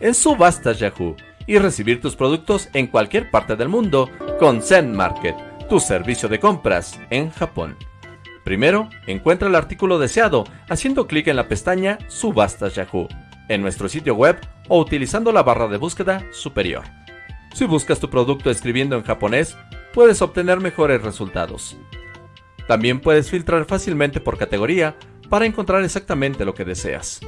en Subastas Yahoo y recibir tus productos en cualquier parte del mundo con Zen Market, tu servicio de compras en Japón. Primero, encuentra el artículo deseado haciendo clic en la pestaña Subastas Yahoo en nuestro sitio web o utilizando la barra de búsqueda superior. Si buscas tu producto escribiendo en japonés, puedes obtener mejores resultados. También puedes filtrar fácilmente por categoría para encontrar exactamente lo que deseas.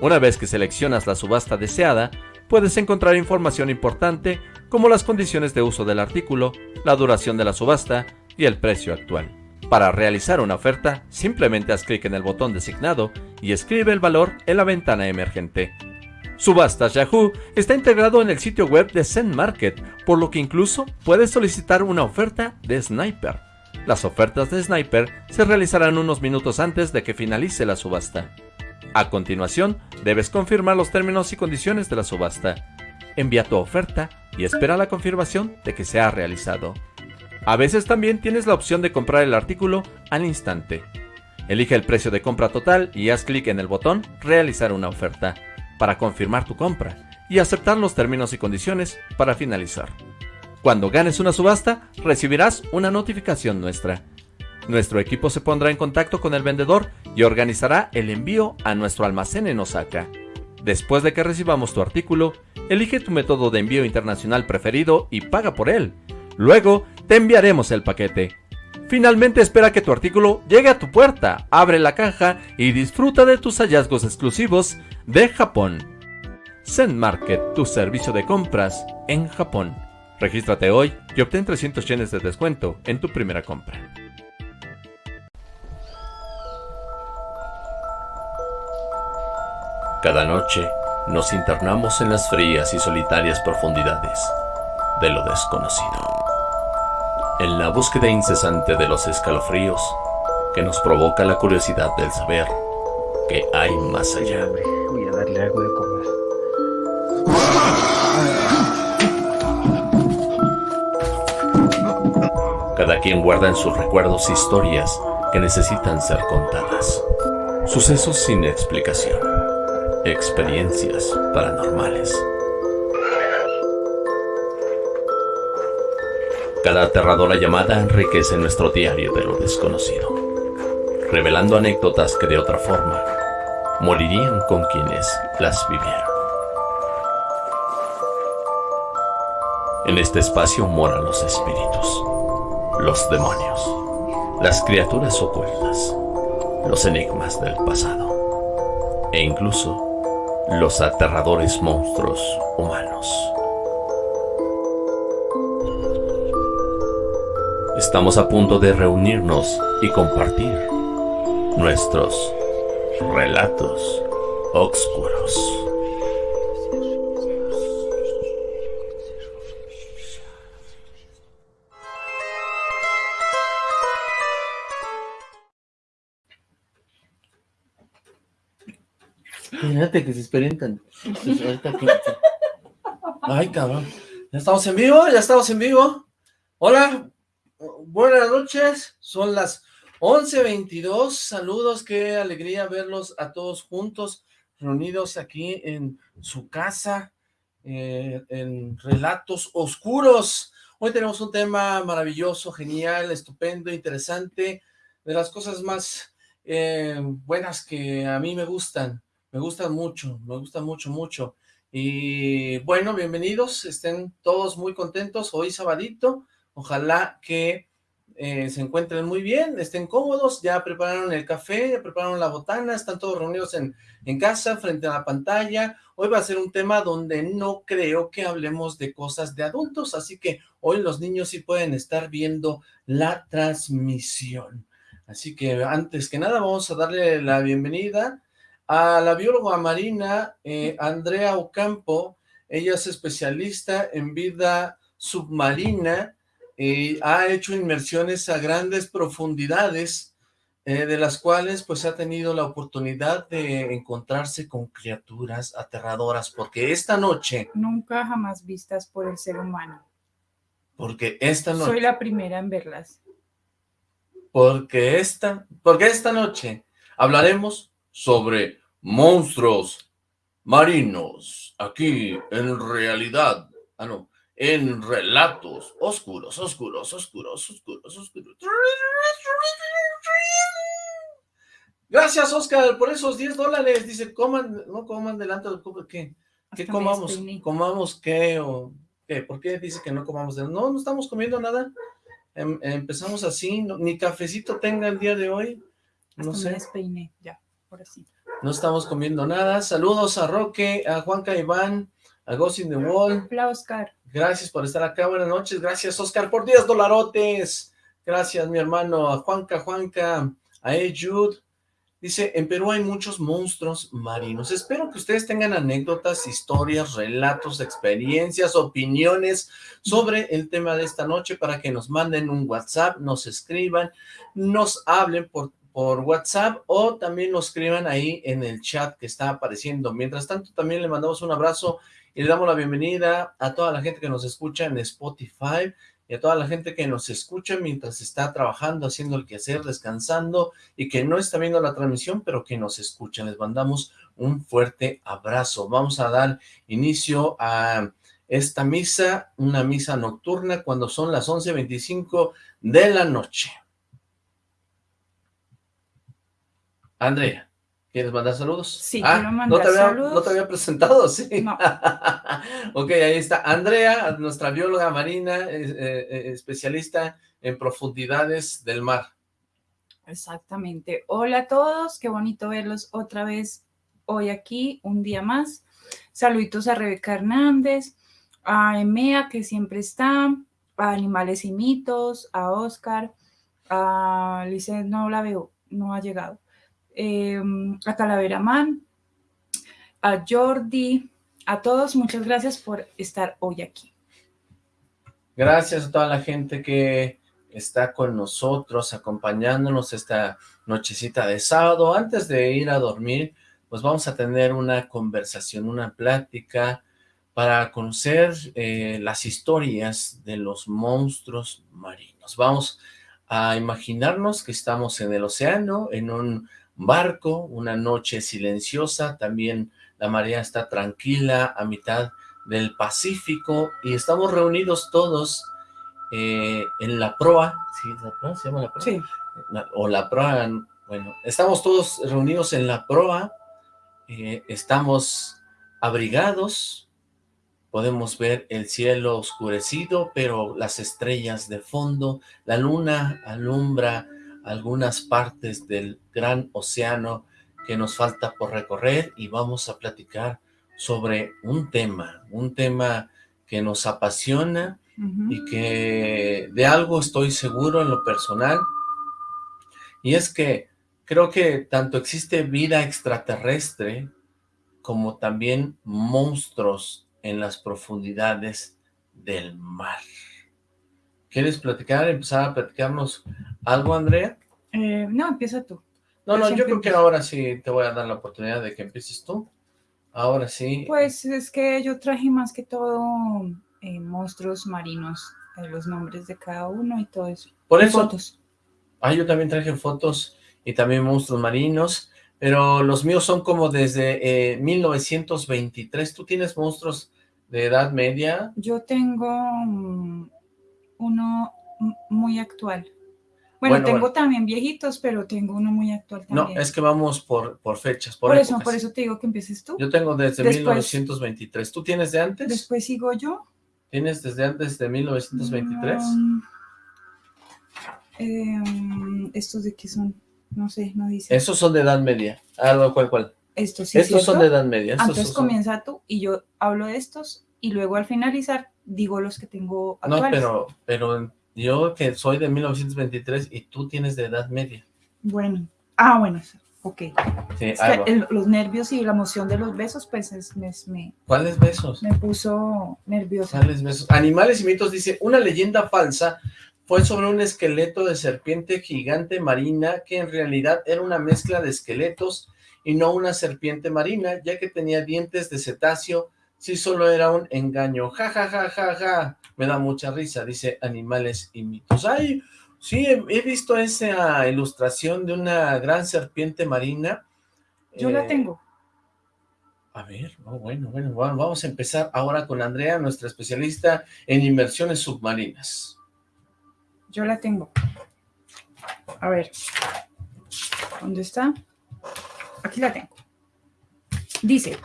Una vez que seleccionas la subasta deseada, puedes encontrar información importante como las condiciones de uso del artículo, la duración de la subasta y el precio actual. Para realizar una oferta, simplemente haz clic en el botón designado y escribe el valor en la ventana emergente. Subastas Yahoo está integrado en el sitio web de Zen Market, por lo que incluso puedes solicitar una oferta de Sniper. Las ofertas de Sniper se realizarán unos minutos antes de que finalice la subasta. A continuación, debes confirmar los términos y condiciones de la subasta. Envía tu oferta y espera la confirmación de que se ha realizado. A veces también tienes la opción de comprar el artículo al instante. Elige el precio de compra total y haz clic en el botón Realizar una oferta para confirmar tu compra y aceptar los términos y condiciones para finalizar. Cuando ganes una subasta, recibirás una notificación nuestra. Nuestro equipo se pondrá en contacto con el vendedor y organizará el envío a nuestro almacén en Osaka. Después de que recibamos tu artículo, elige tu método de envío internacional preferido y paga por él. Luego, te enviaremos el paquete. Finalmente espera que tu artículo llegue a tu puerta, abre la caja y disfruta de tus hallazgos exclusivos de Japón. Zen Market, tu servicio de compras en Japón. Regístrate hoy y obtén 300 yenes de descuento en tu primera compra. Cada noche nos internamos en las frías y solitarias profundidades de lo desconocido. En la búsqueda incesante de los escalofríos que nos provoca la curiosidad del saber que hay más allá. Voy a darle algo de comer. Cada quien guarda en sus recuerdos historias que necesitan ser contadas. Sucesos sin explicación. Experiencias paranormales. Cada aterradora llamada enriquece nuestro diario de lo desconocido, revelando anécdotas que de otra forma morirían con quienes las vivieron. En este espacio moran los espíritus, los demonios, las criaturas ocultas, los enigmas del pasado e incluso los aterradores monstruos humanos. Estamos a punto de reunirnos y compartir nuestros relatos oscuros. Fíjate que se experimentan. Pues Ay, cabrón. Ya estamos en vivo, ya estamos en vivo. Hola, buenas noches. Son las 11.22. Saludos, qué alegría verlos a todos juntos, reunidos aquí en su casa, eh, en Relatos Oscuros. Hoy tenemos un tema maravilloso, genial, estupendo, interesante, de las cosas más eh, buenas que a mí me gustan. Me gustan mucho, me gustan mucho, mucho. Y bueno, bienvenidos, estén todos muy contentos hoy sabadito. Ojalá que eh, se encuentren muy bien, estén cómodos, ya prepararon el café, ya prepararon la botana, están todos reunidos en, en casa, frente a la pantalla. Hoy va a ser un tema donde no creo que hablemos de cosas de adultos, así que hoy los niños sí pueden estar viendo la transmisión. Así que antes que nada vamos a darle la bienvenida a la bióloga marina eh, Andrea Ocampo, ella es especialista en vida submarina y ha hecho inmersiones a grandes profundidades, eh, de las cuales pues ha tenido la oportunidad de encontrarse con criaturas aterradoras, porque esta noche, Nunca jamás vistas por el ser humano. porque esta noche, Soy la primera en verlas. porque esta, porque esta noche hablaremos sobre monstruos marinos, aquí en realidad, ah no, en relatos oscuros, oscuros, oscuros, oscuros, oscuros. Gracias, Oscar, por esos 10 dólares. Dice, coman, no coman delante del público. ¿Qué? ¿Qué comamos? ¿Comamos qué? ¿O qué? ¿Por qué dice que no comamos? De... No, no estamos comiendo nada. Em, empezamos así, ni cafecito tenga el día de hoy. No sé. Me ya, por así. No estamos comiendo nada. Saludos a Roque, a Juanca Iván, a Ghost in the Wall. Hola, Oscar. Gracias por estar acá. Buenas noches. Gracias, Oscar, por 10 dolarotes. Gracias, mi hermano. A Juanca, Juanca, a Jude. Dice, en Perú hay muchos monstruos marinos. Espero que ustedes tengan anécdotas, historias, relatos, experiencias, opiniones sobre el tema de esta noche para que nos manden un WhatsApp, nos escriban, nos hablen por, por WhatsApp o también nos escriban ahí en el chat que está apareciendo. Mientras tanto, también le mandamos un abrazo y le damos la bienvenida a toda la gente que nos escucha en Spotify, y a toda la gente que nos escucha mientras está trabajando, haciendo el quehacer, descansando y que no está viendo la transmisión, pero que nos escucha. Les mandamos un fuerte abrazo. Vamos a dar inicio a esta misa, una misa nocturna cuando son las 11.25 de la noche. Andrea. ¿Quieres mandar saludos? Sí, ah, quiero mandar ¿no te había, saludos. ¿No te había presentado? Sí. No. ok, ahí está. Andrea, nuestra bióloga marina, eh, eh, especialista en profundidades del mar. Exactamente. Hola a todos, qué bonito verlos otra vez hoy aquí, un día más. Saluditos a Rebeca Hernández, a Emea, que siempre está, a Animales y Mitos, a Oscar, a Lice, no la veo, no ha llegado eh, a Calavera Man, a Jordi, a todos, muchas gracias por estar hoy aquí. Gracias a toda la gente que está con nosotros, acompañándonos esta nochecita de sábado. Antes de ir a dormir, pues vamos a tener una conversación, una plática para conocer eh, las historias de los monstruos marinos. Vamos a imaginarnos que estamos en el océano, en un barco, una noche silenciosa, también la marea está tranquila a mitad del Pacífico y estamos reunidos todos eh, en la proa, ¿sí? ¿La proa? ¿Se llama la proa? Sí. O la proa, bueno, estamos todos reunidos en la proa, eh, estamos abrigados, podemos ver el cielo oscurecido, pero las estrellas de fondo, la luna alumbra algunas partes del gran océano que nos falta por recorrer y vamos a platicar sobre un tema, un tema que nos apasiona y que de algo estoy seguro en lo personal, y es que creo que tanto existe vida extraterrestre como también monstruos en las profundidades del mar. ¿Quieres platicar, empezar a platicarnos algo, Andrea? Eh, no, empieza tú. No, no, yo creo que ahora sí te voy a dar la oportunidad de que empieces tú. Ahora sí. Pues es que yo traje más que todo eh, monstruos marinos, eh, los nombres de cada uno y todo eso. Por eso. Fotos. Ah, yo también traje fotos y también monstruos marinos, pero los míos son como desde 1923. ¿Tú tienes monstruos de edad media? Yo tengo mm, uno muy actual. Bueno, tengo también viejitos, pero tengo uno muy actual también. No, es que vamos por, por fechas, por, por eso, por eso te digo que empieces tú. Yo tengo desde 1923. ¿Tú tienes de antes? Después sigo yo. ¿Tienes desde antes de 1923? Em, ¿Estos de qué son? No sé, no dice. Esos son de edad media. Ah, ¿cuál, cuál? Estos sí, Estos son de edad media. Entonces comienza tú y yo hablo de estos y luego al finalizar digo los que tengo actuales. No, pero, pero yo que soy de 1923 y tú tienes de edad media. Bueno, ah, bueno, ok. Sí, los nervios y la emoción de los besos, pues es, me, ¿Cuáles besos? Me puso nerviosa. ¿Cuáles besos? Animales y mitos dice, una leyenda falsa fue sobre un esqueleto de serpiente gigante marina que en realidad era una mezcla de esqueletos y no una serpiente marina, ya que tenía dientes de cetáceo sí solo era un engaño, ja, ja, ja, ja, ja, me da mucha risa, dice Animales y Mitos. Ay, sí, he, visto esa ilustración de una gran serpiente marina. Yo la eh, tengo. A ver, bueno, bueno, vamos a empezar ahora con Andrea, nuestra especialista en inversiones submarinas. Yo la tengo. A ver, ¿dónde está? Aquí la tengo. Dice,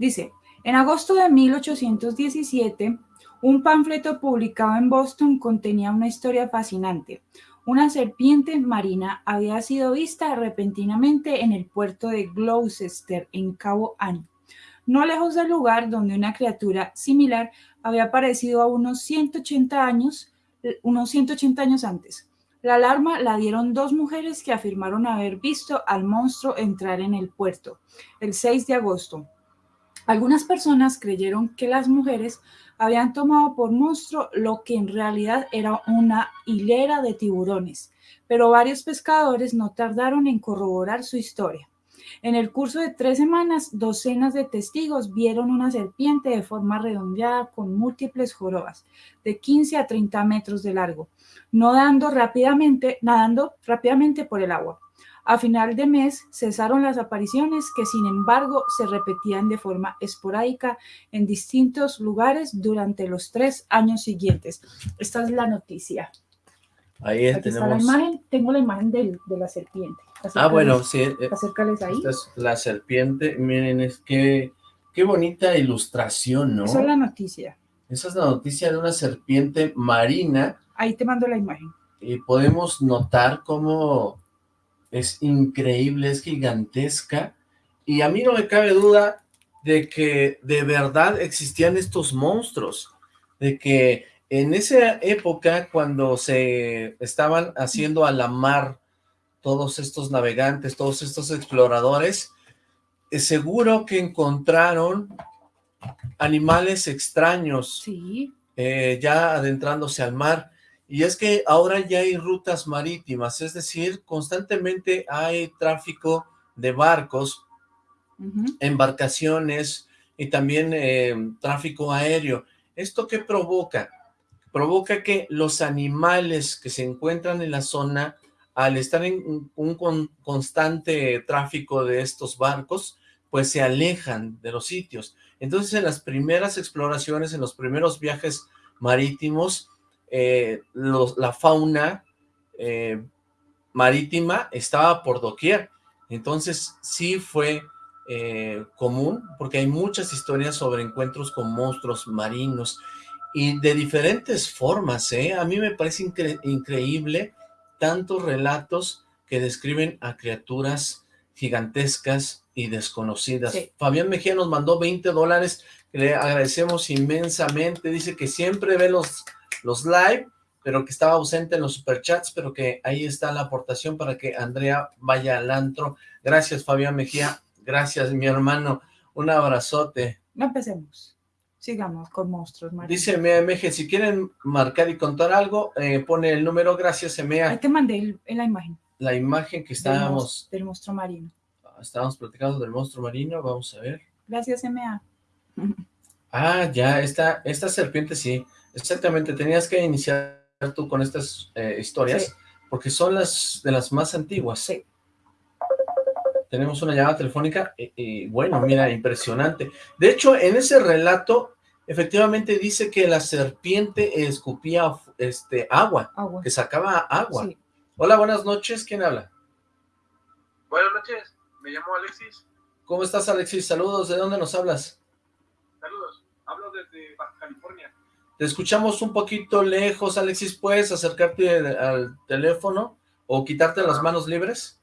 dice, en agosto de 1817, un panfleto publicado en Boston contenía una historia fascinante. Una serpiente marina había sido vista repentinamente en el puerto de Gloucester, en Cabo Ann, no lejos del lugar donde una criatura similar había aparecido a unos 180 años, unos 180 años antes. La alarma la dieron dos mujeres que afirmaron haber visto al monstruo entrar en el puerto el 6 de agosto. Algunas personas creyeron que las mujeres habían tomado por monstruo lo que en realidad era una hilera de tiburones, pero varios pescadores no tardaron en corroborar su historia. En el curso de tres semanas, docenas de testigos vieron una serpiente de forma redondeada con múltiples jorobas, de 15 a 30 metros de largo, nadando rápidamente, nadando rápidamente por el agua. A final de mes cesaron las apariciones que sin embargo se repetían de forma esporádica en distintos lugares durante los tres años siguientes. Esta es la noticia. Ahí tenemos... la imagen, tengo la imagen de la serpiente. ah, bueno, sí. Eh, acércales ahí. Esta es la serpiente, miren, es que qué bonita ilustración, ¿no? Esa es la noticia. Esa es la noticia de una serpiente marina. Ahí te mando la imagen. Y podemos notar cómo es increíble, es gigantesca. Y a mí no me cabe duda de que de verdad existían estos monstruos, de que en esa época, cuando se estaban haciendo a la mar todos estos navegantes, todos estos exploradores, es seguro que encontraron animales extraños, eh, ya adentrándose al mar, y es que ahora ya hay rutas marítimas, es decir, constantemente hay tráfico de barcos, embarcaciones y también eh, tráfico aéreo. ¿Esto qué provoca? provoca que los animales que se encuentran en la zona, al estar en un constante tráfico de estos barcos, pues se alejan de los sitios. Entonces, en las primeras exploraciones, en los primeros viajes marítimos, eh, la fauna eh, marítima estaba por doquier. Entonces, sí fue eh, común, porque hay muchas historias sobre encuentros con monstruos marinos y de diferentes formas, ¿eh? A mí me parece increíble tantos relatos que describen a criaturas gigantescas y desconocidas. Fabián Mejía nos mandó 20 dólares, le agradecemos inmensamente, dice que siempre ve los, los live, pero que estaba ausente en los superchats, pero que ahí está la aportación para que Andrea vaya al antro. Gracias Fabián Mejía, gracias mi hermano, un abrazote. No empecemos sigamos con monstruos Dice Mea MG, si quieren marcar y contar algo, eh, pone el número, gracias Emea. Ahí te mandé en la imagen. La imagen que estábamos... Del, monstruo marino. Ah, estábamos platicando del monstruo marino, vamos a ver. Gracias Emea. Ah, ya, esta, esta serpiente sí, exactamente, tenías que iniciar tú con estas eh, historias, porque son las de las más antiguas. Sí. Tenemos una llamada telefónica y, bueno, mira, impresionante. De hecho, en ese relato, efectivamente dice que la serpiente escupía este, agua, que sacaba agua. Hola, buenas noches, ¿quién habla? Buenas noches, me llamo Alexis. ¿Cómo estás, Alexis? Saludos, ¿de dónde nos hablas? Saludos, hablo desde Baja California. Te escuchamos un poquito lejos, Alexis, ¿puedes acercarte al teléfono o quitarte las manos libres?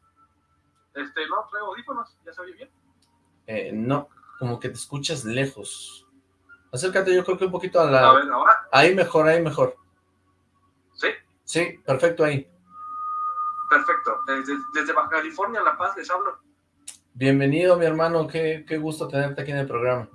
Este, no, traigo audífonos, ¿ya se oye bien? Eh, no, como que te escuchas lejos. Acércate yo creo que un poquito a la... A ver, ahora. Ahí mejor, ahí mejor. ¿Sí? Sí, perfecto ahí. Perfecto. Desde, desde Baja California, La Paz, les hablo. Bienvenido, mi hermano. Qué, qué gusto tenerte aquí en el programa.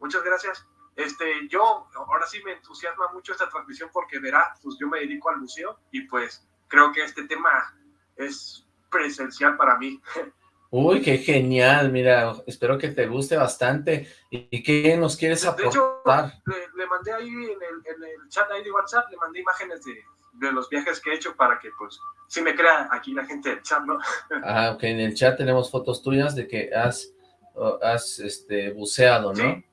Muchas gracias. Este, yo, ahora sí me entusiasma mucho esta transmisión porque verá, pues yo me dedico al museo y pues creo que este tema es presencial para mí. Uy, qué genial, mira, espero que te guste bastante. ¿Y qué nos quieres aportar? De hecho, le, mandé ahí en el, chat ahí de WhatsApp, le mandé imágenes de, de, los viajes que he hecho para que, pues, si me crea aquí la gente del chat, ¿no? Ah, ok, en el chat tenemos fotos tuyas de que has has este, buceado, ¿no? Sí.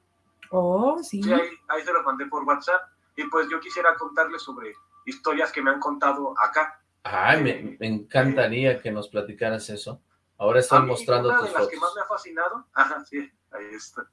Oh, sí. Sí, ahí, ahí se los mandé por WhatsApp. Y pues yo quisiera contarles sobre historias que me han contado acá. Ay, me, me encantaría que nos platicaras eso. Ahora estoy mí, mostrando una tus de las que más me ha fascinado, ajá, sí, ahí está.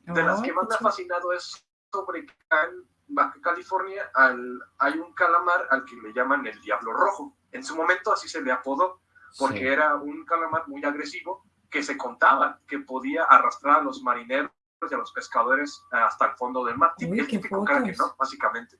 De las Oh, que más me ha fascinado es sobre que acá en Baja California al, hay un calamar al que le llaman el Diablo Rojo. En su momento así se le apodó, porque Sí. era un calamar muy agresivo que se contaba que podía arrastrar a los marineros y a los pescadores hasta el fondo del mar. Uy, el típico fotos. ¿no? Básicamente.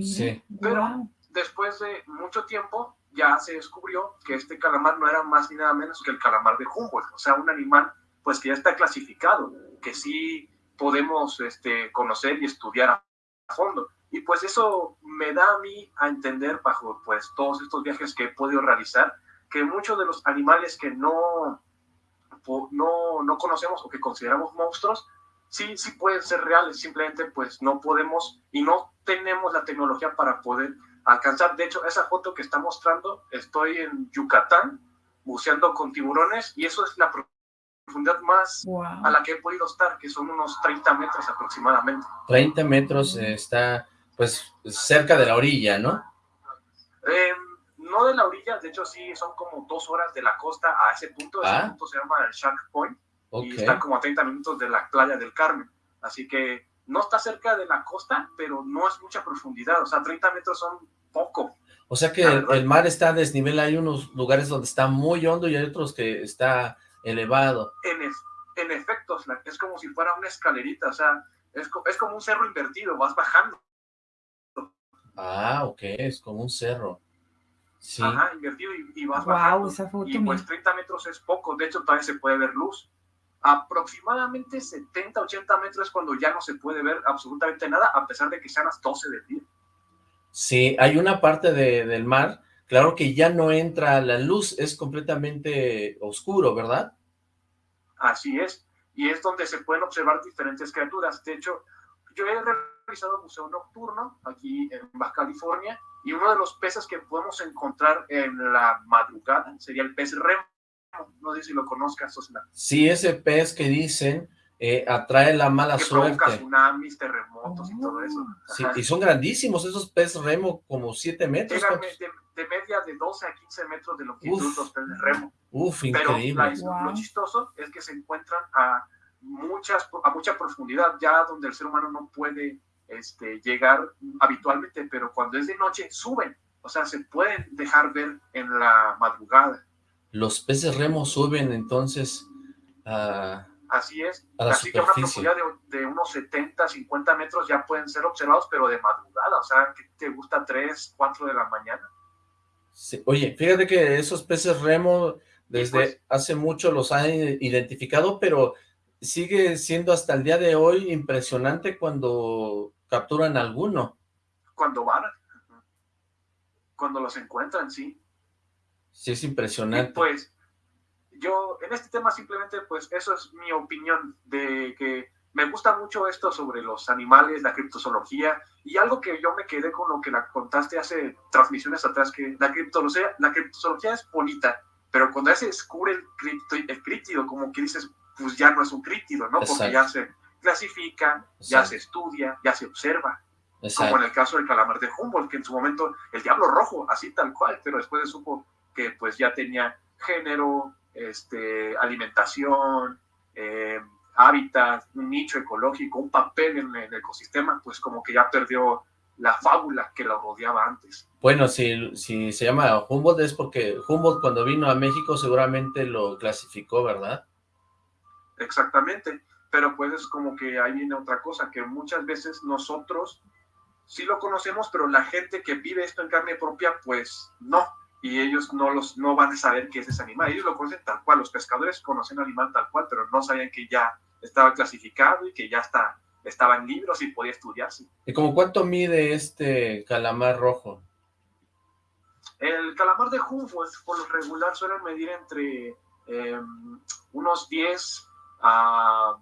Sí. Pero-. Después de mucho tiempo ya se descubrió que este calamar no era más ni nada menos que el calamar de Humboldt, o sea, un animal pues que ya está clasificado, que sí podemos este, conocer y estudiar a fondo. Y pues eso me da a mí a entender bajo pues todos estos viajes que he podido realizar, que muchos de los animales que no, no, no conocemos o que consideramos monstruos, sí, sí pueden ser reales, simplemente pues no podemos y no tenemos la tecnología para poder alcanzar. De hecho, esa foto que está mostrando, estoy en Yucatán buceando con tiburones y eso es la profundidad más a la que he podido estar, que son unos 30 metros aproximadamente. 30 metros eh, está, pues, cerca de la orilla, ¿no? Eh, no de la orilla, de hecho sí, son como dos horas de la costa a ese punto. Ese Ah. punto se llama el Shark Point Ok. y está como a 30 minutos de la playa del Carmen. Así que no está cerca de la costa, pero no es mucha profundidad. O sea, 30 metros son poco. O sea que el, mar está a desnivel, hay unos lugares donde está muy hondo y hay otros que está elevado. En, ef- en efecto, es como si fuera una escalerita. O sea, es, es como un cerro invertido, vas bajando. Ah, ok, es como un cerro. Sí, Ajá, invertido y, y vas Guau, bajando. esa foto, y pues mira. 30 metros es poco, de hecho todavía se puede ver luz. Aproximadamente 70, 80 metros es cuando ya no se puede ver absolutamente nada, a pesar de que sean las 12 del día. sí, hay una parte de- del mar, claro que ya no entra la luz, es completamente oscuro, ¿verdad? Así es. Y es donde se pueden observar diferentes criaturas. De hecho, yo he realizado buceo nocturno aquí en Baja California y uno de los peces que podemos encontrar en la madrugada sería el pez remo. No sé si lo conozcas, Osna. Sí, ese pez que dicen eh, atrae la mala Que provoca suerte. tsunamis, terremotos y todo eso. Sí, Ajá. y son grandísimos esos peces remo, como 7 metros. De, de media de 12 a 15 metros de longitud Uf. los peces remo. Uf, Pero la- increíble. Wow. lo chistoso es que se encuentran a, muchas, a mucha profundidad, ya donde el ser humano no puede este, llegar habitualmente, pero cuando es de noche suben, o sea, se pueden dejar ver en la madrugada. Los peces remo suben entonces a... Así es. A la Así que a una superficie. profundidad de, de unos 70, 50 metros ya pueden ser observados, pero de madrugada, o sea, que te gusta 3, 4 de la mañana. Sí, Oye, fíjate que esos peces remo desde pues- hace mucho los han identificado, pero sigue siendo hasta el día de hoy impresionante cuando capturan alguno. Cuando van, cuando los encuentran, sí. Sí, es Y impresionante. pues yo en este tema simplemente pues eso es mi opinión de que me gusta mucho esto sobre los animales, la criptozoología y algo que yo me quedé con lo que la contaste hace transmisiones atrás que la criptozoología, la criptozoología es bonita, pero cuando ya se descubre el, cripto, el críptido como que dices pues ya no es un críptido, ¿no? Porque ya se clasifica, ya se estudia, ya se observa como Exacto. en el caso del calamar de Humboldt, que en su momento el diablo rojo, así tal cual, pero después se supo que pues ya tenía género, este, alimentación, eh, hábitat, un nicho ecológico, un papel en el ecosistema, pues como que ya perdió la fábula que lo rodeaba antes. Bueno, si, si se llama Humboldt es porque Humboldt cuando vino a México seguramente lo clasificó, ¿verdad? Exactamente, pero pues es como que ahí viene otra cosa, que muchas veces nosotros sí lo conocemos, pero la gente que vive esto en carne propia, pues no, y ellos no los no van a saber qué es ese animal, ellos lo conocen tal cual, los pescadores conocen el animal tal cual, pero no sabían que ya estaba clasificado y que ya está, estaba en libros y podía estudiarse. ¿Y como cuánto mide este calamar rojo? El calamar de Humboldt, por lo regular, suele medir entre eh, unos 10 a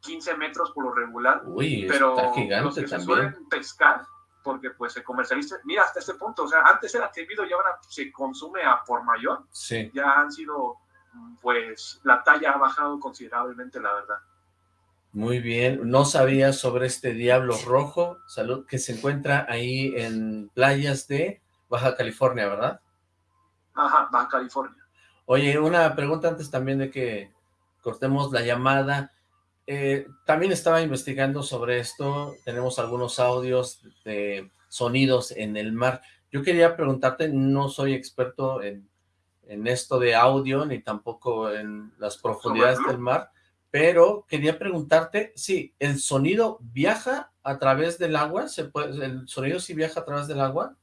15 metros por lo regular, Uy, pero está los que se también. suelen pescar, porque pues se comercializa, mira hasta este punto, o sea, antes era atrevido y ahora se consume a por mayor, Sí, ya han sido pues la talla ha bajado considerablemente, la verdad. Muy bien, no sabía sobre este Diablo Rojo, salud, que se encuentra ahí en playas de Baja California, ¿verdad? Ajá, Baja California. Oye, una pregunta antes también de que cortemos la llamada. Eh, también estaba investigando sobre esto, tenemos algunos audios de sonidos en el mar. Yo quería preguntarte, no soy experto en, en esto de audio, ni tampoco en las profundidades del mar, pero quería preguntarte, sí, ¿el sonido viaja a través del agua? ¿Se puede, ¿El sonido sí viaja a través del agua?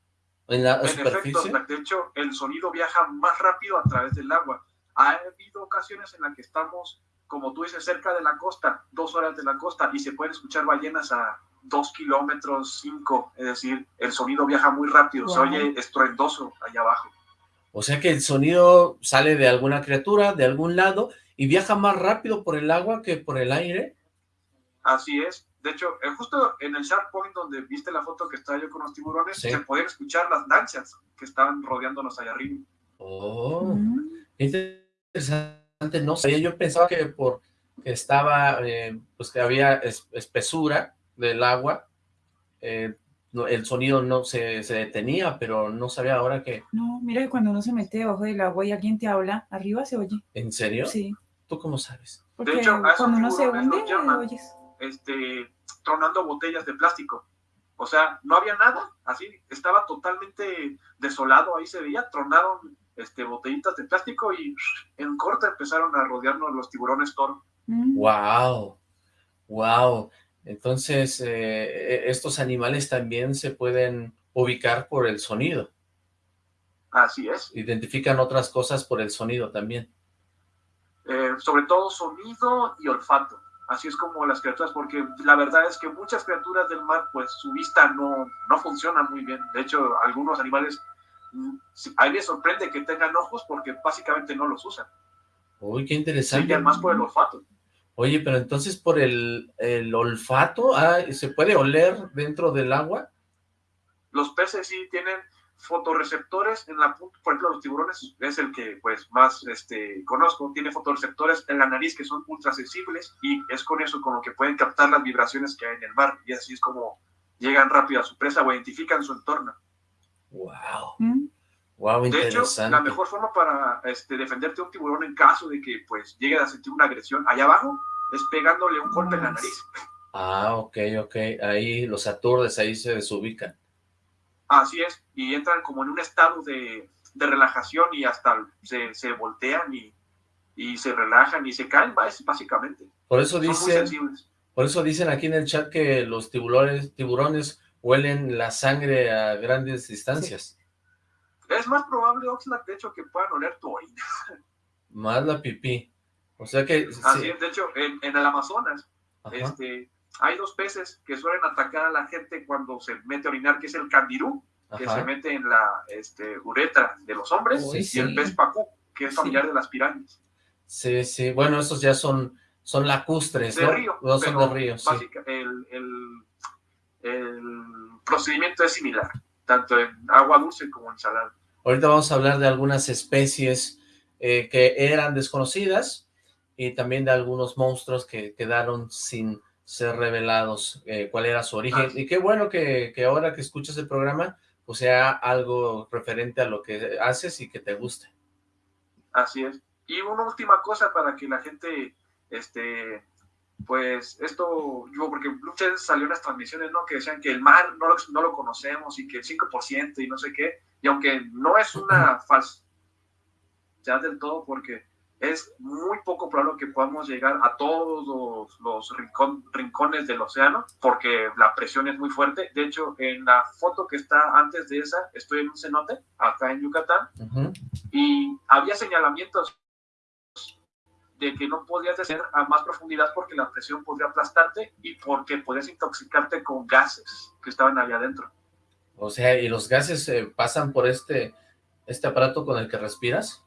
¿En la superficie? de hecho, el sonido viaja más rápido a través del agua. Ha habido ocasiones en las que estamos, como tú dices, cerca de la costa, dos horas de la costa, y se pueden escuchar ballenas a dos kilómetros, cinco, es decir, el sonido viaja muy rápido, se oye estruendoso allá abajo. O sea que el sonido sale de alguna criatura, de algún lado, y viaja más rápido por el agua que por el aire. Así es. De hecho, eh, justo en el Shark Point donde viste la foto que estaba yo con los tiburones, se podían escuchar las lanchas que estaban rodeándonos allá arriba. Oh, interesante. No sabía, yo pensaba que por que estaba, eh, pues que había espesura del agua, eh, el sonido no se, se, detenía, pero no sabía ahora que... No, mira que cuando uno se mete debajo del agua y alguien te habla, arriba se oye. ¿En serio? Sí. ¿Tú cómo sabes? Porque de hecho, cuando uno se hunde, oyes. Este, tronando botellas de plástico. O sea, no había nada, así, estaba totalmente desolado, ahí se veía, tronaron este, botellitas de plástico y en corte empezaron a rodearnos los tiburones toro. ¡Wow! ¡Wow! Entonces, eh, e, estos animales también se pueden ubicar por el sonido. Así es. Identifican otras cosas por el sonido también. Eh, sobre todo sonido y olfato. Así es como las criaturas, porque la verdad es que muchas criaturas del mar, pues su vista no, no funciona muy bien. De hecho, algunos animales, mm, a mí me sorprende que tengan ojos porque básicamente no los usan. Uy, qué interesante. más por el olfato. Oye, pero entonces por el, el olfato, ah, ¿se puede oler dentro del agua? Los peces sí tienen fotorreceptores en la punta, por ejemplo, los tiburones es el que pues más este, conozco, tiene fotorreceptores en la nariz que son ultra sensibles y es con eso con lo que pueden captar las vibraciones que hay en el mar y así es como llegan rápido a su presa o identifican su entorno. Wow. Wow, de hecho, la mejor forma para este, defenderte de un tiburón en caso de que pues llegue a sentir una agresión allá abajo es pegándole un golpe en la nariz. Ah, ok, ok. Ahí los aturdes, ahí se desubican. Así es, y entran como en un estado de, relajación y hasta se, se voltean y, y, se relajan y se caen, básicamente. Por eso dicen, por eso dicen aquí en el chat que los tiburones, tiburones huelen la sangre a grandes distancias. Es más probable, Oxlack, de hecho, que puedan oler tu orina. Más la pipí. O sea que... Así es, de hecho, en, en el Amazonas, este, hay dos peces que suelen atacar a la gente cuando se mete a orinar, que es el candirú, que se mete en la este, uretra de los hombres, y el pez pacú, que es familiar de las pirámides. Sí, sí, bueno, esos ya son, son lacustres, de Río, no son de río, sí. el, el, el, procedimiento es similar, tanto en agua dulce como en salada. Ahorita vamos a hablar de algunas especies eh, que eran desconocidas y también de algunos monstruos que quedaron sin ser revelados eh, cuál era su origen. Y qué bueno que, que, ahora que escuchas el programa, pues sea algo referente a lo que haces y que te guste. Así es. Y una última cosa para que la gente, este, pues esto, yo, porque muchas veces salió unas transmisiones, ¿no? Que decían que el mar no lo, no lo conocemos y que el 5% y no sé qué, y aunque no es una falsa ya del todo, porque es muy poco probable que podamos llegar a todos los, rincones del océano, porque la presión es muy fuerte. De hecho, en la foto que está antes de esa, estoy en un cenote, acá en Yucatán, y había señalamientos de que no podías descender a más profundidad porque la presión podría aplastarte y porque podías intoxicarte con gases que estaban allá adentro. O sea, ¿y los gases eh, pasan por este, este aparato con el que respiras?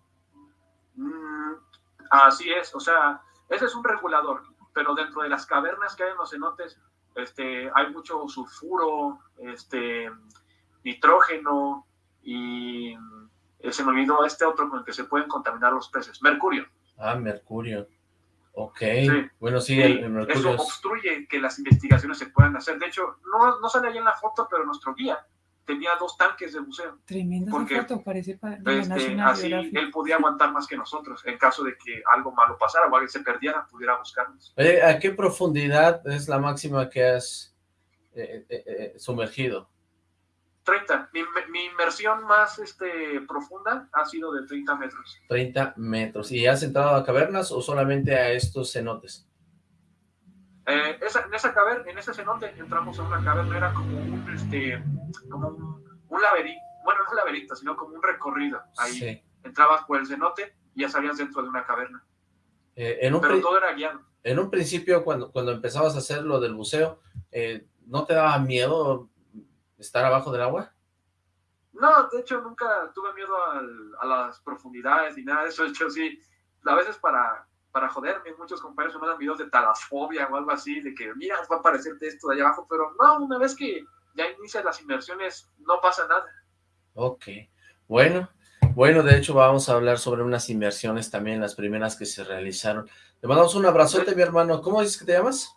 Así es, o sea, ese es un regulador, pero dentro de las cavernas que hay en los cenotes, este, hay mucho sulfuro, este, nitrógeno y eh, se me olvidó este otro con el que se pueden contaminar los peces, mercurio. Ah, mercurio. Ok, Sí. bueno, sí, el, el mercurio eso es- obstruye que las investigaciones se puedan hacer. De hecho, no, no sale ahí en la foto, pero nuestro guía tenía dos tanques de buceo. Tremenda Porque, esa foto, parece para de Este, así él podía aguantar más que nosotros. En caso de que algo malo pasara o alguien se perdiera, pudiera buscarnos. Oye, ¿a qué profundidad es la máxima que has eh, eh, eh, sumergido? 30. Mi, mi inmersión más este, profunda ha sido de 30 metros. 30 metros. ¿Y has entrado a cavernas o solamente a estos cenotes? Eh, esa, en esa caverna, en ese cenote, entramos a una caverna, era como un, este, como un, un laberinto, bueno, no un laberinto, sino como un recorrido. Ahí Sí. entrabas por el cenote y ya salías dentro de una caverna. Eh, en, un Pero todo era guiado. en un principio, cuando, cuando empezabas a hacer lo del buceo, eh, ¿no te daba miedo estar abajo del agua? No, de hecho nunca tuve miedo al- a las profundidades ni nada de eso. De hecho, sí, a veces para, para joderme, muchos compañeros me mandan videos de talasfobia o algo así, de que mira, va a aparecerte esto de allá abajo, pero no, una vez que ya inicias las inmersiones, no pasa nada. Ok, bueno, bueno, de hecho vamos a hablar sobre unas inversiones también, las primeras que se realizaron. Te mandamos un abrazote, mi hermano. ¿Cómo dices que te llamas?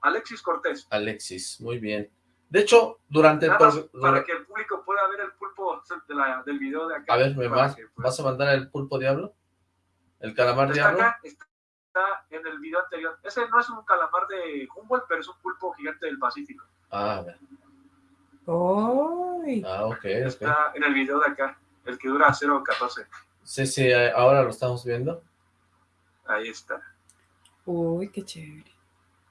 Alexis Cortés, Alexis, muy bien. De hecho, durante el... nada para que el público pueda ver el pulpo de la- del video de acá. A ver, ¿me vas, que, pues, vas a mandar el pulpo diablo? ¿El calamar Está diablo? acá, está en el video anterior. Ese no es un calamar de Humboldt, pero es un pulpo gigante del Pacífico. Ah, a ver. ¡Ay! Ah, ok, ok. Está en el video de acá, el que dura 0.14. Sí, sí, eh, ahora lo estamos viendo. Ahí está. ¡Uy, qué chévere!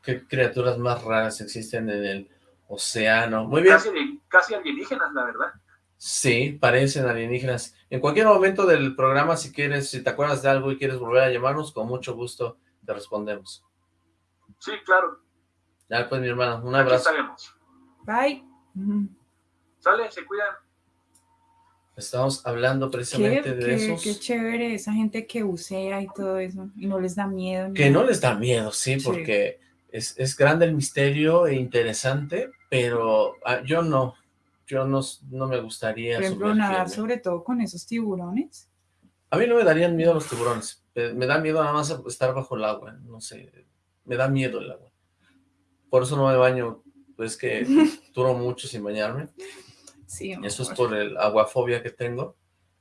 Qué criaturas más raras existen en el océano. Muy bien. Casi, casi alienígenas, la verdad. Sí, parecen alienígenas. En cualquier momento del programa, si quieres, si te acuerdas de algo y quieres volver a llamarnos, con mucho gusto te respondemos. Sí, claro. Ya pues, mi hermano, un Aquí abrazo. estaremos. Bye. Sale, se cuidan. Estamos hablando Qué, precisamente de qué- esos qué chévere esa gente que bucea y todo eso, y no les da miedo. que no les da miedo, sí, Sí. porque es, es grande el misterio e interesante, pero ah, yo no, yo no, no me gustaría Por ejemplo, nadar sobre todo con esos tiburones. A mí no me darían miedo los tiburones, eh, me da miedo nada más estar bajo el agua, no sé, me da miedo el agua. Por eso no me baño, pues que duro mucho sin bañarme. Sí, Eso es por el aguafobia que tengo.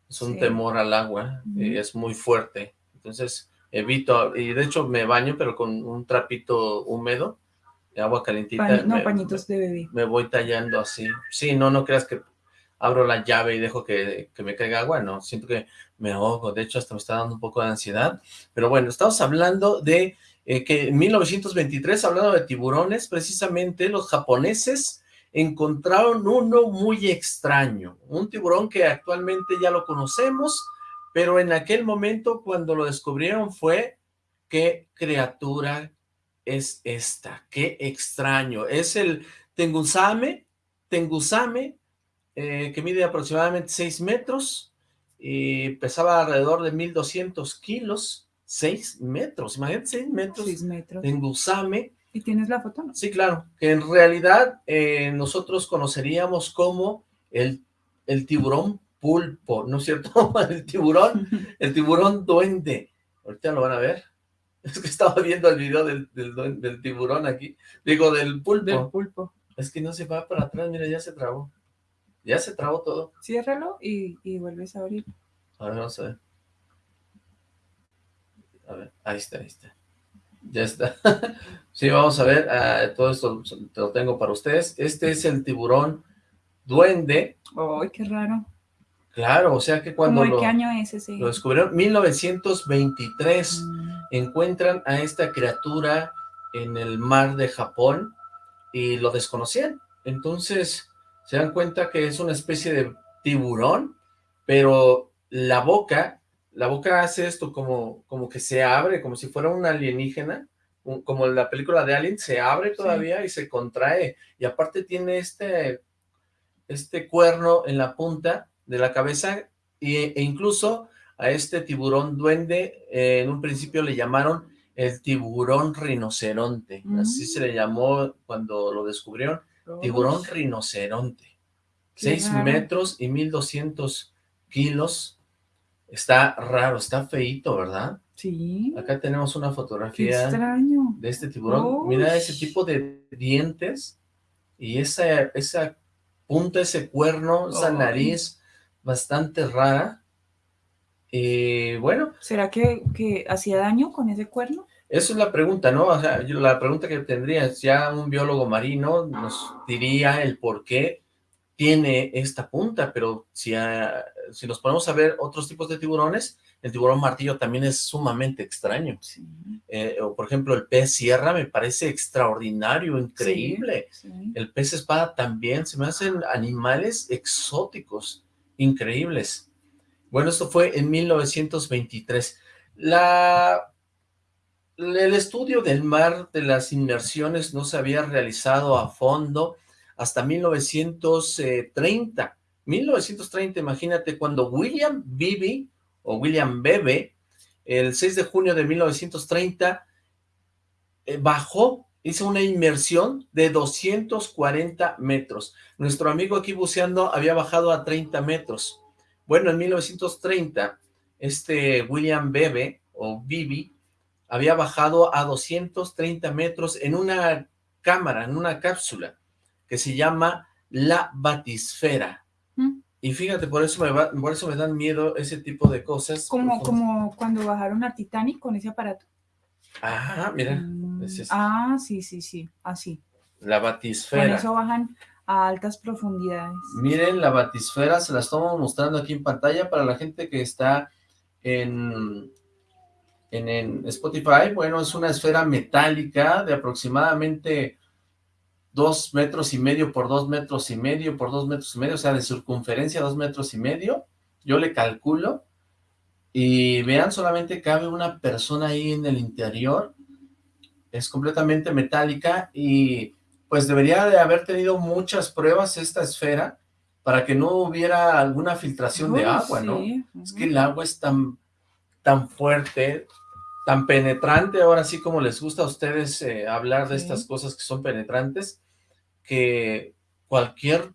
Es un Sí. temor al agua y Ujú. es muy fuerte. Entonces evito, y de hecho me baño, pero con un trapito húmedo, agua calentita. Pañi- no, me, pañitos de bebé. me voy tallando así. Sí, no, no creas que abro la llave y dejo que, que me caiga agua, no, siento que me ahogo. De hecho, hasta me está dando un poco de ansiedad. Pero bueno, estamos hablando de eh, que en 1923, hablando de tiburones, precisamente los japoneses encontraron uno muy extraño, un tiburón que actualmente ya lo conocemos, pero en aquel momento cuando lo descubrieron fue, ¿qué criatura es esta? ¡Qué extraño! Es el Tengusame, Tengusame, eh, que mide aproximadamente 6 metros y pesaba alrededor de 1200 kilos, 6 metros, imagínate 6 metros, Seis metros. Tengusame, ¿Y tienes la foto? No. Sí, claro, que en realidad eh, nosotros conoceríamos como el, el tiburón pulpo, ¿no es cierto? El tiburón, el tiburón duende. Ahorita lo van a ver. Es que estaba viendo el video del, del, tiburón aquí, digo, del pulpo. Del pulpo. Es que no se va para atrás, mira, ya se trabó. Ya se trabó todo. Ciérralo y, y vuelves a abrir. A ver, vamos a ver. A ver, ahí está, ahí está. Ya está. sí, vamos a ver, ah, todo esto te lo tengo para ustedes. Este es el tiburón duende. ¡Ay, qué raro! Claro, o sea que cuando ¿Cómo de lo, qué año es ese? lo descubrieron, 1923, Mm, encuentran a esta criatura en el mar de Japón y lo desconocían. Entonces se dan cuenta que es una especie de tiburón, pero la boca, la boca hace esto como, como que se abre, como si fuera un alienígena, un- como en la película de Alien, se abre todavía y se contrae, y aparte tiene este, este cuerno en la punta de la cabeza, e incluso a este tiburón duende, eh, en un principio le llamaron el tiburón rinoceronte, así Mm. se le llamó cuando lo descubrieron, tiburón Uy, rinoceronte. Qué 6 raro. metros y 1200 kilos. Está raro, está feito, ¿verdad? Sí. Acá tenemos una fotografía extraño. de este tiburón. Mira ese tipo de dientes y esa, esa punta, ese cuerno, esa nariz bastante rara. Y bueno, ¿Será que, que hacía daño con ese cuerno? Esa es la pregunta, ¿no? O sea, yo- la pregunta que tendría es, ya un biólogo marino nos diría el por qué tiene esta punta, pero si, ah, si nos ponemos a ver otros tipos de tiburones, el tiburón martillo también es sumamente extraño. Sí. Eh, o por ejemplo, el pez sierra me parece extraordinario, increíble. Sí. El pez espada también, se me hacen animales exóticos, increíbles. Bueno, esto fue en 1923. La, el estudio del mar de las inmersiones no se había realizado a fondo hasta 1930. 1930, imagínate, cuando William Beebe, o William Bebe, el 6 de junio de 1930, eh, bajó, hizo una inmersión de 240 metros. Nuestro amigo aquí buceando había bajado a 30 metros. Bueno, en 1930, este William Bebe, o Bibi, había bajado a 230 metros en una cámara, en una cápsula, que se llama la batisfera. Mm. Y fíjate, por eso me, va- por eso me dan miedo ese tipo de cosas. Como, como cuando bajaron a Titanic con ese aparato. Ah, mira, Mm, es. Ah, sí, sí, sí, así. la Con batisfera. eso bajan altas profundidades. Miren la batisfera, se la estamos mostrando aquí en pantalla para la gente que está en, en, en Spotify. Bueno, es una esfera metálica de aproximadamente dos metros y medio por dos metros y medio por dos metros y medio, o sea, de circunferencia dos metros y medio. Yo le calculo. Y vean, solamente cabe una persona ahí en el interior. Es completamente metálica y pues debería de haber tenido muchas pruebas esta esfera para que no hubiera alguna filtración de agua, ¿no? Es que el agua es tan, tan fuerte, tan penetrante, ahora sí como les gusta a ustedes eh, hablar de Sí. estas cosas que son penetrantes, que cualquier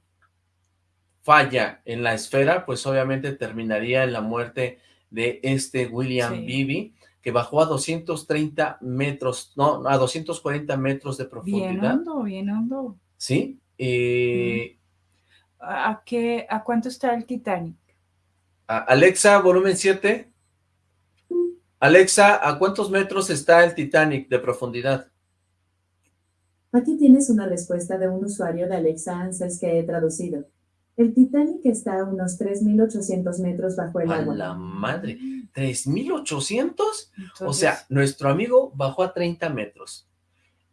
falla en la esfera, pues obviamente terminaría en la muerte de este William Sí. Beebe, que bajó a 230 metros, no, a 240 metros de Bien profundidad, hondo, bien hondo. ¿sí? Y ¿A, a qué, ¿A cuánto está el Titanic? a- Alexa, volumen 7. Alexa, ¿a cuántos metros está el Titanic de profundidad? Aquí tienes una respuesta de un usuario de Alexa Answers que he traducido. El Titanic está a unos 3.800 metros bajo el A agua. la madre, ¿3.800? O sea, nuestro amigo bajó a 30 metros.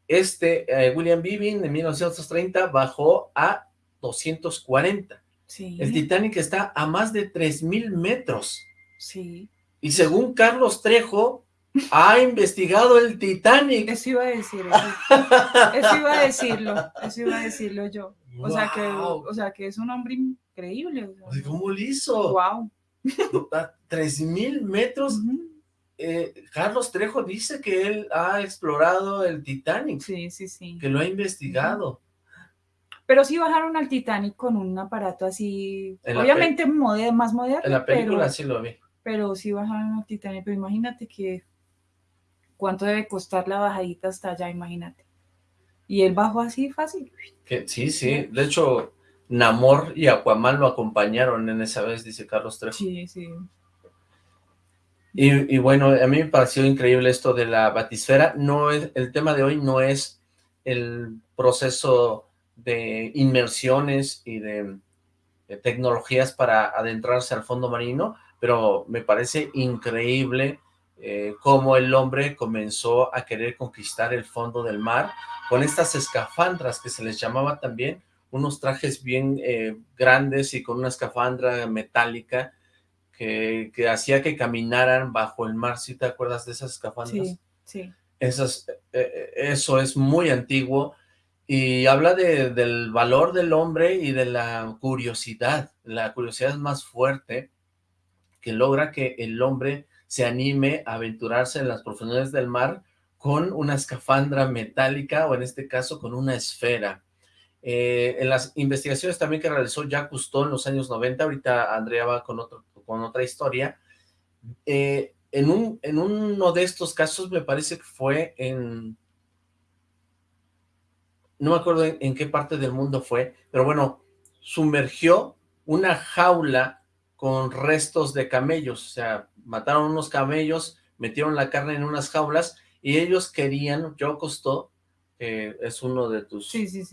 Este, eh, William Beebe, de 1930, bajó a 240. sí, El Titanic está a más de 3.000 metros. sí. Y según Carlos Trejo, ha investigado el Titanic. Eso iba a decir, eso, eso iba a decirlo, eso iba a decirlo yo. O sea que, o sea que es un hombre increíble. ¿Cómo lo hizo? Wow. A 3.000 metros. Eh, Carlos Trejo dice que él ha explorado el Titanic, Sí, sí, sí. que lo ha investigado. Pero sí bajaron al Titanic con un aparato así, obviamente más moderno, En la película pero, sí lo vi. pero sí bajaron al Titanic. Pero imagínate que cuánto debe costar la bajadita hasta allá, imagínate. Y él bajó así fácil. Que, sí, sí. De hecho, Namor y Aquaman lo acompañaron en esa vez, dice Carlos Trejo. Sí, sí. Y, bueno, a mí me pareció increíble esto de la batisfera. No es, el tema de hoy no es el proceso de inmersiones y de, de tecnologías para adentrarse al fondo marino, pero me parece increíble eh, cómo el hombre comenzó a querer conquistar el fondo del mar con estas escafandras que se les llamaba también, unos trajes bien eh, grandes y con una escafandra metálica que, que hacía que caminaran bajo el mar, ¿sí te acuerdas de esas escafandras? Sí, sí. Esas, eh, eh, eso es muy antiguo y habla de, del valor del hombre y de la curiosidad. La curiosidad es más fuerte que logra que el hombre se anime a aventurarse en las profundidades del mar con una escafandra metálica o en este caso con una esfera. Eh, en las investigaciones también que realizó Jacques Cousteau en los años 90, ahorita Andrea va con otro, con otra historia. Eh, en, un, en uno de estos casos me parece que fue en... No me acuerdo en, qué parte del mundo fue, pero bueno, sumergió una jaula con restos de camellos, o sea, mataron unos camellos, metieron la carne en unas jaulas y ellos querían, yo costó, que es uno de tus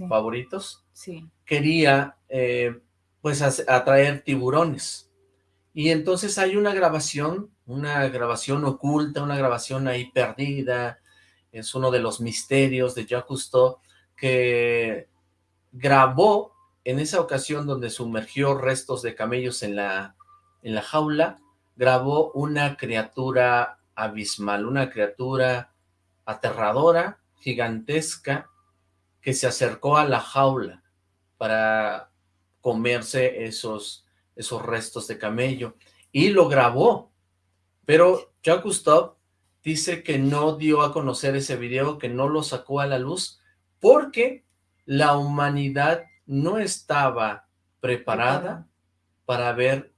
favoritos, sí. quería eh, pues atraer tiburones. Y entonces hay una grabación, una grabación oculta, una grabación ahí perdida, es uno de los misterios de Jacques Cousteau, que grabó en esa ocasión donde sumergió restos de camellos en la, en la jaula, grabó una criatura abismal, una criatura aterradora, gigantesca, que se acercó a la jaula para comerse esos, esos restos de camello, y lo grabó, pero Jacques Cousteau dice que no dio a conocer ese video, que no lo sacó a la luz, porque la humanidad no estaba preparada para ver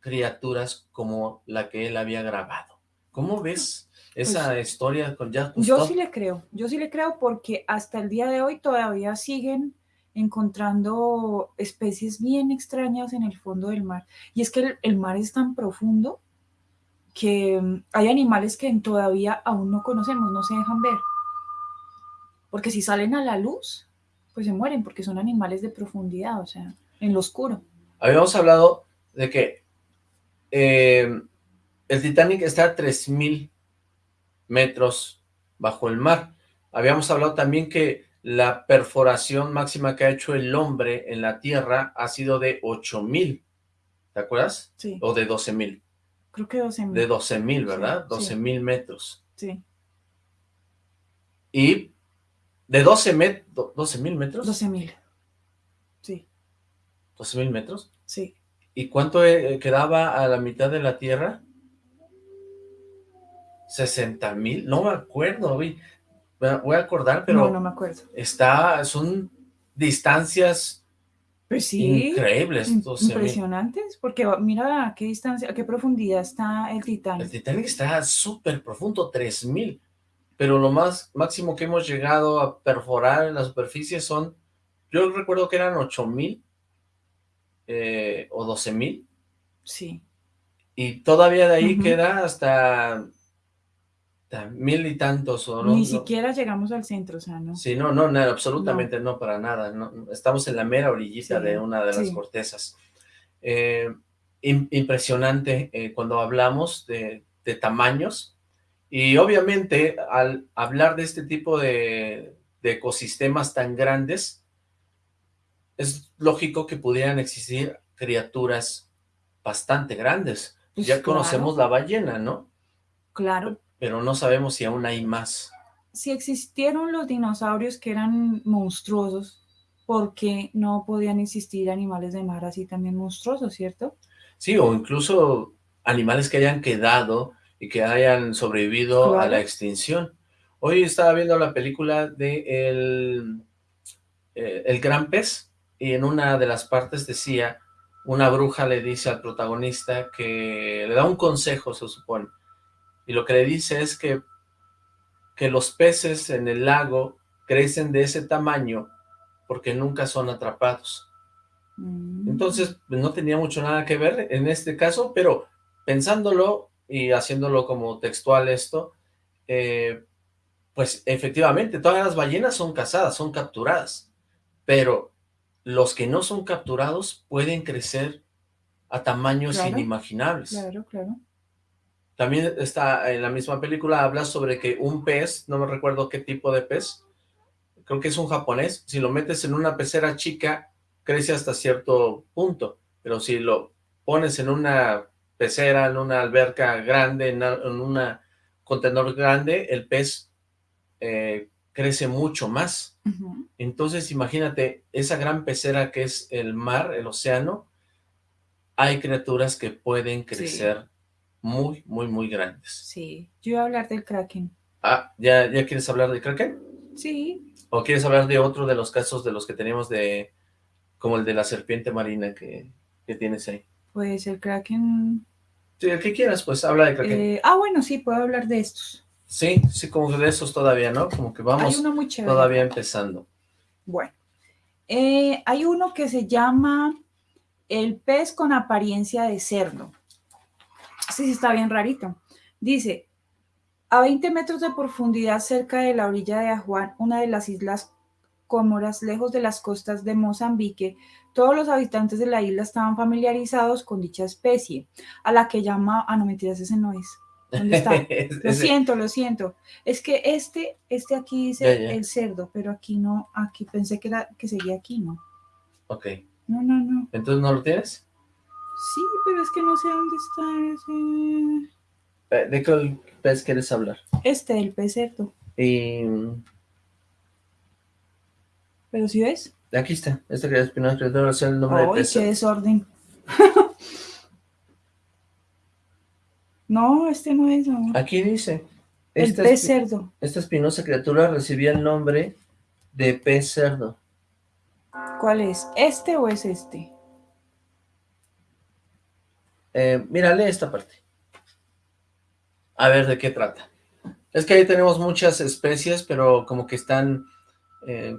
criaturas como la que él había grabado. ¿Cómo ves esa pues, historia con Jacques? Yo sí le creo, yo sí le creo porque hasta el día de hoy todavía siguen encontrando especies bien extrañas en el fondo del mar. Y es que el, mar es tan profundo que mm, hay animales que todavía aún no conocemos, no se dejan ver. Porque si salen a la luz, pues se mueren, porque son animales de profundidad, o sea, en lo oscuro. Habíamos hablado de que eh, el Titanic está a 3.000 metros bajo el mar. Habíamos hablado también que la perforación máxima que ha hecho el hombre en la Tierra ha sido de 8000, ¿te acuerdas? Sí. O de 12000. Creo que 12000. De 12000, ¿verdad? 12000 metros. Sí. Y de 12 met 12 mil metros. 12 Sí. 12 mil metros. Sí. ¿Y cuánto eh, quedaba a la mitad de la Tierra? 60 mil, no me acuerdo, güey voy a acordar, pero... No, no me acuerdo. Está, son distancias pues sí, increíbles. impresionantes, porque mira a qué distancia, a qué profundidad está el Titanic. El Titanic está súper profundo, 3000, pero lo más máximo que hemos llegado a perforar en la superficie son, yo recuerdo que eran 8000 eh, o 12000. Sí. Y todavía de ahí queda hasta mil y tantos o no. Ni siquiera llegamos al centro, o sea, ¿no? Sí, no, no, absolutamente no. para nada. No, estamos en la mera orillita de una de las cortezas. Eh, impresionante eh, cuando hablamos de, tamaños y obviamente al hablar de este tipo de, ecosistemas tan grandes, es lógico que pudieran existir criaturas bastante grandes. Pues ya conocemos la ballena, ¿no? Claro, pero no sabemos si aún hay más. Si existieron los dinosaurios que eran monstruosos, ¿por qué no podían existir animales de mar así también monstruosos, cierto? Sí, o incluso animales que hayan quedado y que hayan sobrevivido a la extinción. Hoy estaba viendo la película de el, eh, el Gran Pez, y en una de las partes decía, una bruja le dice al protagonista que le da un consejo, se supone, y lo que le dice es que, que los peces en el lago crecen de ese tamaño porque nunca son atrapados. Mm. Entonces, pues, no tenía mucho nada que ver en este caso, pero pensándolo y haciéndolo como textual esto, eh, pues efectivamente, todas las ballenas son cazadas, son capturadas, pero los que no son capturados pueden crecer a tamaños inimaginables. Claro, claro. También está en la misma película, habla sobre que un pez, no me recuerdo qué tipo de pez, creo que es un japonés, si lo metes en una pecera chica, crece hasta cierto punto, pero si lo pones en una pecera, en una alberca grande, en, un contenedor grande, el pez eh, crece mucho más. Entonces, imagínate, esa gran pecera que es el mar, el océano, hay criaturas que pueden crecer muy, muy, muy grandes. Sí, yo iba a hablar del Kraken. Ah, ¿ya, ¿ya quieres hablar del Kraken? Sí. ¿O quieres hablar de otro de los casos de los que tenemos de, como el de la serpiente marina que, tienes ahí? Pues el Kraken... Sí, el que quieras, pues habla de Kraken. Eh, ah, bueno, sí, puedo hablar de estos. Sí, sí, como que de esos todavía, ¿no? Como que vamos Hay uno muy chévere. todavía empezando. Bueno, eh, hay uno que se llama el pez con apariencia de cerdo. Sí, sí, está bien rarito. Dice, a 20 metros de profundidad cerca de la orilla de Ajuan, una de las islas Comoras, lejos de las costas de Mozambique, todos los habitantes de la isla estaban familiarizados con dicha especie, a la que llama, ah, no mentiras, ese no es. ¿Dónde está? Lo siento, lo siento. Es que este, este aquí dice el cerdo, pero aquí no, aquí pensé que era que seguía aquí, ¿no? Ok, No, no, no. ¿entonces no lo tienes? Sí, pero es que no sé dónde está ese. Eh, ¿De qué pez quieres hablar? Este, el pez cerdo. Y Pero si ves. aquí está, este que es Espinosa Criatura, es el nombre de ¡Ay, pez. qué desorden! no, este no es, amor. Aquí dice, El esta, pez espi- cerdo. esta espinosa criatura recibía el nombre de pez cerdo. ¿Cuál es? ¿Este o es este? Eh, mira, lee esta parte. A ver de qué trata. Es que ahí tenemos muchas especies, pero como que están, eh,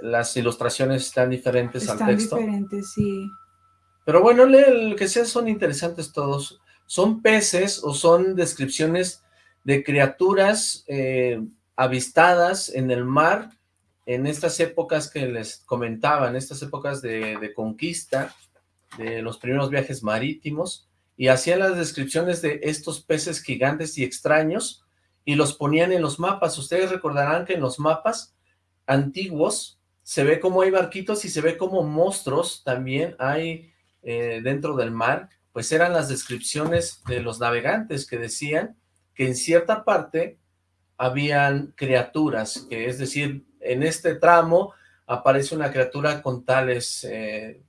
las ilustraciones están diferentes al Están texto. diferentes, sí. Pero bueno, lee lo que sea, son interesantes todos. Son peces o son descripciones de criaturas eh, avistadas en el mar en estas épocas que les comentaba, en estas épocas de, de conquista, de los primeros viajes marítimos, y hacían las descripciones de estos peces gigantes y extraños, y los ponían en los mapas. Ustedes recordarán que en los mapas antiguos se ve como hay barquitos y se ve como monstruos también hay eh, dentro del mar, pues eran las descripciones de los navegantes que decían que en cierta parte habían criaturas, que es decir, en este tramo aparece una criatura con tales, eh,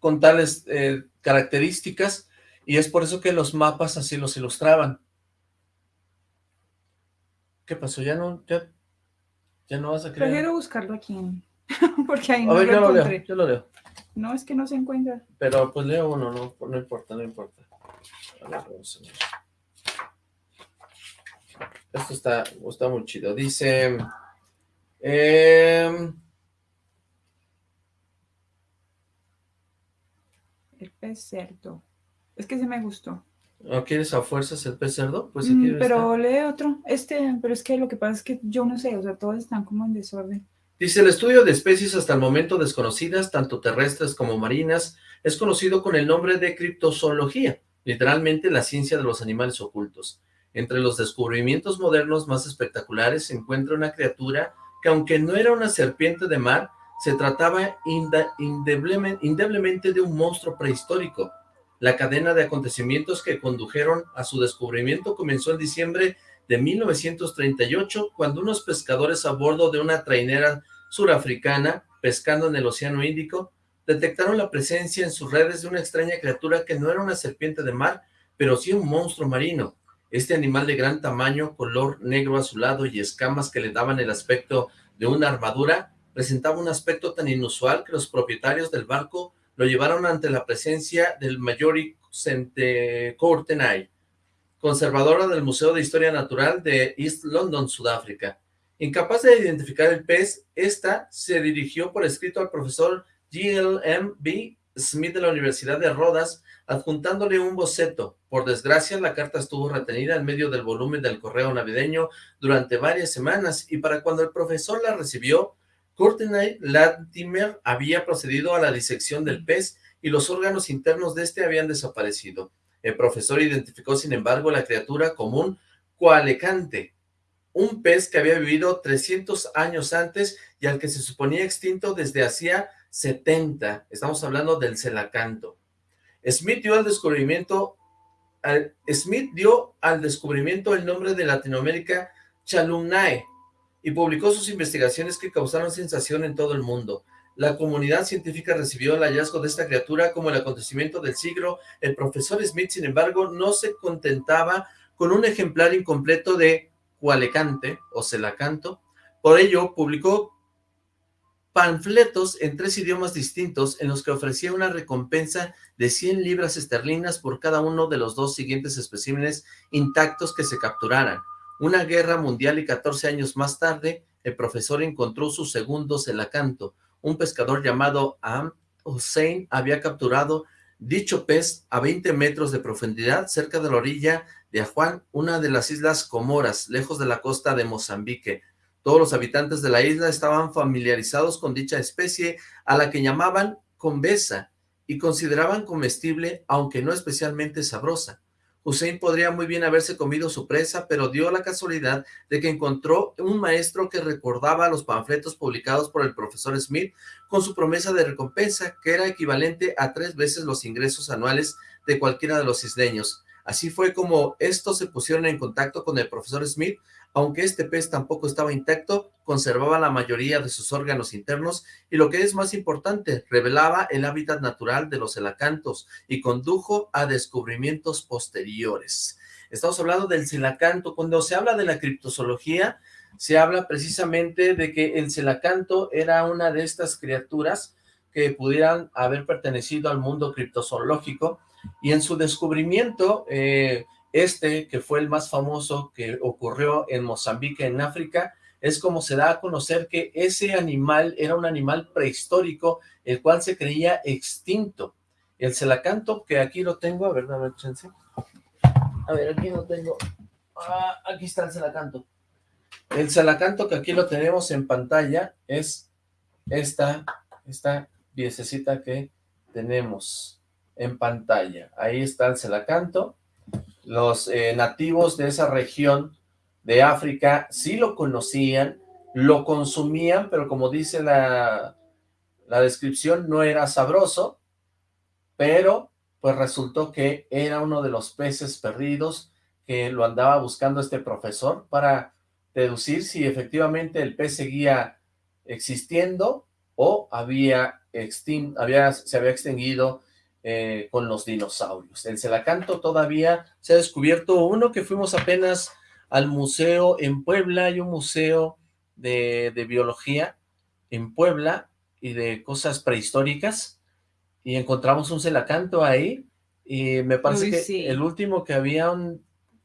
con tales eh, características, y es por eso que los mapas así los ilustraban. ¿Qué pasó? ¿Ya no, ya, ya no vas a creer? Prefiero buscarlo aquí. Porque ahí A no ver, lo yo lo leo, encontré. yo lo leo. No, es que no se encuentra. Pero pues leo uno, no, no importa, no importa. A ver, vamos a ver. Esto está, está muy chido. Dice... em, El pez cerdo. Es que se me gustó. ¿No quieres a fuerzas el pez cerdo? Pues Mm, pero lee otro. Este, pero es que lo que pasa es que yo no sé, o sea, todos están como en desorden. Dice, el estudio de especies hasta el momento desconocidas, tanto terrestres como marinas, es conocido con el nombre de criptozoología, literalmente la ciencia de los animales ocultos. Entre los descubrimientos modernos más espectaculares se encuentra una criatura que aunque no era una serpiente de mar, se trataba indeblemente de un monstruo prehistórico. La cadena de acontecimientos que condujeron a su descubrimiento comenzó en diciembre de 1938, cuando unos pescadores a bordo de una trainera surafricana, pescando en el Océano Índico, detectaron la presencia en sus redes de una extraña criatura que no era una serpiente de mar, pero sí un monstruo marino. Este animal de gran tamaño, color negro azulado y escamas que le daban el aspecto de una armadura, presentaba un aspecto tan inusual que los propietarios del barco lo llevaron ante la presencia del Mayori Courtenay, conservadora del Museo de Historia Natural de East London, Sudáfrica. Incapaz de identificar el pez, esta se dirigió por escrito al profesor G.L.M.B. Smith de la Universidad de Rodas, adjuntándole un boceto. Por desgracia, la carta estuvo retenida en medio del volumen del correo navideño durante varias semanas, y para cuando el profesor la recibió, Courtenay Latimer había procedido a la disección del pez y los órganos internos de este habían desaparecido. El profesor identificó, sin embargo, la criatura como un coalecante, un pez que había vivido 300 años antes y al que se suponía extinto desde hacía 70. Estamos hablando del celacanto. Smith dio al descubrimiento, Smith dio al descubrimiento el nombre de Latinoamérica Chalumnae y publicó sus investigaciones que causaron sensación en todo el mundo. La comunidad científica recibió el hallazgo de esta criatura como el acontecimiento del siglo. El profesor Smith, sin embargo, no se contentaba con un ejemplar incompleto de Cualecante o Celacanto. Por ello, publicó panfletos en tres idiomas distintos en los que ofrecía una recompensa de 100 libras esterlinas por cada uno de los dos siguientes especímenes intactos que se capturaran. Una guerra mundial y 14 años más tarde, el profesor encontró su segundo celacanto. Un pescador llamado Am Hussein había capturado dicho pez a 20 metros de profundidad cerca de la orilla de Ajuan, una de las islas Comoras, lejos de la costa de Mozambique. Todos los habitantes de la isla estaban familiarizados con dicha especie, a la que llamaban convesa, y consideraban comestible, aunque no especialmente sabrosa. Hussein podría muy bien haberse comido su presa, pero dio la casualidad de que encontró un maestro que recordaba los panfletos publicados por el profesor Smith con su promesa de recompensa, que era equivalente a tres veces los ingresos anuales de cualquiera de los isleños. Así fue como estos se pusieron en contacto con el profesor Smith, aunque este pez tampoco estaba intacto, conservaba la mayoría de sus órganos internos y lo que es más importante, revelaba el hábitat natural de los elacantos y condujo a descubrimientos posteriores. Estamos hablando del celacanto. Cuando se habla de la criptozoología, se habla precisamente de que el celacanto era una de estas criaturas que pudieran haber pertenecido al mundo criptozoológico y en su descubrimiento, eh, este, que fue el más famoso que ocurrió en Mozambique, en África, es como se da a conocer que ese animal era un animal prehistórico, el cual se creía extinto. El celacanto, que aquí lo tengo, a ver, dame chance. A ver, aquí lo tengo. Ah, aquí está el celacanto. El celacanto que aquí lo tenemos en pantalla es esta, esta piececita que tenemos en pantalla. Ahí está el celacanto los eh, nativos de esa región de África sí lo conocían, lo consumían, pero como dice la, la descripción, no era sabroso, pero pues resultó que era uno de los peces perdidos que lo andaba buscando este profesor para deducir si efectivamente el pez seguía existiendo o había, había se había extinguido eh, con los dinosaurios. En Celacanto todavía se ha descubierto uno que fuimos apenas al museo en Puebla, hay un museo de, biología en Puebla y de cosas prehistóricas y encontramos un celacanto ahí y me parece que el último que habían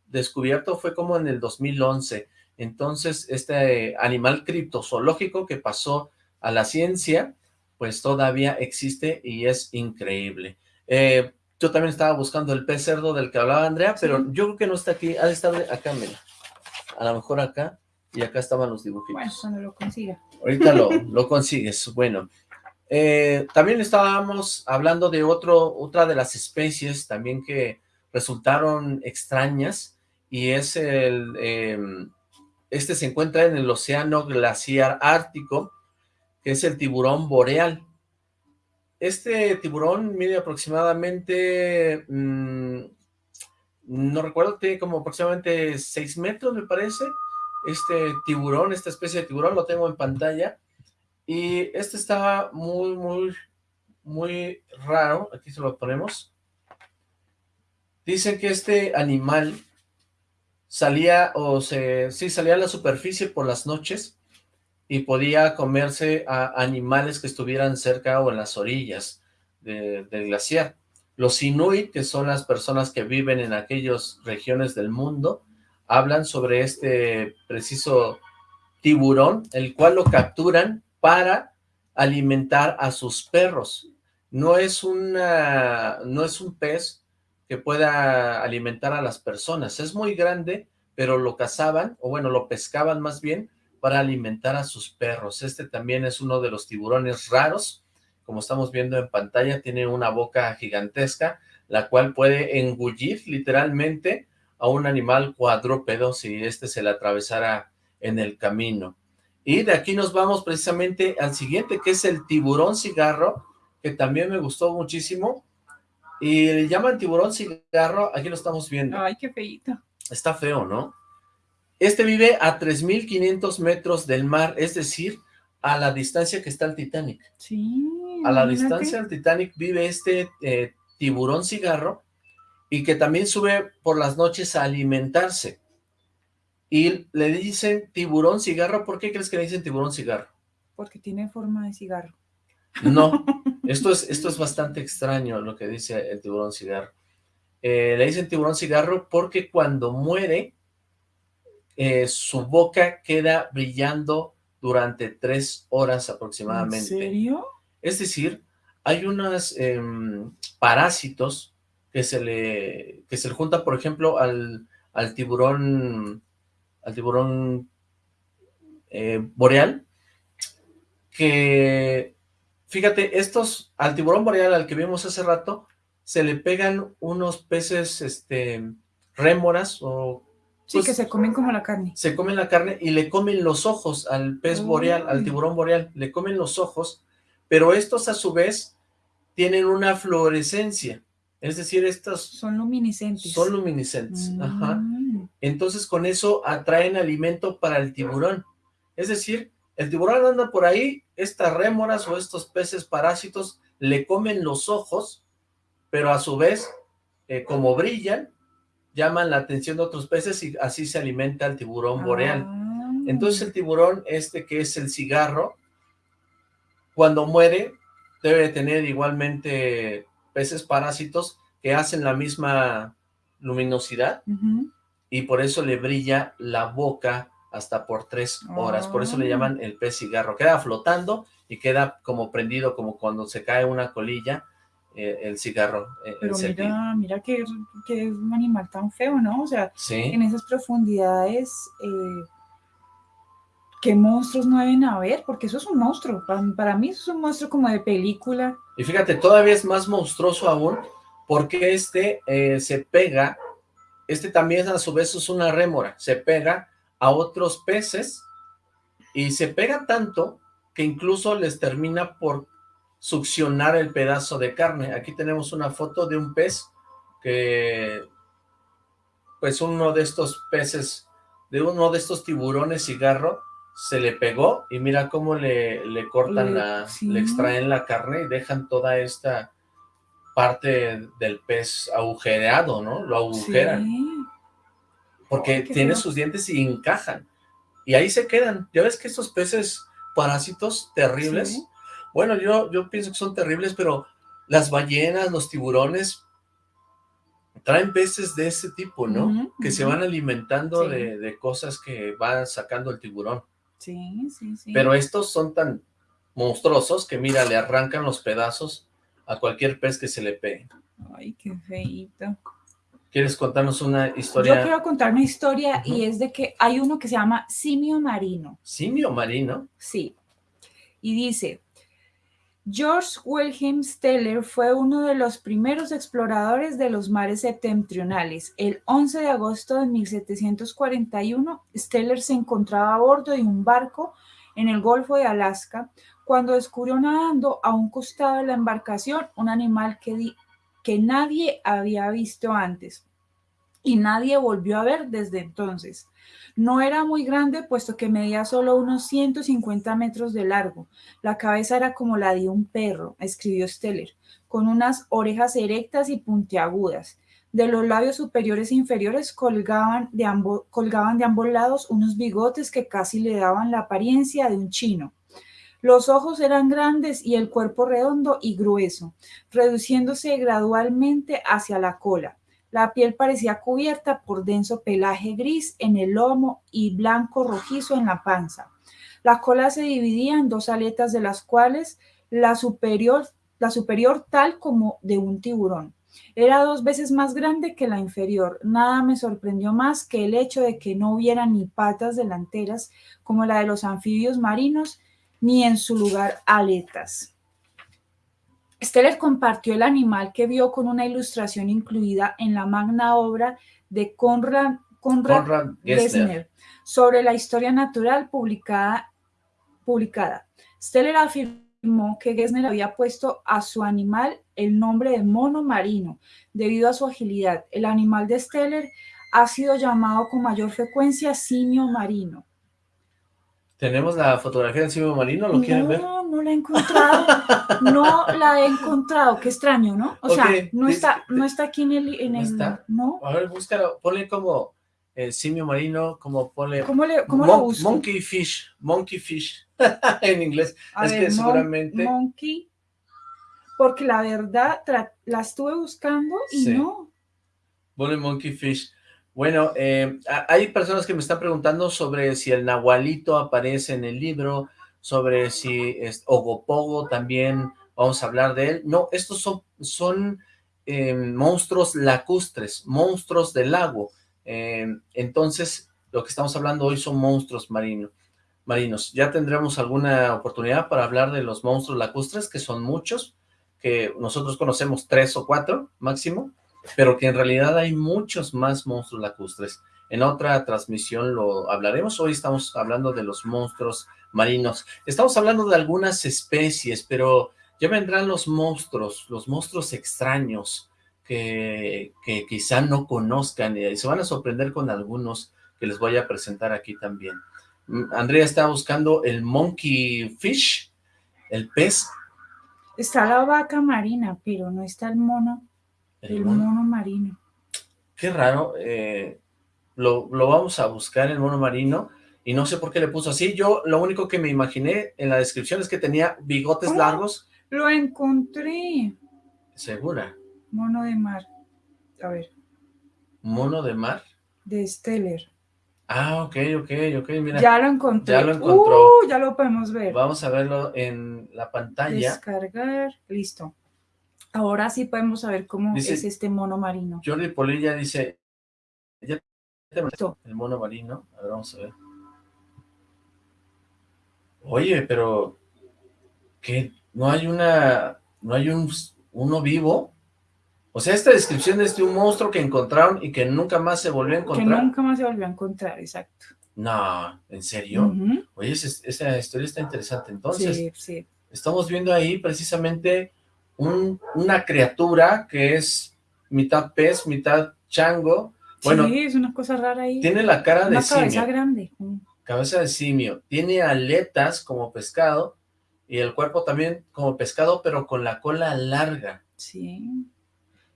descubierto fue como en el 2011. Entonces, este animal criptozoológico que pasó a la ciencia, pues todavía existe y es increíble. Eh, yo también estaba buscando el pez cerdo del que hablaba Andrea, pero yo creo que no está aquí. Ha de estar acá, mira. A lo mejor acá. Y acá estaban los dibujitos. Bueno, cuando lo consiga. Ahorita lo, lo consigues. Bueno. Eh, también estábamos hablando de otro, otra de las especies también que resultaron extrañas. Y es el... Em, este se encuentra en el océano glaciar ártico, que es el tiburón boreal. Este tiburón mide aproximadamente, mm, no recuerdo, tiene como aproximadamente 6 metros, me parece. Este tiburón, esta especie de tiburón, lo tengo en pantalla. Y este está muy, muy, muy raro. Aquí se lo ponemos. Dicen que este animal salía, o se, sí, salía a la superficie por las noches y podía comerse a animales que estuvieran cerca o en las orillas del glaciar. Los Inuit, que son las personas que viven en aquellas regiones del mundo, hablan sobre este preciso tiburón, el cual lo capturan para alimentar a sus perros. No es, una, no es un pez que pueda alimentar a las personas. Es muy grande, pero lo cazaban, o bueno, lo pescaban más bien, para alimentar a sus perros. Este también es uno de los tiburones raros, como estamos viendo en pantalla, tiene una boca gigantesca, la cual puede engullir literalmente a un animal cuadrúpedo si este se le atravesara en el camino. Y de aquí nos vamos precisamente al siguiente, que es el tiburón cigarro, que también me gustó muchísimo. Y le llaman tiburón cigarro, aquí lo estamos viendo. Ay, qué feito. Está feo, ¿no? Este vive a 3.500 metros del mar, es decir, a la distancia que está el Titanic. Sí. A la distancia del Titanic vive este eh, tiburón cigarro y que también sube por las noches a alimentarse. Y le dicen tiburón cigarro, ¿por qué crees que le dicen tiburón cigarro? porque tiene forma de cigarro. No, esto es, esto es bastante extraño lo que dice el tiburón cigarro. Eh, le dicen tiburón cigarro porque cuando muere, eh, su boca queda brillando durante tres horas aproximadamente. ¿En serio? Es decir, hay unos em, parásitos que se le que se le juntan, por ejemplo, al, al tiburón al tiburón eh, boreal, que, fíjate, estos, al tiburón boreal al que vimos hace rato, se le pegan unos peces, este, rémoras o... Sí, pues, que se comen como la carne. Se comen la carne y le comen los ojos al pez boreal, al tiburón boreal, le comen los ojos, pero estos a su vez tienen una fluorescencia, es decir, estos Son luminiscentes. son luminiscentes, ajá. Mm. Entonces con eso atraen alimento para el tiburón. Es decir, el tiburón anda por ahí, estas rémoras o estos peces parásitos le comen los ojos, pero a su vez, eh, como brillan, llaman la atención de otros peces y así se alimenta el tiburón boreal. Ah. Entonces el tiburón este que es el cigarro, cuando muere, debe de tener igualmente peces parásitos que hacen la misma luminosidad y por eso le brilla la boca hasta por tres horas, por eso le Ah. llaman el pez cigarro, queda flotando y queda como prendido, como cuando se cae una colilla, eh, el cigarro, eh, Pero mira, mira que, que es un animal tan feo, ¿no? O sea, Sí, en esas profundidades, eh, ¿qué monstruos no deben haber? Porque eso es un monstruo. Para, para mí eso es un monstruo como de película. y fíjate, todavía es más monstruoso aún, porque este se pega, este también a su vez es una rémora, se pega a otros peces, y se pega tanto que incluso les termina por succionar el pedazo de carne. Aquí tenemos una foto de un pez que, pues uno de estos peces, de uno de estos tiburones cigarro, se le pegó y mira cómo le, le cortan la, sí. le extraen la carne y dejan toda esta parte del pez agujereado, ¿no? Lo agujeran Sí. porque tiene feo. sus dientes y encajan. Y ahí se quedan. Ya ves que estos peces parásitos terribles, Sí. Bueno, yo, yo pienso que son terribles, pero las ballenas, los tiburones, traen peces de ese tipo, ¿no? Que se van alimentando Sí. de, de cosas que va sacando el tiburón. Sí, sí, sí. Pero estos son tan monstruosos que, mira, le arrancan los pedazos a cualquier pez que se le pegue. Ay, qué feíto. ¿Quieres contarnos una Yo historia quiero contar una historia y es de que hay uno que se llama simio marino. simio marino? Sí. Y dice, George Wilhelm Steller fue uno de los primeros exploradores de los mares septentrionales. El 11 de agosto de 1741, Steller se encontraba a bordo de un barco en el Golfo de Alaska cuando descubrió nadando a un costado de la embarcación un animal que, que nadie había visto antes y nadie volvió a ver desde entonces. No era muy grande, puesto que medía solo unos 150 metros de largo. La cabeza era como la de un perro, escribió Steller, con unas orejas erectas y puntiagudas. De los labios superiores e inferiores colgaban de, ambo- colgaban de ambos lados unos bigotes que casi le daban la apariencia de un chino. Los ojos eran grandes y el cuerpo redondo y grueso, reduciéndose gradualmente hacia la cola. La piel parecía cubierta por denso pelaje gris en el lomo y blanco rojizo en la panza. La cola se dividía en dos aletas de las cuales la superior, la superior tal como de un tiburón. Era dos veces más grande que la inferior. Nada me sorprendió más que el hecho de que no hubiera ni patas delanteras como la de los anfibios marinos, ni en su lugar aletas. Steller compartió el animal que vio con una ilustración incluida en la magna obra de Conrad, Conrad. Gessner sobre la historia natural publicada. publicada. Steller afirmó que Gessner había puesto a su animal el nombre de mono marino debido a su agilidad. El animal de Steller ha sido llamado con mayor frecuencia simio marino. ¿Tenemos la fotografía del simio marino? ¿Lo quieren no, ver? no la he encontrado. No la he encontrado. Qué extraño, ¿no? O sea, no está, no está aquí en el, en ¿No el- está? no. A ver, búscalo, ponle como el simio marino, como ponle ¿Cómo le, cómo mon- lo busco? monkey fish, monkey fish. en inglés. A es ver, que seguramente... Monkey. Porque la verdad, la estuve buscando y Sí. no. Bully Monkey Fish. Bueno, eh, hay personas que me están preguntando sobre si el nahualito aparece en el libro, sobre si es Ogopogo también, vamos a hablar de él. No, estos son, son eh, monstruos lacustres, monstruos del lago. Eh, entonces, lo que estamos hablando hoy son monstruos marinos. marinos. Ya tendremos alguna oportunidad para hablar de los monstruos lacustres, que son muchos, que nosotros conocemos tres o cuatro máximo, pero que en realidad hay muchos más monstruos lacustres. En otra transmisión lo hablaremos, hoy estamos hablando de los monstruos marinos. Estamos hablando de algunas especies, pero ya vendrán los monstruos, los monstruos extraños, que, que quizá no conozcan y se van a sorprender con algunos que les voy a presentar aquí también. Mm, Andrea está buscando el monkey fish, el pez. Está la vaca marina, pero no está el mono, el el mono. mono marino. Qué raro, eh, lo, lo vamos a buscar el mono marino y no sé por qué le puso así. Yo lo único que me imaginé en la descripción es que tenía bigotes Oh. largos. Lo encontré. Segura. Mono de mar. A ver, Mono de mar. de Steller. Ah, ok, ok, ok, mira. Ya lo encontré. ya lo encontró. Uh, ya lo podemos ver. Vamos a verlo en la pantalla. Descargar. Listo. Ahora sí podemos saber cómo Dice- es este mono marino. Jordi Polilla dice, ya te el mono marino, a ver, vamos a ver. Oye, pero, ¿qué? ¿No hay una, no hay un, uno vivo? O sea, esta descripción es de un monstruo que encontraron y que nunca más se volvió a Que encontrar. nunca más se volvió a encontrar, exacto. No, ¿en serio? Oye, esa, esa historia está interesante. Entonces, Sí, sí. estamos viendo ahí precisamente un- una criatura que es mitad pez, mitad chango. Bueno, sí, es una cosa rara ahí. tiene la cara de una cabeza simio, grande. Cabeza de simio. Tiene aletas como pescado y el cuerpo también como pescado, pero con la cola larga. Sí.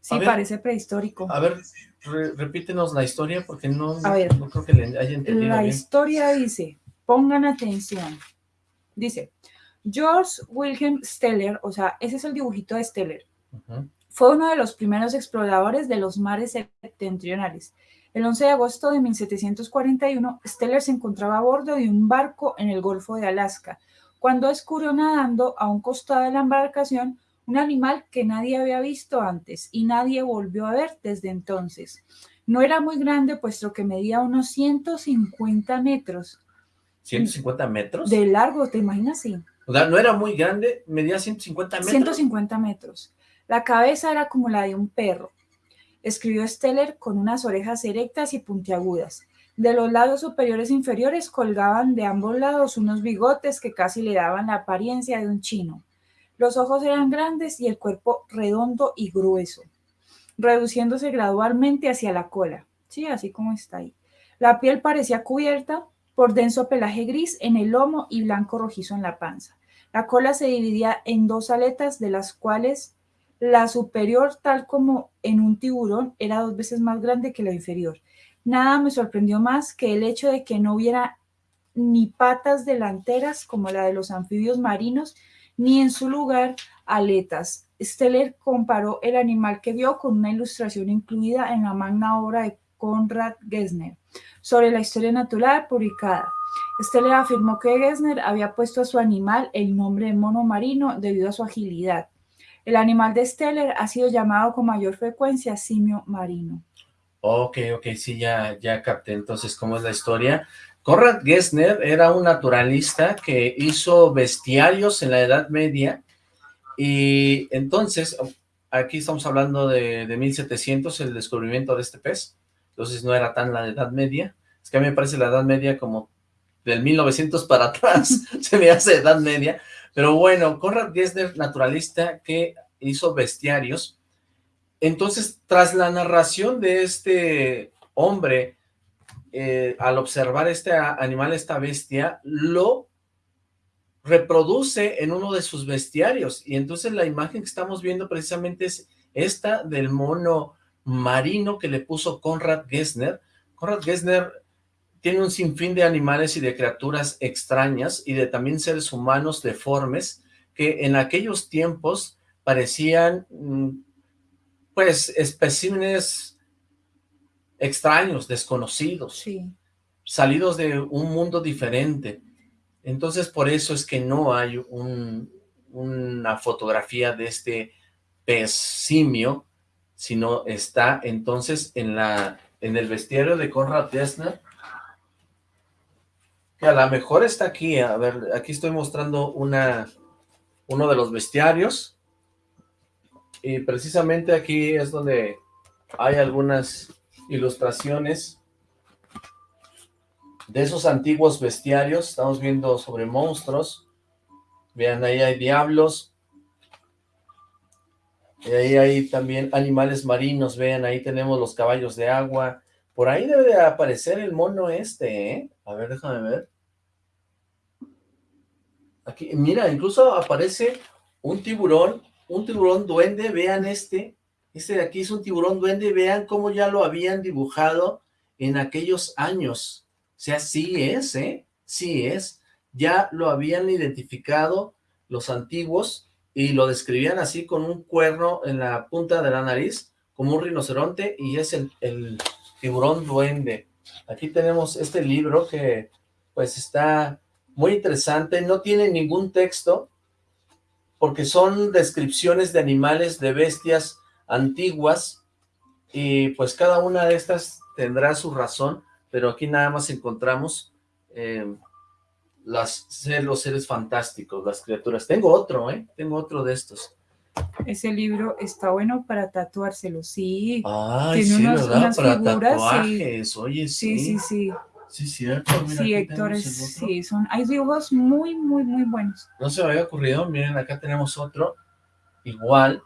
Sí, ver. parece prehistórico. A ver, re- repítenos la historia porque no, ver. no creo que le haya entendido La bien. historia dice, pongan atención. Dice, George Wilhelm Steller, o sea, ese es el dibujito de Steller, fue uno de los primeros exploradores de los mares septentrionales. El 11 de agosto de 1741, Steller se encontraba a bordo de un barco en el Golfo de Alaska, cuando descubrió nadando a un costado de la embarcación un animal que nadie había visto antes y nadie volvió a ver desde entonces. No era muy grande, puesto que medía unos 150 metros 150 metros. de largo, ¿te imaginas? Sí, O sea, no era muy grande, medía 150 metros. 150 metros. La cabeza era como la de un perro. Escribió Steller con unas orejas erectas y puntiagudas. De los lados superiores e inferiores colgaban de ambos lados unos bigotes que casi le daban la apariencia de un chino. Los ojos eran grandes y el cuerpo redondo y grueso, reduciéndose gradualmente hacia la cola. Sí, así como está ahí. La piel parecía cubierta por denso pelaje gris en el lomo y blanco rojizo en la panza. La cola se dividía en dos aletas, de las cuales la superior, tal como en un tiburón, era dos veces más grande que la inferior. Nada me sorprendió más que el hecho de que no hubiera ni patas delanteras como la de los anfibios marinos, ni en su lugar aletas. Steller comparó el animal que vio con una ilustración incluida en la magna obra de Conrad Gessner sobre la historia natural publicada. Steller afirmó que Gessner había puesto a su animal el nombre de mono marino debido a su agilidad. El animal de Steller ha sido llamado con mayor frecuencia simio marino. Ok, ok, sí, ya, ya capté entonces cómo es la historia. Conrad Gessner era un naturalista que hizo bestiarios en la Edad Media y entonces, aquí estamos hablando de, de 1700, el descubrimiento de este pez, entonces no era tan la Edad Media, es que a mí me parece la Edad Media como del 1900 para atrás, se me hace Edad Media, pero bueno, Conrad Gessner, naturalista que hizo bestiarios, entonces, tras la narración de este hombre, eh, al observar este animal, esta bestia, lo reproduce en uno de sus bestiarios. Y entonces la imagen que estamos viendo precisamente es esta del mono marino que le puso Conrad Gessner. Conrad Gessner tiene un sinfín de animales y de criaturas extrañas y de también seres humanos deformes que en aquellos tiempos parecían, mm, pues, especímenes extraños, desconocidos, Sí. salidos de un mundo diferente. Entonces, por eso es que no hay un- una fotografía de este pez simio, sino está entonces en la en el bestiario de Conrad Dessner, que a lo mejor está aquí, a ver, aquí estoy mostrando una, uno de los bestiarios, y precisamente aquí es donde hay algunas ilustraciones de esos antiguos bestiarios, estamos viendo sobre monstruos, vean ahí hay diablos, y ahí hay también animales marinos, vean, ahí tenemos los caballos de agua, por ahí debe de aparecer el mono este, ¿eh? A ver, déjame ver. Aquí, mira, incluso aparece un tiburón, un tiburón duende, vean este, este de aquí es un tiburón duende, vean cómo ya lo habían dibujado en aquellos años. O sea, sí es, ¿eh? Sí es. Ya lo habían identificado los antiguos y lo describían así con un cuerno en la punta de la nariz, como un rinoceronte, y es el, el tiburón duende. Aquí tenemos este libro que pues está muy interesante, no tiene ningún texto, porque son descripciones de animales, de bestias antiguas, y pues cada una de estas tendrá su razón, pero aquí nada más encontramos eh, las, los seres fantásticos, las criaturas. Tengo otro, ¿eh? Tengo otro de estos. Ese libro está bueno para tatuárselo, sí. Ay, Tiene sí, unas- ¿verdad? unas Para figuras, sí. tatuajes, oye, Sí, sí. sí, sí. Sí, cierto. mira, Sí, Héctor, sí, son, hay dibujos muy, muy, muy buenos. No se me había ocurrido, miren, acá tenemos otro, igual,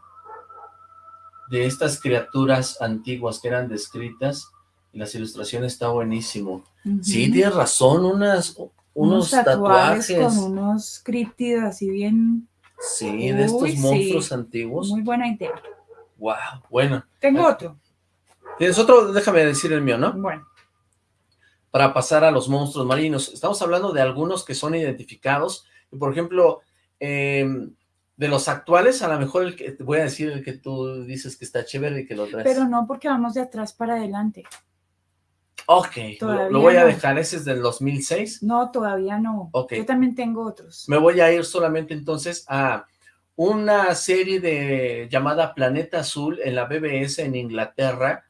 de estas criaturas antiguas que eran descritas, y las ilustraciones está buenísimo. Sí, tienes razón, unas, unos, tatuajes, con unos críptidos así bien, sí, de estos sí. monstruos antiguos. muy buena idea. Wow, bueno. Tengo otro. ¿Tienes otro? Déjame decir el mío, ¿no? Bueno, para pasar a los monstruos marinos. Estamos hablando de algunos que son identificados, por ejemplo, eh, de los actuales, a lo mejor el que, voy a decir el que tú dices que está chévere y que lo traes. pero no porque vamos de atrás para adelante. Ok, lo, voy a dejar, ese es del 2006. No, todavía no. Ok. Yo también tengo otros. Me voy a ir solamente entonces a una serie de llamada Planeta Azul en la BBS en Inglaterra.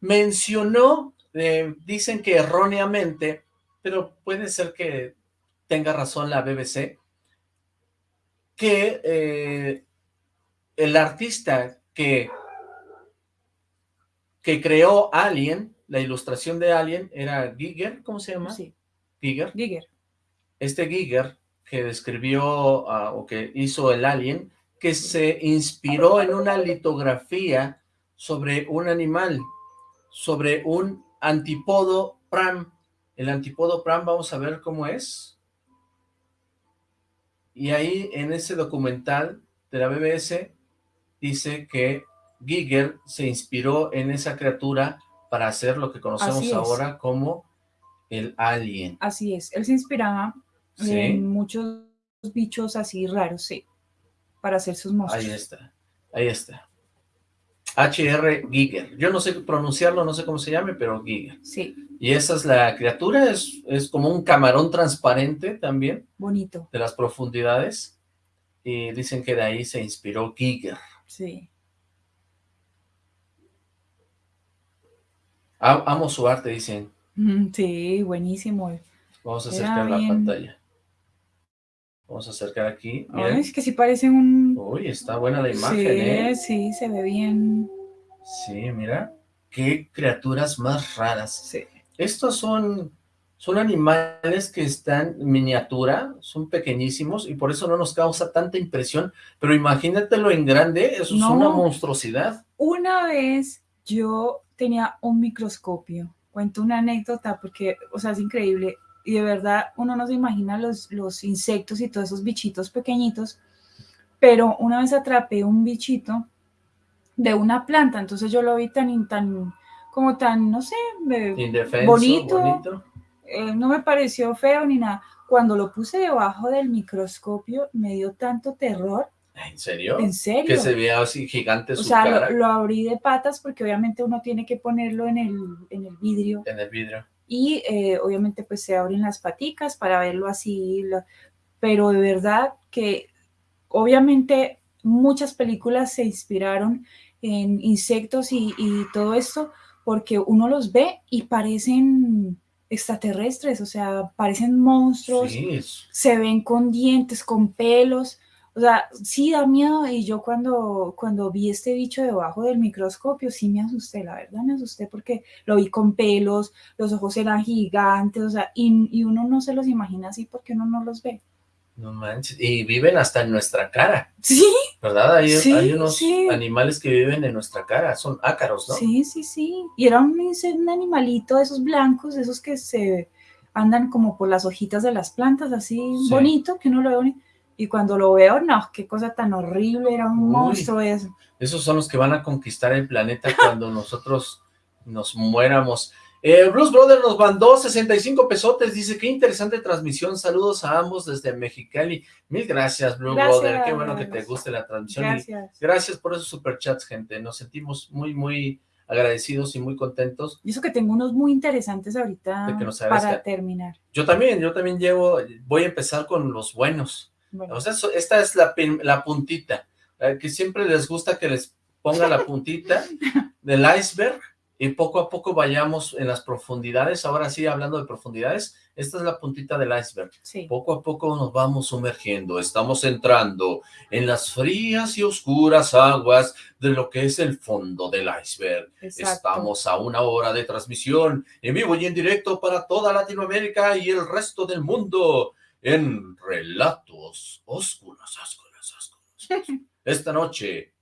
Mencionó, eh, dicen que erróneamente, pero puede ser que tenga razón la BBC, que eh, el artista que, que creó Alien, la ilustración de Alien, era Giger, ¿cómo se llama? Sí, Giger Giger. este Giger que describió ah, o que hizo el alien, que se inspiró en una litografía sobre un animal, sobre un antipodo pram. El antipodo pram, vamos a ver cómo es. Y ahí en ese documental de la BBC dice que Giger se inspiró en esa criatura para hacer lo que conocemos ahora como el alien. Así es. Él se inspiraba Sí. en muchos bichos así raros, sí, para hacer sus monstruos. Ahí está, ahí está. H.R. Giger. Yo no sé pronunciarlo, no sé cómo se llame, pero Giger. Sí, Y esa es la criatura, es, es como un camarón transparente también, bonito, de las profundidades. Y dicen que de ahí se inspiró Giger. sí. Amo su arte, dicen. Sí, buenísimo. Vamos a acercar la pantalla. Vamos a acercar aquí. Ay, es que sí parece un... Uy, está buena la imagen, sí, ¿eh? sí, se ve bien. Sí, mira. Qué criaturas más raras. Sí. Estos son, son animales que están en miniatura, son pequeñísimos y por eso no nos causa tanta impresión, pero imagínatelo en grande, eso es una monstruosidad. Una vez yo tenía un microscopio. Cuento una anécdota porque, o sea, es increíble. Y de verdad, uno no se imagina los, los insectos y todos esos bichitos pequeñitos. Pero una vez atrapé un bichito de una planta, entonces yo lo vi tan, tan como tan, no sé, Indefenso, bonito. bonito. eh, no me pareció feo ni nada. Cuando lo puse debajo del microscopio me dio tanto terror, ¿En serio? en serio. Que se veía así gigante o su sea, cara lo, lo abrí de patas porque obviamente uno tiene que ponerlo en el, en el vidrio en el vidrio. y eh, obviamente pues se abren las paticas para verlo así, lo- pero de verdad que obviamente muchas películas se inspiraron en insectos y, y todo esto porque uno los ve y parecen extraterrestres, o sea, parecen monstruos, Sí, se ven con dientes, con pelos, o sea, sí da miedo y yo cuando, cuando vi este bicho debajo del microscopio sí me asusté, la verdad me asusté porque lo vi con pelos, los ojos eran gigantes, o sea, y, y uno no se los imagina así porque uno no los ve. no manches. Y viven hasta en nuestra cara, Sí, ¿verdad? Hay, Sí, hay unos sí. animales que viven en nuestra cara, son ácaros, ¿no? sí, sí, sí. Y era un, animalito de esos blancos, de esos que se andan como por las hojitas de las plantas, así Sí. bonito, que uno lo ve bonito. Y cuando lo veo, no, qué cosa tan horrible, era un Uy. monstruo eso. Esos son los que van a conquistar el planeta cuando nosotros nos muéramos. Eh, Blues Brother nos mandó 65 pesotes, dice, qué interesante transmisión, saludos a ambos desde Mexicali. Mil gracias, Blue Gracias. Brother, qué bueno que te guste la transmisión. Gracias. gracias por esos superchats, gente, nos sentimos muy, muy agradecidos y muy contentos. Y eso que tengo unos muy interesantes ahorita De que nos para terminar. Yo también, yo también llevo, voy a empezar con los buenos. Bueno, O sea, esta es la, la puntita, eh, que siempre les gusta que les ponga la puntita del iceberg y poco a poco vayamos en las profundidades. Ahora sí, hablando de profundidades, esta es la puntita del iceberg. sí. Poco a poco nos vamos sumergiendo, estamos entrando en las frías y oscuras aguas de lo que es el fondo del iceberg. Exacto. Estamos a una hora de transmisión en vivo y en directo para toda Latinoamérica y el resto del mundo en Relatos Oscuros, Oscuros, Oscuros. Esta noche,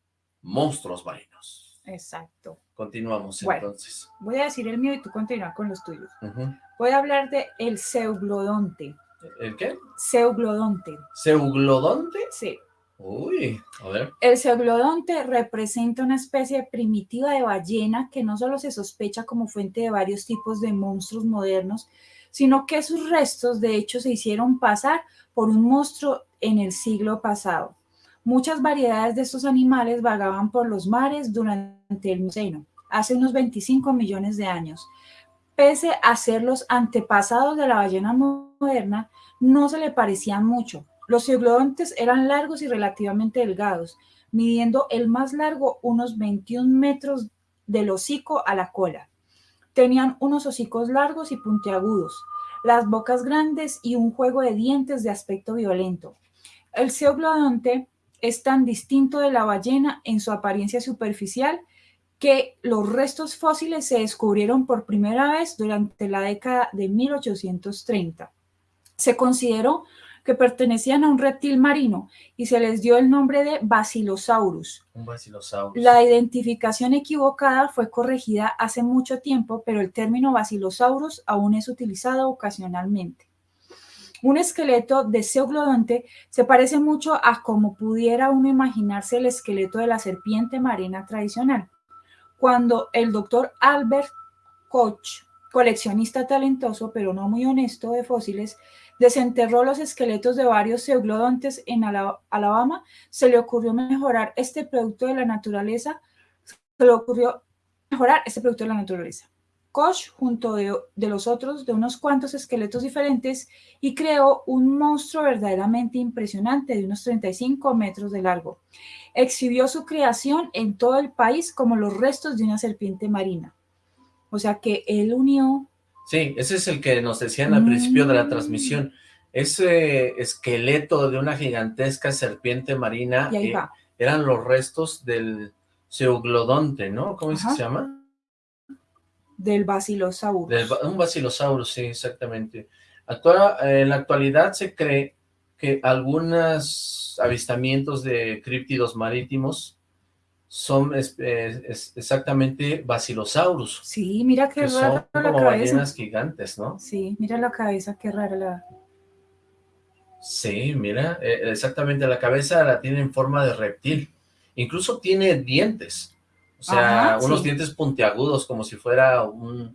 monstruos marinos. Exacto. Continuamos Bueno. entonces. Voy a decir el mío y tú continúa con los tuyos. Voy a hablar de el zeuglodonte. ¿El qué? Zeuglodonte. ¿Seuglodonte? Sí. Uy, a ver. El zeuglodonte representa una especie primitiva de ballena que no solo se sospecha como fuente de varios tipos de monstruos modernos, sino que sus restos de hecho se hicieron pasar por un monstruo en el siglo pasado. Muchas variedades de estos animales vagaban por los mares durante el Mioceno, hace unos 25 millones de años. Pese a ser los antepasados de la ballena moderna, no se le parecían mucho. Los zeuglodontes eran largos y relativamente delgados, midiendo el más largo unos 21 metros del hocico a la cola. Tenían unos hocicos largos y puntiagudos, las bocas grandes y un juego de dientes de aspecto violento. El zeuglodonte es tan distinto de la ballena en su apariencia superficial que los restos fósiles se descubrieron por primera vez durante la década de 1830. Se consideró que pertenecían a un reptil marino y se les dio el nombre de Basilosaurus. Un basilosaurus. La identificación equivocada fue corregida hace mucho tiempo, pero el término Basilosaurus aún es utilizado ocasionalmente. Un esqueleto de zeuglodonte se parece mucho a como pudiera uno imaginarse el esqueleto de la serpiente marina tradicional. Cuando el doctor Albert Koch, coleccionista talentoso pero no muy honesto de fósiles, desenterró los esqueletos de varios zeuglodontes en Ala- Alabama, se le ocurrió mejorar este producto de la naturaleza, se le ocurrió mejorar este producto de la naturaleza. Koch, junto de, de los otros, de unos cuantos esqueletos diferentes, y creó un monstruo verdaderamente impresionante de unos 35 metros de largo. Exhibió su creación en todo el país como los restos de una serpiente marina. O sea que él unió Sí, ese es el que nos decían al principio de la transmisión. Ese esqueleto de una gigantesca serpiente marina eh, eran los restos del zeuglodonte, ¿no? ¿Cómo es que se llama? Del Basilosaurus. Del un basilosaurus, sí, exactamente. Actua- eh, en la actualidad se cree que algunos avistamientos de críptidos marítimos son es- exactamente basilosaurus, Sí, mira qué que son rara la como cabeza. ballenas gigantes, ¿no? Sí, mira la cabeza, qué rara la. Sí, mira, eh, exactamente, la cabeza la tiene en forma de reptil, incluso tiene dientes, O sea, Ajá, unos sí. dientes puntiagudos, como si fuera un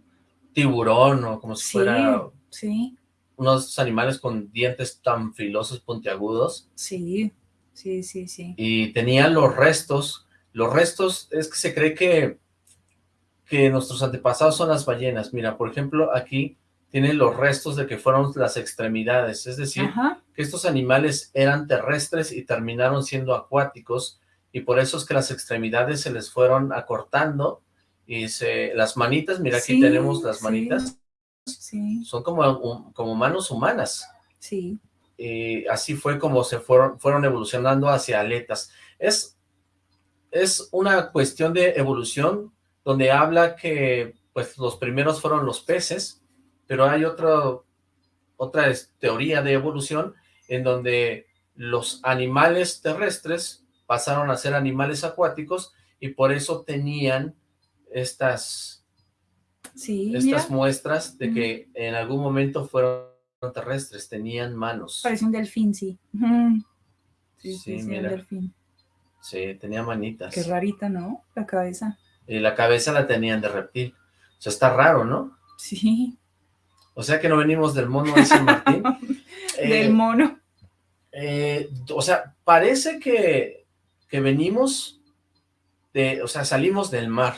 tiburón o como si Sí, fuera sí, unos animales con dientes tan filosos, puntiagudos. sí, sí, sí, sí. Y tenían los restos. Los restos, es que se cree que, que nuestros antepasados son las ballenas. Mira, por ejemplo, aquí tienen los restos de que fueron las extremidades. Es decir, Ajá, que estos animales eran terrestres y terminaron siendo acuáticos y por eso es que las extremidades se les fueron acortando y se las manitas, mira aquí Sí, tenemos las manitas, sí, son como, un- como manos humanas sí. y así fue como se fueron, fueron evolucionando hacia aletas. Es, es una cuestión de evolución donde habla que pues los primeros fueron los peces, pero hay otra es- teoría de evolución en donde los animales terrestres pasaron a ser animales acuáticos y por eso tenían estas, Sí, estas mira, muestras de que en algún momento fueron terrestres, tenían manos. parece un delfín. Sí, Sí, sí, sí, mira. un delfín. Sí, tenía manitas. Qué rarita, ¿no? La cabeza. Y la cabeza la tenían de reptil. O sea, está raro, ¿no? Sí, O sea que no venimos del mono de San Martín. Eh, del mono. eh, o sea, parece que, que venimos de, o sea, salimos del mar.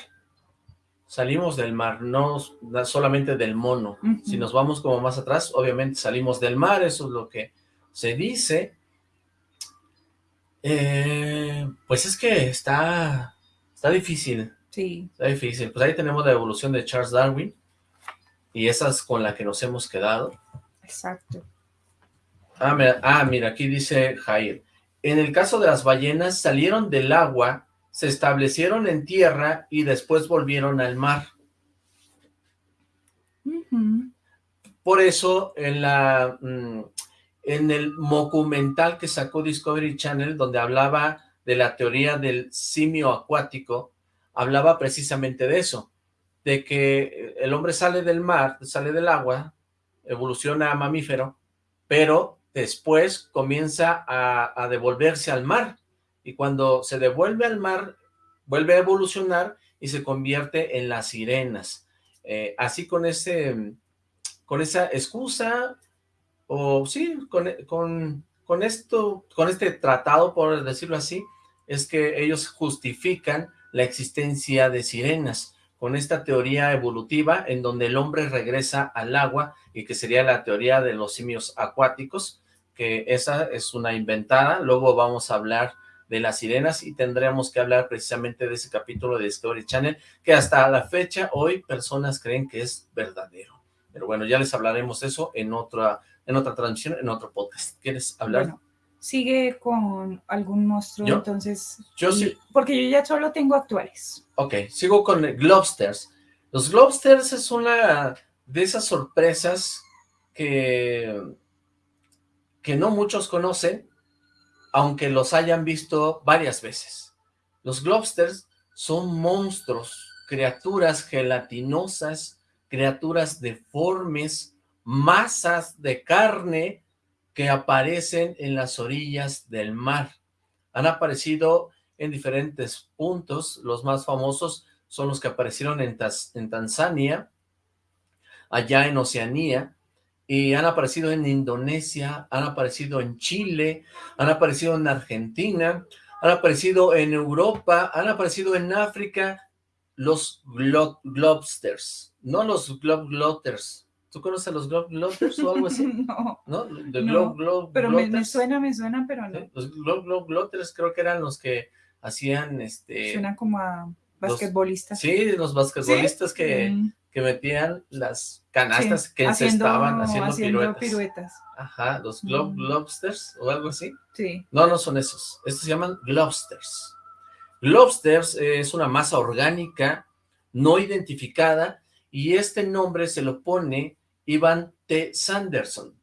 Salimos del mar, no solamente del mono. Si nos vamos como más atrás, obviamente salimos del mar, eso es lo que se dice. Eh, pues es que está, está difícil. Sí, Está difícil. Pues ahí tenemos la evolución de Charles Darwin y esa es con la que nos hemos quedado. exacto. Ah, mira, ah, mira, aquí dice Jair. En el caso de las ballenas, salieron del agua, se establecieron en tierra y después volvieron al mar. Por eso, en la mm, en el documental que sacó Discovery Channel, donde hablaba de la teoría del simio acuático, hablaba precisamente de eso, de que el hombre sale del mar, sale del agua, evoluciona a mamífero, pero después comienza a, devolverse al mar, y cuando se devuelve al mar, vuelve a evolucionar y se convierte en las sirenas. Eh, así con ese con esa excusa, o sí, con, con, con esto, con este tratado, por decirlo así, es que ellos justifican la existencia de sirenas, con esta teoría evolutiva en donde el hombre regresa al agua y que sería la teoría de los simios acuáticos, que esa es una inventada, luego vamos a hablar de las sirenas y tendremos que hablar precisamente de ese capítulo de Discovery Channel, que hasta la fecha hoy personas creen que es verdadero. Pero bueno, ya les hablaremos eso en otra, en otra transmisión, en otro podcast. ¿Quieres hablar? Bueno, sigue con algún monstruo, ¿Yo? entonces. Yo sí. Porque yo ya solo tengo actuales. Ok, sigo con Globsters. Los Globsters es una de esas sorpresas que, que no muchos conocen, aunque los hayan visto varias veces. Los Globsters son monstruos, criaturas gelatinosas, criaturas deformes, masas de carne que aparecen en las orillas del mar. Han aparecido en diferentes puntos, los más famosos son los que aparecieron en, Tanzania, allá en Oceanía, y han aparecido en Indonesia, han aparecido en Chile, han aparecido en Argentina, han aparecido en Europa, han aparecido en África, los glo globsters, no los globglotters. ¿Tú conoces a los globglotters o algo así? no, ¿No? De No, glob, glob, pero me, suena, me suena, pero no. Sí, Los glob, glob, glotters creo que eran los que hacían este Suena como a basquetbolista. sí los basquetbolistas que, Mm, que metían las canastas sí, que se estaban haciendo, piruetas piruetas. ajá los glob Mm. lobsters o algo así Sí. no no son esos estos se llaman globsters globsters eh, es una masa orgánica no identificada y este nombre se lo pone Ivan T. Sanderson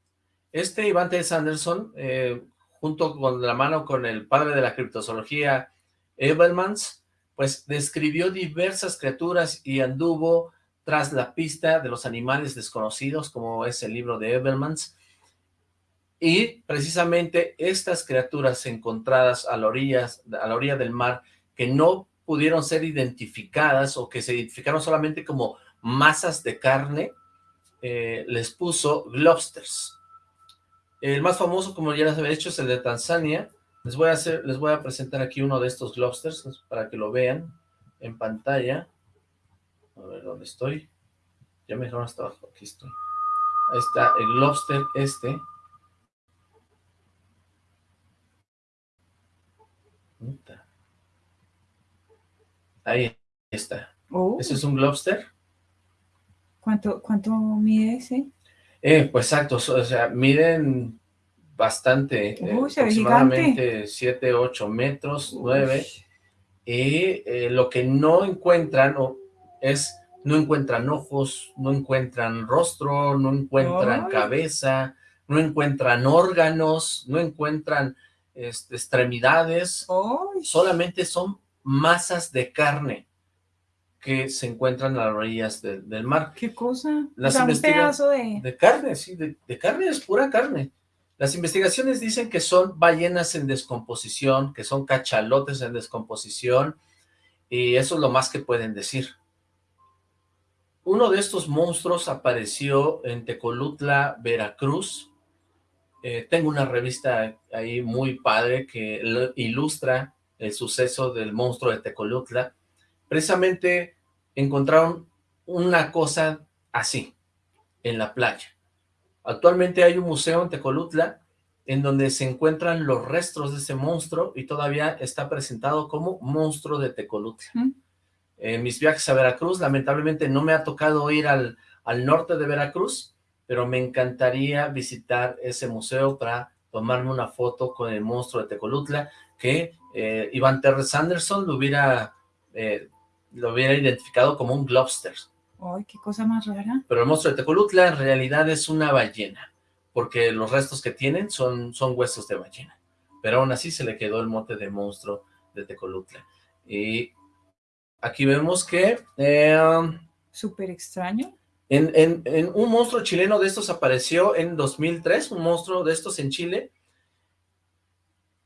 este Ivan T. Sanderson eh, junto con la mano con el padre de la criptozoología Ebermans, pues describió diversas criaturas y anduvo tras la pista de los animales desconocidos, como es el libro de Ebermans, y precisamente estas criaturas encontradas a la orilla, a la orilla del mar, que no pudieron ser identificadas o que se identificaron solamente como masas de carne, eh, les puso globsters. El más famoso, como ya les había dicho, es el de Tanzania. Les voy a hacer, les voy a presentar aquí uno de estos globsters para que lo vean en pantalla. A ver, ¿dónde estoy? Ya me dejaron hasta abajo, aquí estoy. Ahí está el globster este. Ahí está. Oh, Ese es un globster. ¿Cuánto, ¿Cuánto mide ese? Eh, pues exacto, o sea, miden bastante, eh, Uy, ve aproximadamente 7, 8 metros, 9, Uy, y eh, lo que no encuentran o, es, no encuentran ojos, no encuentran rostro, no encuentran Ay. cabeza, no encuentran órganos, no encuentran este, extremidades, solamente son masas de carne que se encuentran a las orillas de- del mar. ¿Qué cosa? Las o sea, un pedazo de... De carne, sí, de, de carne es pura carne. Las investigaciones dicen que son ballenas en descomposición, que son cachalotes en descomposición, y eso es lo más que pueden decir. Uno de estos monstruos apareció en Tecolutla, Veracruz. Eh, tengo una revista ahí muy padre que ilustra el suceso del monstruo de Tecolutla. Precisamente encontraron una cosa así en la playa. Actualmente hay un museo en Tecolutla en donde se encuentran los restos de ese monstruo y todavía está presentado como monstruo de Tecolutla. ¿Mm? En mis viajes a Veracruz, lamentablemente no me ha tocado ir al, al norte de Veracruz, pero me encantaría visitar ese museo para tomarme una foto con el monstruo de Tecolutla, que eh, Iván Terres Anderson lo hubiera, eh, lo hubiera identificado como un globster Ay, qué cosa más rara. pero el monstruo de Tecolutla en realidad es una ballena, porque los restos que tienen son, son huesos de ballena, pero aún así se le quedó el mote de monstruo de Tecolutla. Y aquí vemos que eh, Súper extraño. en, en- en un monstruo chileno de estos apareció en 2003, un monstruo de estos en Chile,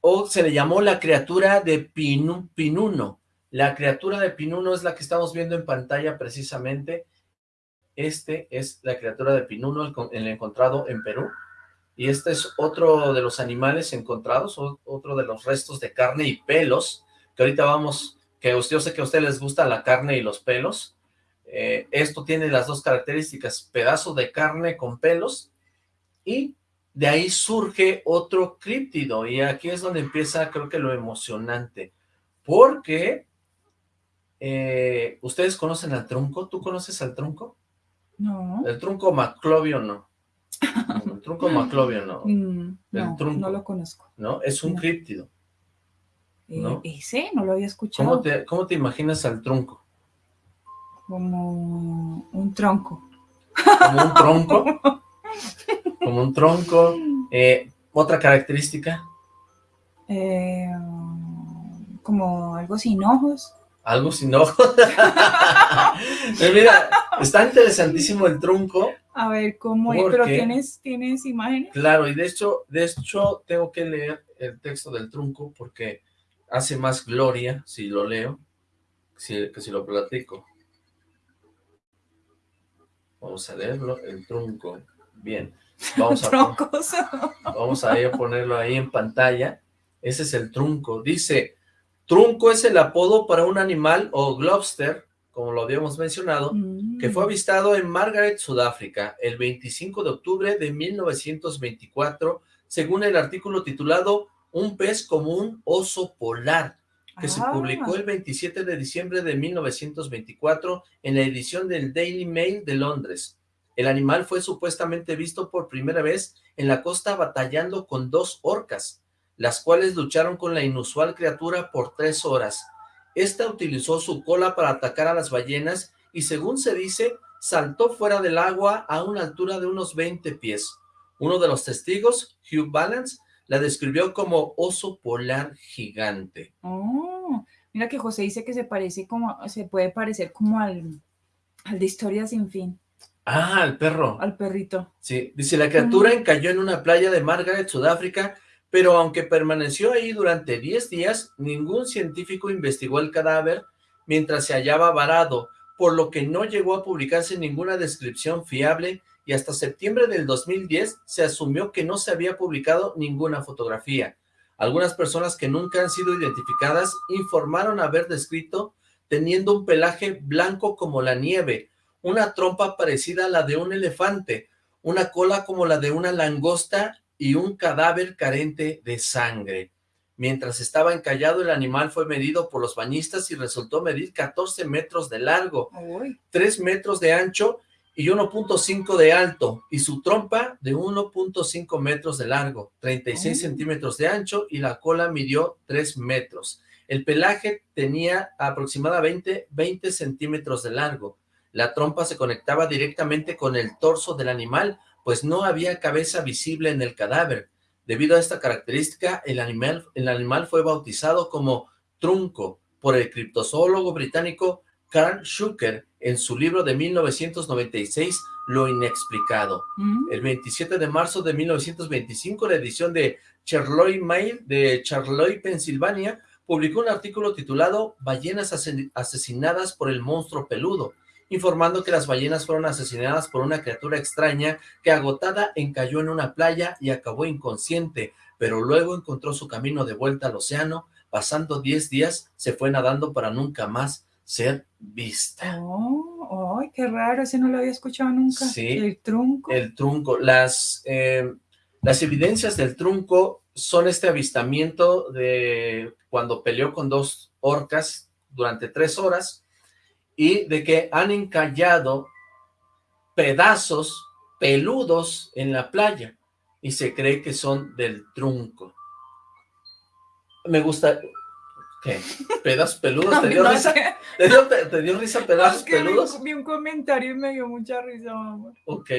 o se le llamó la criatura de Pinu- Pinuno. La criatura de Pinuno es la que estamos viendo en pantalla precisamente. Este es la criatura de Pinuno, el, con- el encontrado en Perú. Y este es otro de los animales encontrados, otro de los restos de carne y pelos, que ahorita vamos, que usted, yo sé que a ustedes les gusta la carne y los pelos. Eh, esto tiene las dos características, pedazo de carne con pelos, y de ahí surge otro críptido, y aquí es donde empieza, creo que lo emocionante, porque eh, ¿ustedes conocen al trunco? ¿Tú conoces al trunco? No. El trunco maclovio no. El trunco maclovio no, Mm, el no, trunco. no lo conozco. ¿no? Es un No. críptido. Eh, ¿No? Ese no lo había escuchado. ¿Cómo te, ¿Cómo te imaginas al trunco? Como un tronco. ¿Como un tronco? ¿Como un tronco? Eh, ¿Otra característica? Eh, como algo sin ojos. Algo sin ojos. Mira, está interesantísimo el trunco. A ver cómo es. ¿Por Pero tienes, tienes imágenes. Claro, y de hecho, de hecho, tengo que leer el texto del trunco porque hace más gloria si lo leo si- que si lo platico. Vamos a leerlo, el trunco. Bien, vamos a, Troncos. vamos a ponerlo ahí en pantalla. Ese es el trunco. Dice, trunco es el apodo para un animal o globster, como lo habíamos mencionado, que fue Mm. avistado en Margaret, Sudáfrica, el 25 de octubre de 1924, según el artículo titulado Un pez como un oso polar, que se Ah, publicó el 27 de diciembre de 1924 en la edición del Daily Mail de Londres. El animal fue supuestamente visto por primera vez en la costa batallando con dos orcas, las cuales lucharon con la inusual criatura por tres horas. Esta utilizó su cola para atacar a las ballenas y según se dice, saltó fuera del agua a una altura de unos 20 pies. Uno de los testigos, Hugh Balance, la describió como oso polar gigante. Oh, mira que José dice que se parece como, se puede parecer como al, al de Historia sin fin, Ah, el perro. al perrito. Sí, dice, la criatura encalló en una playa de Margaret, Sudáfrica, pero aunque permaneció ahí durante 10 días, ningún científico investigó el cadáver mientras se hallaba varado, por lo que no llegó a publicarse ninguna descripción fiable y hasta septiembre del 2010 se asumió que no se había publicado ninguna fotografía. Algunas personas que nunca han sido identificadas informaron haber descrito teniendo un pelaje blanco como la nieve, una trompa parecida a la de un elefante, una cola como la de una langosta y un cadáver carente de sangre. Mientras estaba encallado, el animal fue medido por los bañistas y resultó medir 14 metros de largo, 3 metros de ancho y 1.5 de alto, y su trompa de 1.5 metros de largo, 36 centímetros de ancho, y la cola midió 3 metros. El pelaje tenía aproximadamente 20 centímetros de largo. La trompa se conectaba directamente con el torso del animal, pues no había cabeza visible en el cadáver. Debido a esta característica, el animal, el animal fue bautizado como trunco por el criptozoólogo británico Carl Schucker en su libro de 1996, Lo Inexplicado. Mm. El 27 de marzo de 1925, la edición de Charlotte Mail de Charlotte, Pensilvania, publicó un artículo titulado Ballenas ase- asesinadas por el monstruo peludo, informando que las ballenas fueron asesinadas por una criatura extraña que agotada encalló en una playa y acabó inconsciente, pero luego encontró su camino de vuelta al océano, pasando 10 días, se fue nadando para nunca más ser vista. Oh, ay, qué raro, ese no lo había escuchado nunca. Sí. El trunco. El trunco, las, eh, las evidencias del trunco son este avistamiento de cuando peleó con dos orcas durante tres horas y de que han encallado pedazos peludos en la playa y se cree que son del trunco. Me gusta... ¿Qué? ¿Pedazos peludos? ¿Te dio No, risa? ¿Te dio, te dio risa pedazos es que peludos? vi un comentario y me dio mucha risa, mamá. Ok.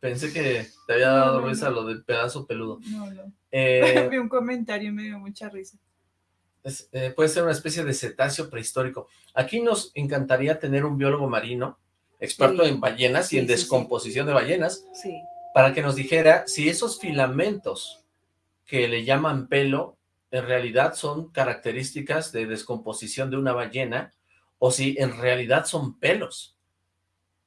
Pensé que te había dado No, risa lo del pedazo peludo. No, no. Eh, vi un comentario y me dio mucha risa. Es- eh, puede ser una especie de cetáceo prehistórico. Aquí nos encantaría tener un biólogo marino, experto Sí. en ballenas Sí, y en sí, descomposición de ballenas, Sí. para que nos dijera si esos filamentos que le llaman pelo en realidad son características de descomposición de una ballena o si en realidad son pelos.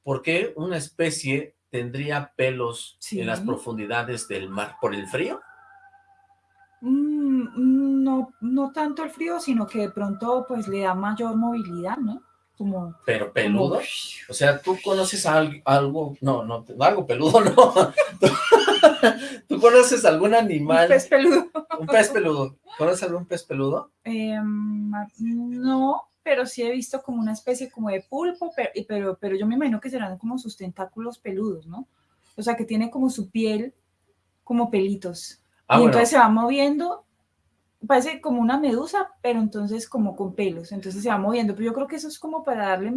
¿Por qué una especie tendría pelos en las profundidades del mar? ¿Por el frío? Mm, no, no tanto el frío, sino que de pronto pues le da mayor movilidad, ¿no? Como ¿Pero peludo? como- O sea, ¿tú conoces al- algo? No, no, algo peludo no. ¿Tú conoces algún un animal? pez peludo. Un pez peludo. ¿Conoces algún pez peludo? Em, no, pero sí he visto como una especie como de pulpo, pero, pero, pero yo me imagino que serán como sus tentáculos peludos, ¿no? O sea, que tiene como su piel como pelitos. Ah, y bueno, entonces se va moviendo, parece como una medusa, pero entonces como con pelos, entonces se va moviendo. Pero yo creo que eso es como para darle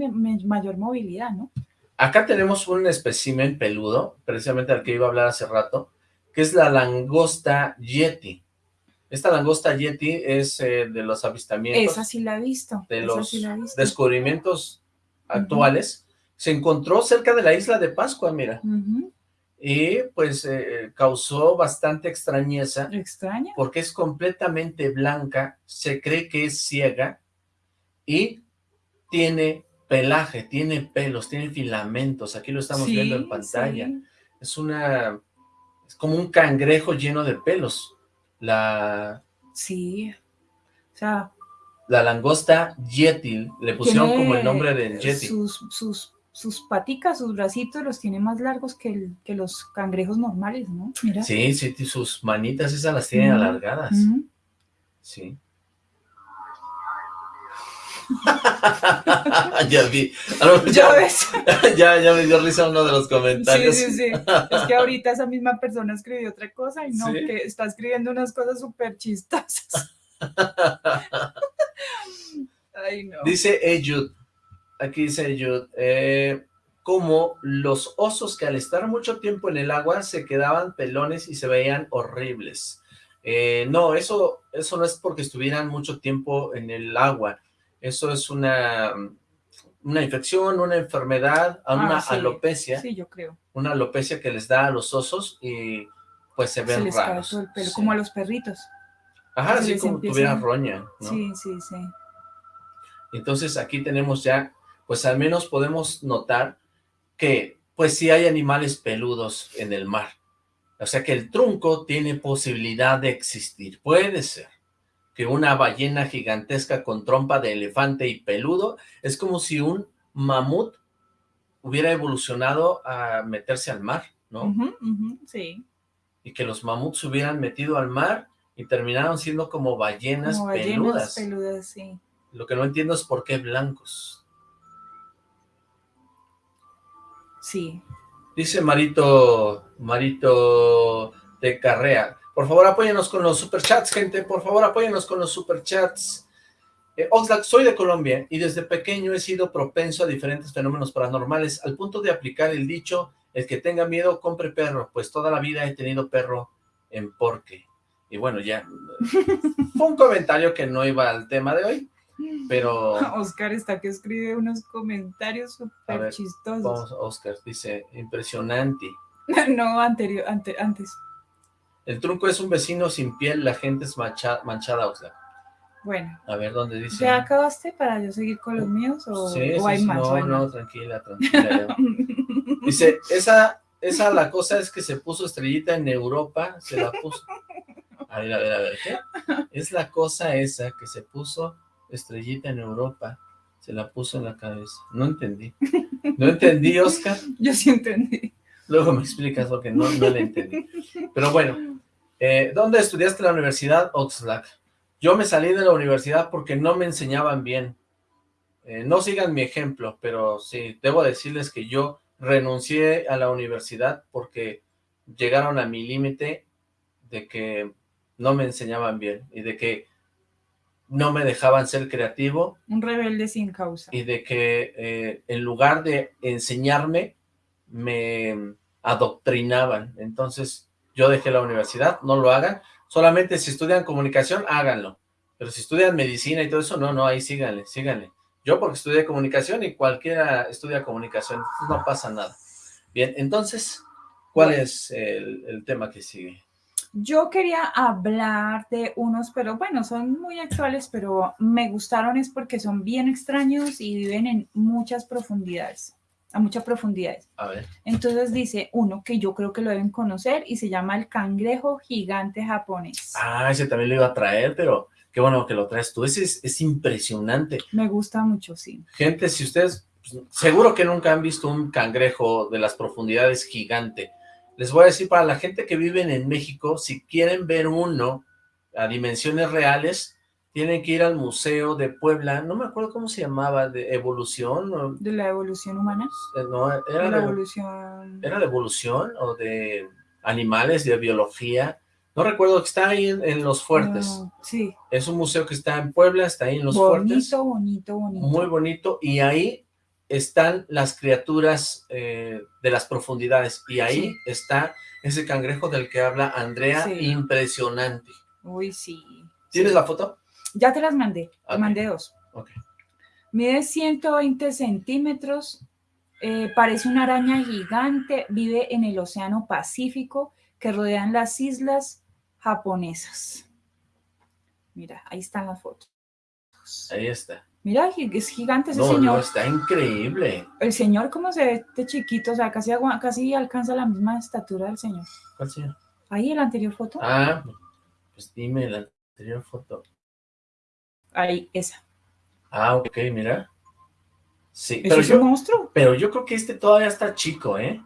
mayor movilidad, ¿no? acá tenemos un espécimen peludo, precisamente al que iba a hablar hace rato, que es la langosta yeti. Esta langosta yeti es eh, de los avistamientos, Esa sí la he visto. de esa los sí descubrimientos actuales. Se encontró cerca de la isla de Pascua, mira, Ujú, y pues eh, causó bastante extrañeza Extraña. porque es completamente blanca, se cree que es ciega y tiene pelaje, tiene pelos, tiene filamentos, aquí lo estamos viendo en pantalla. sí. Es una, es como un cangrejo lleno de pelos. La, Sí. O sea, la langosta yeti, le pusieron como el nombre del yeti. Sus, sus, sus paticas, sus bracitos los tiene más largos que, el- que los cangrejos normales, ¿no? Mira. Sí, sí, sí, sus manitas esas las tienen alargadas. Sí. ya vi. Lo Ya ya, ves. ya, ya me dio risa uno de los Sí, comentarios. sí, sí. Es que ahorita esa misma persona escribió otra cosa y no, ¿Sí? que está escribiendo unas cosas súper chistosas. Ay, no. Dice Eyud, aquí dice Eyud, eh, como los osos que al estar mucho tiempo en el agua se quedaban pelones y se veían horribles. Eh, no, eso, eso no es porque estuvieran mucho tiempo en el agua. Eso es una, una infección, una enfermedad, Ah, una sí. alopecia. Sí, yo creo. una alopecia que les da a los osos y pues se Se ven les cae raros. el pelo, Sí. como a los perritos. Ajá, se así les como empieza- tuviera roña, ¿no? Sí, sí, sí. Entonces aquí tenemos ya, pues al menos podemos notar que pues sí hay animales peludos en el mar. O sea que el trunco tiene posibilidad de existir. Puede ser que una ballena gigantesca con trompa de elefante y peludo es como si un mamut hubiera evolucionado a meterse al mar, ¿no? Sí. Y que los mamuts se hubieran metido al mar y terminaron siendo como ballenas, Como ballenas peludas. peludas, sí. Lo que no entiendo es por qué blancos. Sí. Dice Marito, Marito de Carrea, por favor apóyenos con los superchats, gente, por favor apóyenos con los superchats. Eh, Oxlack, soy de Colombia y desde pequeño he sido propenso a diferentes fenómenos paranormales, al punto de aplicar el dicho, el que tenga miedo, compre perro, pues toda la vida he tenido perro en porque. Y bueno, ya, fue un comentario que no iba al tema de hoy, pero Oscar está que escribe unos comentarios súper chistosos. vamos, Oscar, dice, impresionante. no, anterior, ante, antes. El trunco es un vecino sin piel, la gente es mancha- manchada, Oxlack. Bueno, A ver, ¿dónde dice? ¿ya acabaste para yo seguir con los míos o, Sí, o hay sí, más? no, no, tranquila, tranquila. Dice, esa, esa la cosa es que se puso estrellita en Europa, se la puso. A ver, a ver, a ver, ¿qué? Es la cosa esa que se puso estrellita en Europa, se la puso en la cabeza. No entendí. No entendí, Oscar. Yo sí entendí. Luego me explicas porque no, no le entendí. Pero bueno, eh, ¿dónde estudiaste la universidad, Oxlack? Yo me salí de la universidad porque no me enseñaban bien. Eh, no sigan mi ejemplo, pero sí, debo decirles que yo renuncié a la universidad porque llegaron a mi límite de que no me enseñaban bien y de que no me dejaban ser creativo Un rebelde sin causa. y de que eh, en lugar de enseñarme, me adoctrinaban. Entonces, yo dejé la universidad, no lo hagan. Solamente si estudian comunicación, háganlo. Pero si estudian medicina y todo eso, no, no, ahí síganle, síganle. Yo porque estudié comunicación y cualquiera estudia comunicación, no pasa nada. Bien, entonces, ¿cuál es el, el tema que sigue? Yo quería hablar de unos, pero bueno, son muy actuales, pero me gustaron es porque son bien extraños y viven en muchas profundidades, a muchas profundidades. A ver, Entonces dice uno que yo creo que lo deben conocer y se llama el cangrejo gigante japonés. ah, ese también lo iba a traer, pero qué bueno que lo traes tú. Ese es, es impresionante. Me gusta mucho, sí. Gente, si ustedes, pues, seguro que nunca han visto un cangrejo de las profundidades gigante. Les voy a decir, para la gente que vive en México, si quieren ver uno a dimensiones reales, tienen que ir al Museo de Puebla, no me acuerdo cómo se llamaba, de evolución, o- De la evolución humana. eh, no, De era la de, evolución. era de evolución o de animales, de biología, no recuerdo, que está ahí en, en Los Fuertes. Sí. Es un museo que está en Puebla, está ahí en Los Fuertes. bonito, bonito, bonito. muy bonito, y ahí están las criaturas eh, de las profundidades, y ahí Sí. está ese cangrejo del que habla Andrea, Sí. impresionante. Uy, sí. ¿Tienes la foto? Ya te las mandé. Te Ok. mandé dos. Ok. Mide 120 centímetros, eh, parece una araña gigante, vive en el Océano Pacífico que rodean las islas japonesas. Mira, ahí están las fotos. Ahí está. Mira, es gigante ese No, no, señor. está increíble. El señor, ¿cómo se ve de chiquito? O sea, casi, casi alcanza la misma estatura del señor. ¿Cuál señor? Ahí en la anterior foto. Ah, pues dime la anterior foto. Ahí, esa. Ah, ok, mira. Sí, Eso pero es un yo, monstruo. pero yo creo que este todavía está chico, ¿eh?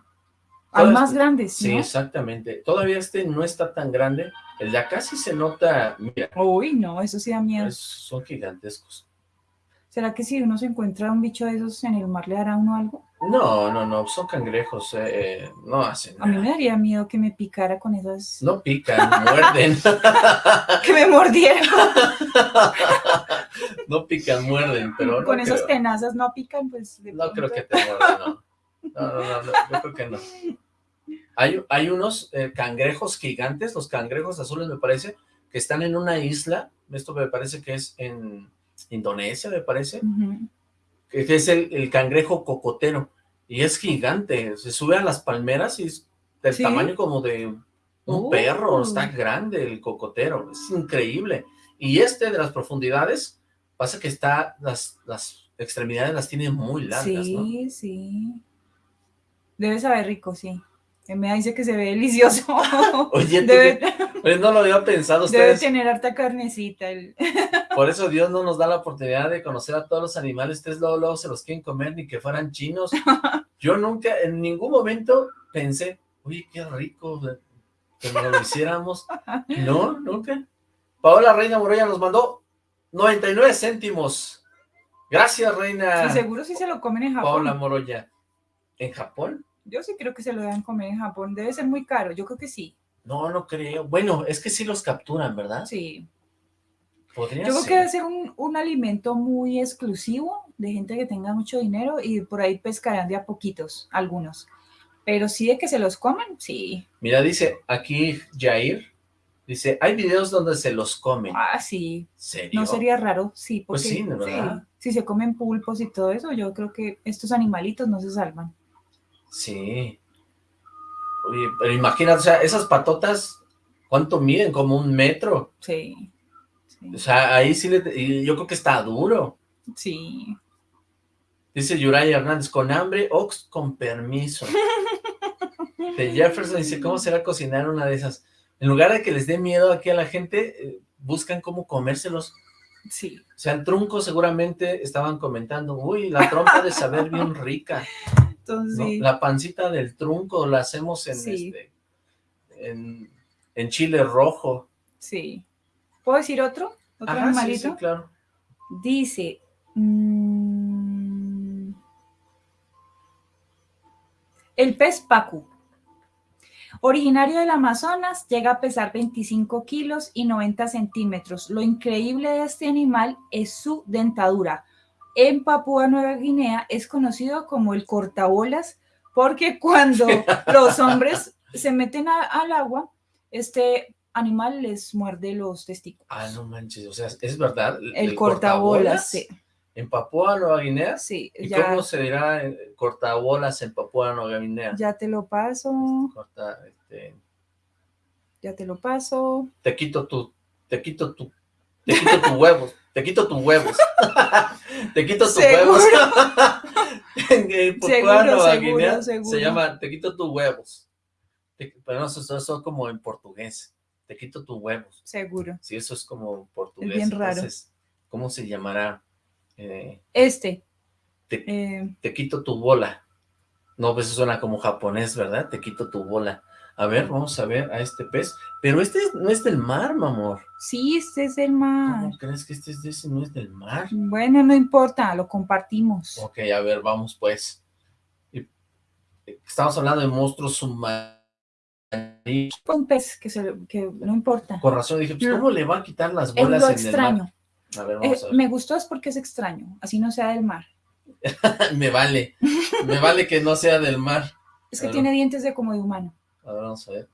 Todavía más grandes, Sí, ¿no? exactamente. Todavía este no está tan grande. El de acá sí se nota, mira, Uy, no, eso sí da miedo. es- son gigantescos. ¿Será que si uno se encuentra un bicho de esos en el mar le hará uno algo? No, no, no, son cangrejos, eh, no hacen A mí nada. me daría miedo que me picara con esas... No pican, muerden. Que me mordiera no pican, muerden, pero no con esas creo, tenazas, no pican, pues... de no creo que te muerdan, no. No, no, no, no, yo creo que no. Hay, hay unos eh, cangrejos gigantes, los cangrejos azules me parece, que están en una isla, esto me parece que es en Indonesia, me parece, que es el, el cangrejo cocotero, y es gigante, se sube a las palmeras y es del Sí. tamaño como de Un Uh. perro, está grande el cocotero, es increíble. Y este de las profundidades, pasa que está, las, las extremidades las tiene muy largas, ¿no? Sí, sí. Debe saber rico, sí. Me dice que se ve delicioso. Oye, debe, no lo había pensado debe ustedes. tener harta carnecita. el- Por eso Dios no nos da la oportunidad de conocer a todos los animales. Ustedes luego, luego se los quieren comer ni que fueran chinos. Yo nunca, en ningún momento pensé, oye, qué rico que nos lo hiciéramos. No, nunca. Paola Reina Moroya nos mandó 99 céntimos. Gracias, Reina. Sí, seguro sí se lo comen en Japón. Paola Moroya. ¿En Japón? Yo sí creo que se lo deben comer en Japón. Debe ser muy caro. Yo creo que sí. No, no creo. Bueno, es que sí los capturan, ¿verdad? Sí. Podría Yo creo que debe ser un, un alimento muy exclusivo de gente que tenga mucho dinero y por ahí pescarán de a poquitos, algunos. Pero sí de que se los comen, sí. Mira, dice aquí Jair, dice, hay videos donde se los comen. Ah, sí. ¿Serio? No sería raro, sí. Pues Porque, sí, de verdad. Si se comen pulpos y todo eso, yo creo que estos animalitos no se salvan. Sí. Oye, pero imagínate, o sea, esas patotas, ¿cuánto miden? Como un metro. Sí. Sí. O sea, ahí sí le, yo creo que está duro. sí. Dice Yuraya Hernández, con hambre o con permiso. De Jefferson dice, ¿cómo será cocinar una de esas? En lugar de que les dé miedo aquí a la gente, eh, buscan cómo comérselos. Sí. O sea, el trunco seguramente estaban comentando, uy, la trompa de saber bien rica, Entonces, ¿no? sí. La pancita del trunco la hacemos en Sí. este, en, en chile rojo. sí. ¿Puedo decir otro? ¿Otro Ajá, animalito? sí, claro. Dice, mm, el pez pacu, originario del Amazonas, llega a pesar 25 kilos y 90 centímetros. Lo increíble de este animal es su dentadura. En Papúa Nueva Guinea es conocido como el cortabolas porque cuando los hombres se meten a- al agua, este animal les muerde los testículos. Ah, no manches, o sea, ¿es verdad? El, cortabolas, sí. ¿En Papúa Nueva Guinea? Sí, ¿Y ya, cómo se dirá eh, cortabolas en Papúa Nueva Guinea? ya te lo paso, Corta, este, ya te lo paso. te quito tu, te quito tu, te quito tus huevos, te quito tus huevos, te quito tus huevos. en Seguro, seguro, seguro. se llama te quito tus huevos. Te- pero no, eso, eso es como en portugués, te quito tus huevos. Seguro. Sí, eso es como portugués. bien raro. entonces, ¿cómo se llamará? Eh, Este. Te- eh, te quito tu bola. No, pues eso suena como japonés, ¿verdad? Te quito tu bola. A ver, vamos a ver a este pez. Pero este no es del mar, mi amor. sí, este es el mar. ¿Cómo crees que este es de ese? No es del mar. Bueno, no importa, lo compartimos. Ok, a ver, vamos pues. Estamos hablando de monstruos submarinos. Un pez que, se, que no importa. Con razón dije, pues, ¿cómo le va a quitar las bolas en extraño. el mar? A ver, Eh, vamos a ver. me gustó es porque es extraño, así no sea del mar. Me vale. Me vale que no sea del mar. Es que tiene dientes de como de humano. A ver, vamos a ver.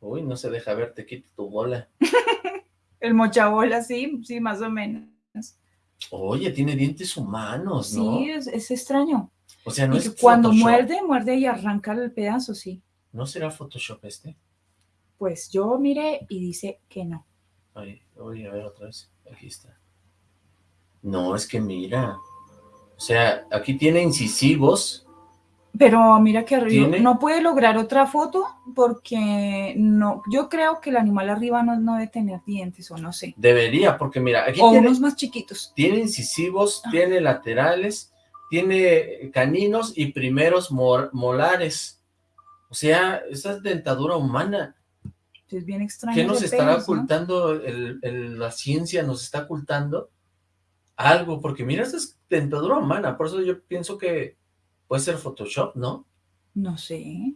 Uy, no se deja ver, te quito tu bola. El mochabola, sí, sí, más o menos. Oye, tiene dientes humanos, ¿no? Sí, es, es extraño. O sea, no Y es cuando Photoshop. muerde, muerde y arranca el pedazo, sí. ¿No será Photoshop este? Pues yo miré y dice que no. Ay, voy a ver otra vez. Aquí está. No, es que mira. O sea, aquí tiene incisivos. Pero mira que arriba ¿Tiene? no puede lograr otra foto porque no, yo creo que el animal arriba no, no debe tener dientes o no sé. Debería, porque mira, aquí O tiene, unos más chiquitos. tiene incisivos, Ah. tiene laterales, tiene caninos y primeros molares. O sea, esa es dentadura humana. Es bien extraño. ¿Qué nos estará pez, ¿no? ocultando? el- el- la ciencia nos está ocultando algo, porque mira, esta es dentadura humana, por eso yo pienso que puede ser Photoshop, ¿no? No sé.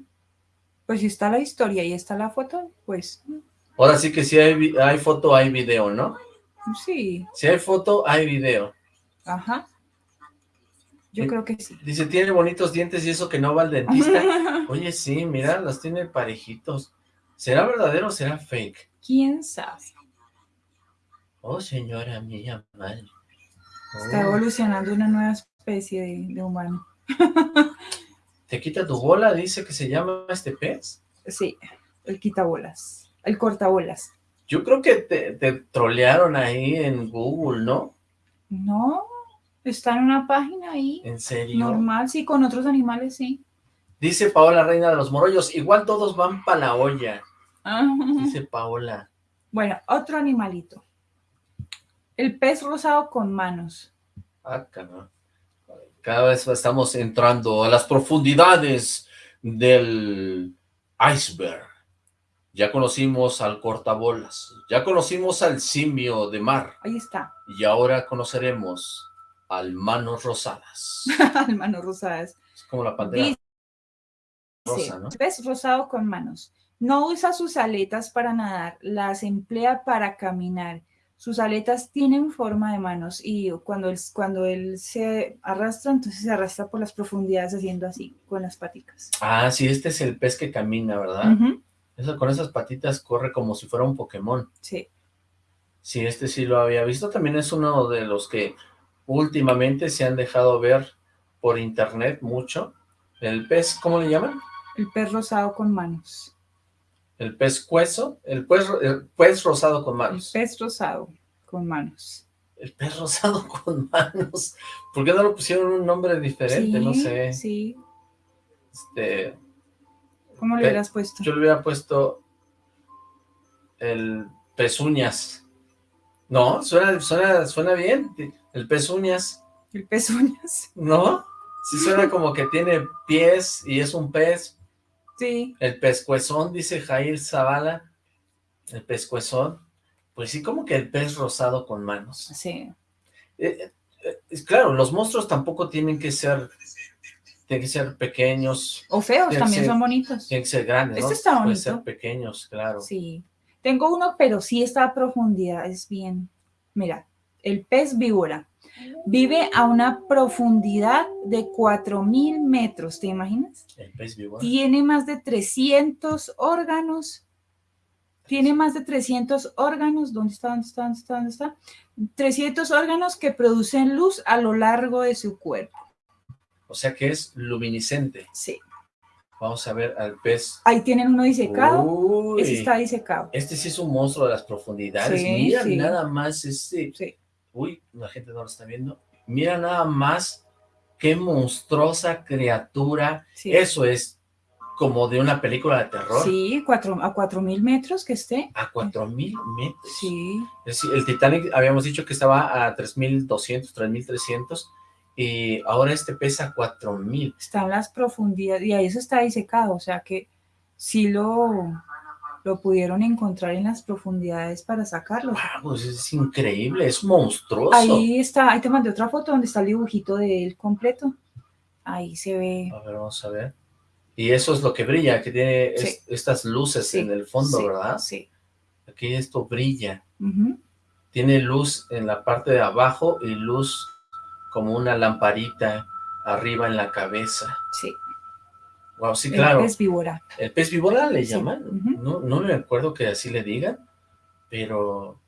Pues si está la historia y está la foto, pues Ahora sí que si hay, foto, hay video, ¿no? sí, Si hay foto, hay video. ajá. Yo creo que sí. Dice, tiene bonitos dientes y eso que no va al dentista. Oye, sí, mira, las tiene parejitos. ¿Será verdadero o será fake? ¿Quién sabe? Oh, señora mía. Está Oh, evolucionando una nueva especie de, de humano. ¿Te quita tu bola? Dice que se llama este pez. Sí. el quitabolas, el cortabolas. Yo creo que te, te trolearon ahí en Google, ¿no? No, está en una página ahí, ¿En serio? normal, sí, con otros animales, sí. Dice Paola, reina de los morollos, igual todos van para la olla, Ah, dice Paola. Bueno, otro animalito. El pez rosado con manos. Ah, cabrón. Cada vez estamos entrando a las profundidades del iceberg. Ya conocimos al cortabolas, ya conocimos al simio de mar, Ahí está, y ahora conoceremos al manos rosadas. manos rosadas. Es como la pantera Dice, rosa, ¿no? pez rosado con manos. No usa sus aletas para nadar, las emplea para caminar. Sus aletas tienen forma de manos y cuando él, cuando él se arrastra, entonces se arrastra por las profundidades haciendo así, con las paticas. Ah, sí, este es el pez que camina, ¿verdad? Eso, con esas patitas corre como si fuera un Pokémon. Sí, Sí, este sí lo había visto. También es uno de los que últimamente se han dejado ver por internet mucho. El pez, ¿cómo le llaman? el pez rosado con manos. El pez cueso, el pez, el pez rosado con El manos. pez rosado con manos. El pez rosado con manos. ¿Por qué no lo pusieron un nombre diferente? no sé. Sí, Este, ¿cómo le hubieras puesto? yo le hubiera puesto el pezuñas. No, suena, suena, suena bien. El pezuñas. El pez uñas. ¿No? Sí suena como que tiene pies y es un pez. Sí, El pescuezón, dice Jair Zavala. El pescuezón. Pues sí, como que el pez rosado con manos. sí. Eh, eh, claro, los monstruos tampoco tienen que ser, tienen que ser pequeños, O feos, también son bonitos. tienen que ser grandes, ¿no? Este está Pueden bonito. ser pequeños, claro. Sí. Tengo uno, pero sí está a profundidad, es bien. Mira, el pez víbora vive a una profundidad de 4000 metros, ¿te imaginas? El pez víbora. Tiene más de 300 órganos. Tiene más de 300 órganos. ¿Dónde está? ¿Dónde está? ¿Dónde está? ¿Dónde está? 300 órganos que producen luz a lo largo de su cuerpo. O sea que es luminiscente. Sí. Vamos a ver al pez. Ahí tienen uno disecado. Uy, Ese está disecado. este sí es un monstruo de las profundidades. Sí, Mira sí. nada más este. Sí. Uy, la gente no lo está viendo. Mira nada más qué monstruosa criatura. Sí. Eso es como de una película de terror. Sí, cuatro, a 4000 metros que esté. A 4000 metros. Sí. Es el Titanic habíamos dicho que estaba a 3200, 3300 y ahora este pesa 4000. Está en las profundidades y ahí eso está disecado. O sea que sí lo, lo pudieron encontrar en las profundidades para sacarlo. Wow, pues es increíble, es monstruoso. Ahí está, ahí te mandé otra foto donde está el dibujito de él completo. Ahí se ve. A ver, vamos a ver. Y eso es lo que brilla, que tiene es- estas luces Sí, en el fondo, sí, ¿verdad? Sí. Aquí esto brilla. Ujú. Tiene luz en la parte de abajo y luz como una lamparita arriba en la cabeza. Sí. Wow, sí, El claro. pez víbora. ¿El pez víbora le Sí, llaman? no, no me acuerdo que así le digan, pero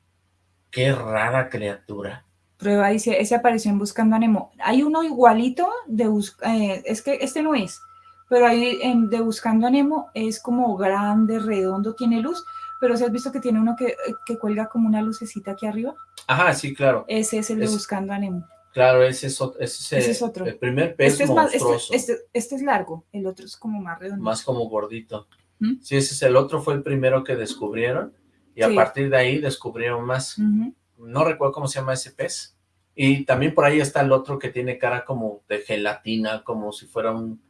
qué rara criatura. Prueba dice, ese apareció en Buscando a Nemo. Hay uno igualito de Bus- eh, es que este no es, pero hay en, de Buscando a Nemo es como grande, redondo, tiene luz, pero si has visto que tiene uno que, que cuelga como una lucecita aquí arriba, Ajá, sí, claro. ese es el de Es- Buscando a Nemo. Claro, ese es, ese Ese es otro. El primer pez Este es, más, este, monstruoso, este, este es largo, el otro es como más redondo. más como gordito. ¿Mm? Sí, ese es el otro, fue el primero que descubrieron, y a partir de ahí descubrieron más. No recuerdo cómo se llama ese pez. Y también por ahí está el otro que tiene cara como de gelatina, como si fuera un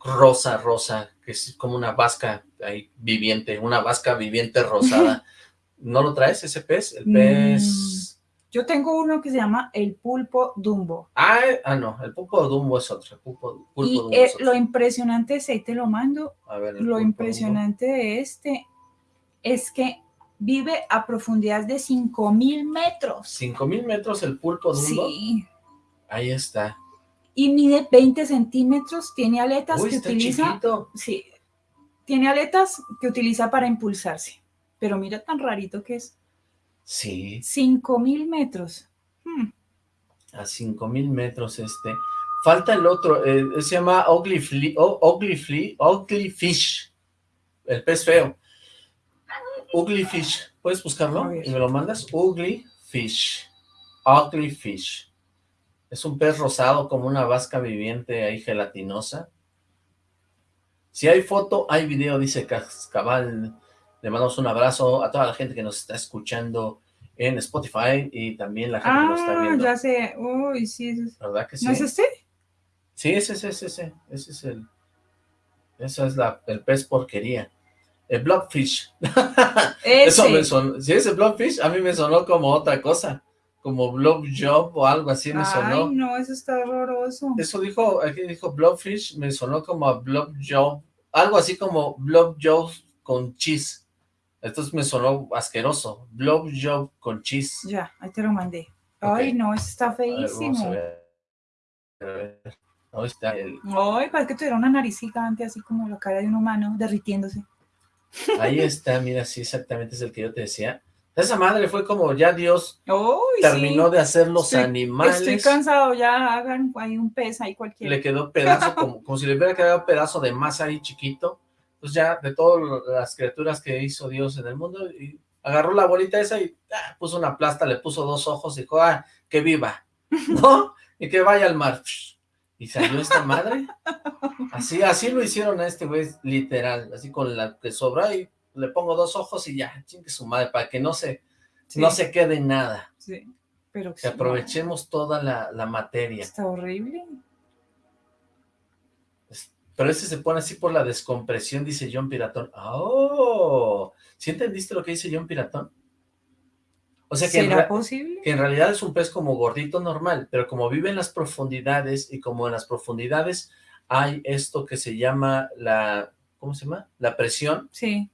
rosa, rosa, que es como una vasca ahí viviente, una vasca viviente rosada. ¿No lo traes ese pez? El Mm. Yo tengo uno que se llama el pulpo dumbo. Ah, eh, ah, no, el pulpo Dumbo es otro. El pulpo, pulpo Y Dumbo eh, es otro. lo impresionante es, ahí te lo mando, A ver, lo impresionante de este es que vive a profundidad de 5000 metros. 5000 metros el pulpo Dumbo. Sí. Ahí está. Y mide 20 centímetros, tiene aletas Uy, que está utiliza. chiquito. Sí. Tiene aletas que utiliza para impulsarse. Pero mira tan rarito que es. Sí, 5000 metros. Hmm, a 5000 metros este. Falta el otro, eh, se llama Ugly, Fish, el pez feo. Ugly Fish. ¿Puedes buscarlo? Y me lo mandas. Ugly Fish. Ugly Fish. Es un pez rosado como una vasca viviente ahí gelatinosa. Si hay foto, hay video, dice Cascabal. Le mandamos un abrazo a toda la gente que nos está escuchando en Spotify y también la gente que nos está Ah, viendo. ya sé. Uy, sí. ese es- ¿Verdad que sí? ¿No es este? Sí, ese, ese, ese, ese, ese es el, esa es la, el pez porquería. El Blobfish. Eso me Ese. sonó, si es el Blobfish, a mí me sonó como otra cosa, como Blob Job o algo así me Ay, sonó. no, eso está horroroso. Eso dijo, aquí dijo Blobfish, me sonó como a Blob Job, algo así como Blob Job con cheese. Entonces me sonó asqueroso, Blob Job con cheese. Ya, ahí te lo mandé. Ay, no, eso está A ver, vamos a feísimo. ver. A ver. Ahí está el, Ay, parece que tuviera una nariz gigante, así como la cara de un humano, derritiéndose. Ahí está, mira, sí, exactamente es el que yo te decía. Esa madre fue como ya Dios terminó sí. de hacer los Estoy- animales. Estoy cansado, ya hagan ahí un pez ahí cualquiera. Le quedó pedazo, como, como si le hubiera quedado pedazo de masa ahí chiquito. Pues ya, de todas las criaturas que hizo Dios en el mundo, y agarró la bolita esa y ah, puso una plasta, le puso dos ojos y dijo, ah, que viva, ¿no? Y que vaya al mar. Y salió esta madre. Así, así lo hicieron a este güey, literal, así con la que sobra y le pongo dos ojos y ya, chingue su madre, para que no se, Sí, no se quede nada, sí, pero que aprovechemos toda la, la materia. Está horrible. Pero ese se pone así por la descompresión, dice John Piratón. ¡Oh! ¿Sí entendiste lo que dice John Piratón? O sea que en, ¿Será re- posible? que en realidad es un pez como gordito normal, pero como vive en las profundidades y como en las profundidades hay esto que se llama la, ¿cómo se llama? La presión. Sí.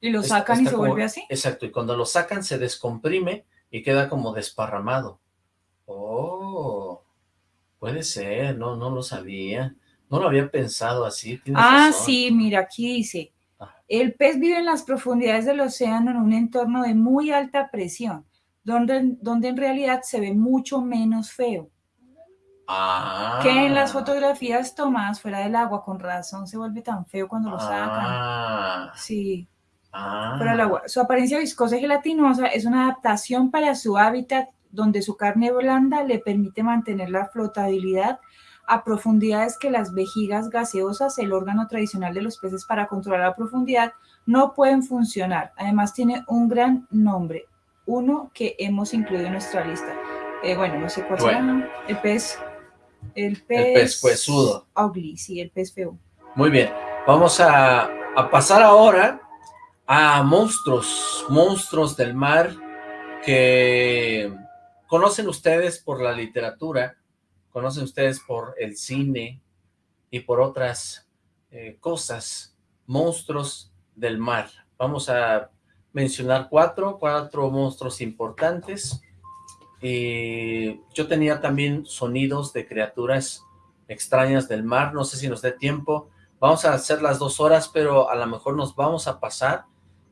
Y lo sacan y está se como- vuelve así. Exacto, y cuando lo sacan se descomprime y queda como desparramado. ¡Oh! Puede ser, no, no lo sabía. No lo había pensado así. Ah, razón. sí, mira, aquí dice, Ah. el pez vive en las profundidades del océano en un entorno de muy alta presión, donde, donde en realidad se ve mucho menos feo Ah. que en las fotografías tomadas fuera del agua. Con razón se vuelve tan feo cuando lo sacan. Ah, Sí, ah. del agua. Su apariencia viscosa y gelatinosa es una adaptación para su hábitat, donde su carne blanda le permite mantener la flotabilidad a profundidades que las vejigas gaseosas, el órgano tradicional de los peces para controlar la profundidad, no pueden funcionar. Además tiene un gran nombre, uno que hemos incluido en nuestra lista. Eh, bueno, no sé cuál Bueno. será. El pez... El pez... pez huesudo. Sí, el pez feo. Muy bien, vamos a, a pasar ahora a monstruos, monstruos del mar que conocen ustedes por la literatura, conocen ustedes por el cine y por otras eh, cosas, monstruos del mar. Vamos a mencionar cuatro, cuatro monstruos importantes. Y yo tenía también sonidos de criaturas extrañas del mar, no sé si nos dé tiempo, vamos a hacer las dos horas, pero a lo mejor nos vamos a pasar,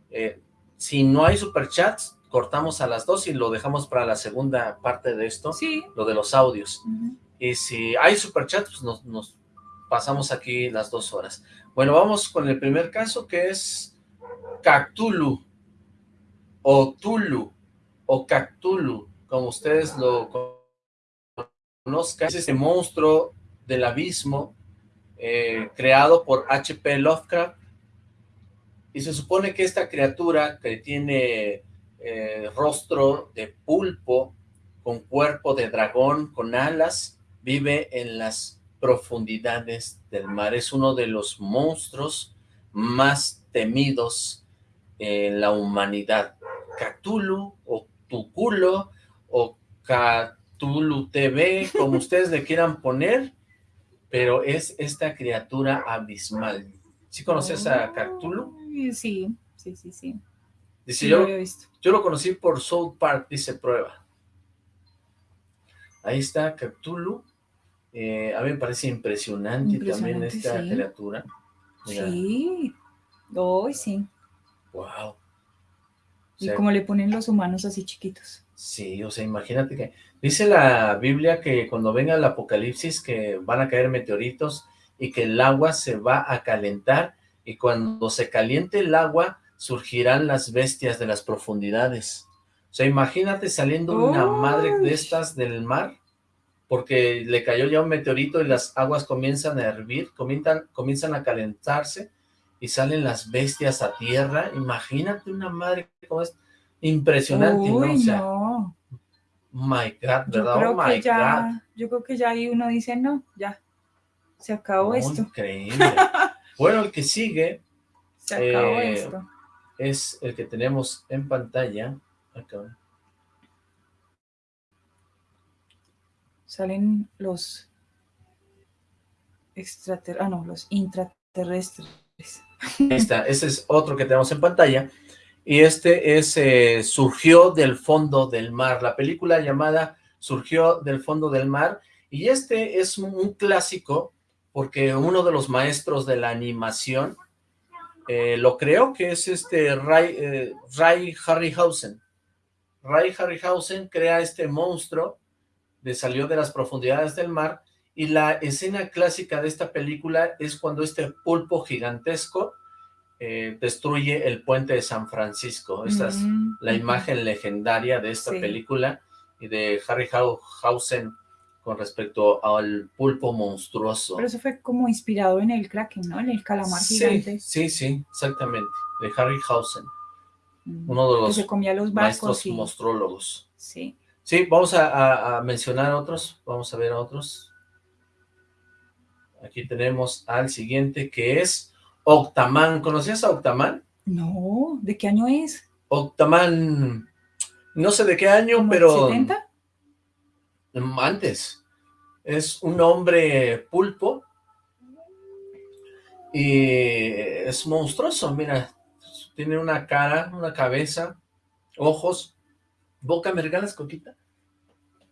Eh, si no hay superchats, cortamos a las dos y lo dejamos para la segunda parte de esto, Sí. lo de los audios. Y si hay superchats, pues nos, nos pasamos aquí las dos horas. Bueno, vamos con el primer caso, que es Cactulu, o Tulu, o Cactulu, como ustedes lo conozcan, es este monstruo del abismo eh, creado por H.P. Lovecraft y se supone que esta criatura que tiene eh, rostro de pulpo con cuerpo de dragón, con alas, vive en las profundidades del mar. Es uno de los monstruos más temidos en la humanidad. Cthulhu o Tuculo o Cthulhu TV, como ustedes le quieran poner, pero es esta criatura abismal. ¿Sí conoces a Cthulhu? Sí, sí, sí, sí. Dice, Sí, yo, lo yo lo conocí por South Park, dice prueba. Ahí está Cthulhu. Eh, a mí me parece impresionante, también Impresionante, esta sí. criatura. Mira, Sí. Hoy sí. wow. Y como le ponen los humanos así chiquitos. Sí, o sea, imagínate que... Dice la Biblia que cuando venga el apocalipsis que van a caer meteoritos y que el agua se va a calentar y cuando se caliente el agua surgirán las bestias de las profundidades. O sea, imagínate saliendo una madre de estas del mar, porque le cayó ya un meteorito y las aguas comienzan a hervir, comienzan, comienzan a calentarse y salen las bestias a tierra. Imagínate una madre como es impresionante, ¿no? O sea, no. my God, Yo ¿verdad? creo, Oh my que ya, yo creo que ya ahí uno dice, no, ya, se acabó God. esto, Increíble. bueno, el que sigue se acabó eh, esto. es el que tenemos en pantalla. Acá. Salen los extraterrestres, ah, no, los intraterrestres. Está, ese es otro que tenemos en pantalla. Y este es eh, Surgió del fondo del mar, la película llamada Surgió del fondo del mar. Y este es un, un clásico porque uno de los maestros de la animación eh, lo creo que es este Ray, eh, Ray Harryhausen. Ray Harryhausen crea este monstruo de salió de las profundidades del mar y la escena clásica de esta película es cuando este pulpo gigantesco eh, destruye el puente de San Francisco. Esta es Mm, la imagen legendaria de esta Sí. película y de Harryhausen con respecto al pulpo monstruoso. Pero eso fue como inspirado en el Kraken, ¿no? En el calamar Sí, gigante. sí, sí, exactamente, de Harryhausen, Mm, uno de que los se comía los maestros barcos y... monstrólogos. Sí. Sí, vamos a, a- a mencionar otros, vamos a ver a otros. Aquí tenemos al siguiente que es Octaman. ¿Conocías a Octaman? No, ¿de qué año es? Octaman, no sé de qué año, ¿Como pero 70? mm, antes. Es un hombre pulpo y es monstruoso, mira, tiene una cara, una cabeza, ojos, boca, ¿me regalas coquita?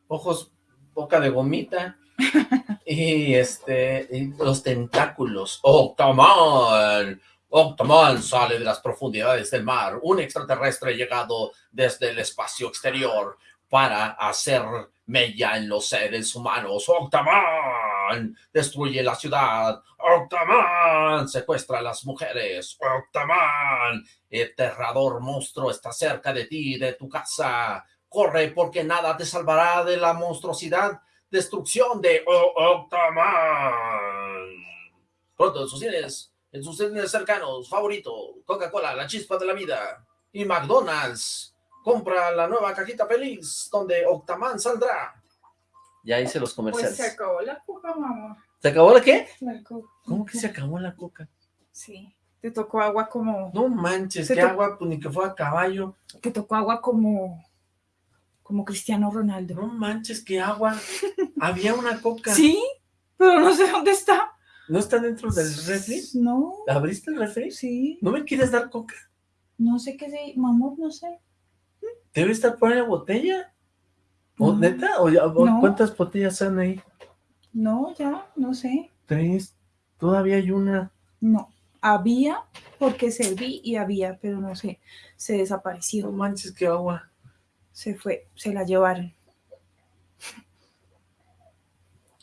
Ojos, boca de gomita. Y este, y los tentáculos, Octaman, Octaman sale de las profundidades del mar, un extraterrestre llegado desde el espacio exterior para hacer mella en los seres humanos. Destruye la ciudad. Octaman secuestra a las mujeres. Octaman, aterrador monstruo está cerca de ti, de tu casa. Corre porque nada te salvará de la monstruosidad. Destrucción de Octaman. Pronto en sus cines, en sus cines cercanos, favorito, Coca-Cola, la chispa de la vida y McDonald's. Compra la nueva cajita feliz donde Octaman saldrá. Ya hice los comerciales. Pues se acabó la coca, mamá. ¿Se acabó la qué? La coca. ¿Cómo que se acabó la coca? Sí. Te tocó agua como... No manches, qué agua, pues ni que fue a caballo. Te tocó agua como... Como Cristiano Ronaldo. No manches, qué agua. Había una coca. Sí, pero no sé dónde está. ¿No está dentro del refri? No, ¿Abriste el refri? sí. ¿No me quieres dar coca? No sé qué sé, mamá, no sé. ¿Debe estar por ahí la botella? ¿O No. neta? ¿O ya- o No. ¿Cuántas botellas están ahí? No, ya, no sé. Tres. Todavía hay una. No. Había, porque serví y había, pero no sé. Se No desapareció. manches, qué agua. Se fue, se la llevaron.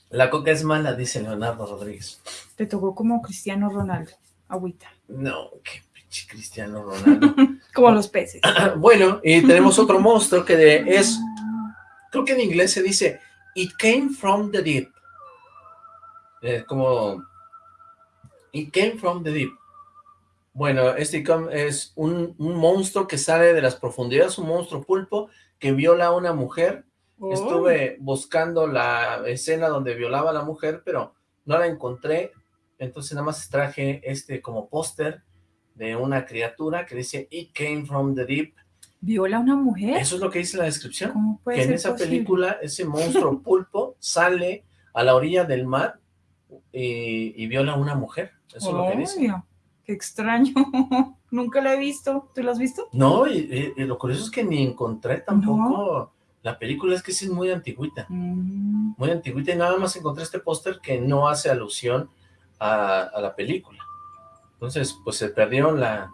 La coca es mala, dice Leonardo Rodríguez. Te tocó como Cristiano Ronaldo. Agüita. No, qué pinche Cristiano Ronaldo. Como los peces. bueno, y tenemos otro monstruo que de- es, creo que en inglés se dice, It came from the deep. Eh, como, It came from the deep. Bueno, este es un, un monstruo que sale de las profundidades, un monstruo pulpo que viola a una mujer. Estuve buscando la escena donde violaba a la mujer, pero no la encontré. Entonces nada más traje este como póster de una criatura que dice It came from the deep. ¿Viola a una mujer? Eso es lo que dice la descripción. ¿Cómo puede Que en esa posible? película ese monstruo pulpo sale a la orilla del mar y, y viola a una mujer. Eso es lo que dice. Qué extraño. Nunca la he visto. ¿Tú la has visto? No, y, y- y lo curioso es que ni encontré tampoco la película, es que sí es muy antigüita. Mm, muy antiguita y nada más encontré este póster que no hace alusión a, a la película. Entonces, pues se perdieron la,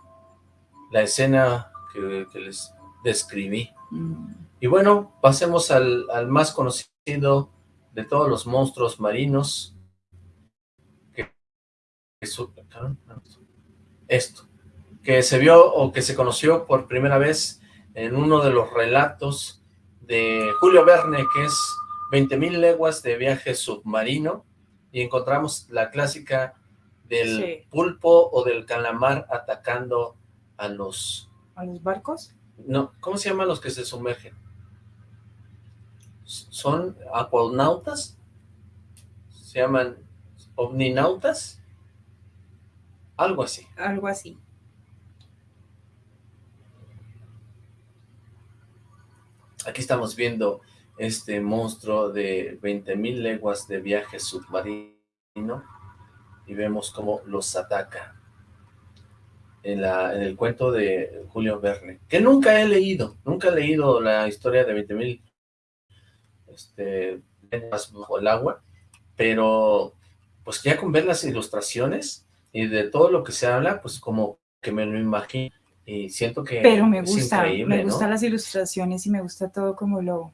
la escena que, que les describí. mm. Y bueno, pasemos al, al más conocido de todos los monstruos marinos. Que, que su- esto. que se vio o que se conoció por primera vez en uno de los relatos de Julio Verne, que es 20.000 leguas de viaje submarino, y encontramos la clásica del Sí. pulpo o del calamar atacando a los... ¿A los barcos? No, ¿cómo se llaman los que se sumergen? ¿Son acuanautas? ¿Se llaman omninautas? Algo así. Algo así. Aquí estamos viendo este monstruo de 20.000 leguas de viaje submarino y vemos cómo los ataca en, la, en el cuento de Julio Verne, que nunca he leído, nunca he leído la historia de 20.000 este, leguas bajo el agua, pero pues ya con ver las ilustraciones y de todo lo que se habla, pues como que me lo imagino y siento que Pero me gusta, me ¿no? gustan las ilustraciones y me gusta todo como lo,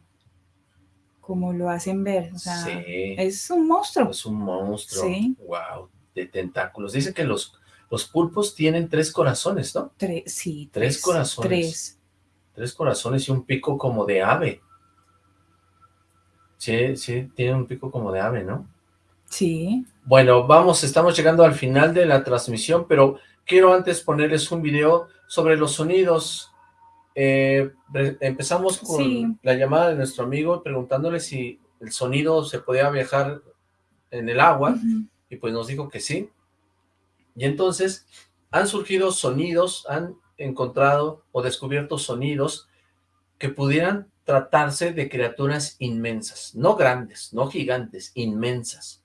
como lo hacen ver. O sea, Sí. es un monstruo. Es un monstruo. Sí. Wow, de tentáculos. Dice que los, los pulpos tienen tres corazones, ¿no? Tres, sí, Tres corazones. Tres. Tres corazones y un pico como de ave. Sí, sí, tiene un pico como de ave, ¿no? Sí. Bueno, vamos, estamos llegando al final de la transmisión, pero quiero antes ponerles un video sobre los sonidos. Eh, empezamos con Sí. la llamada de nuestro amigo preguntándole si el sonido se podía viajar en el agua. Y pues nos dijo que sí. Y entonces han surgido sonidos, han encontrado o descubierto sonidos que pudieran tratarse de criaturas inmensas, no grandes, no gigantes, inmensas.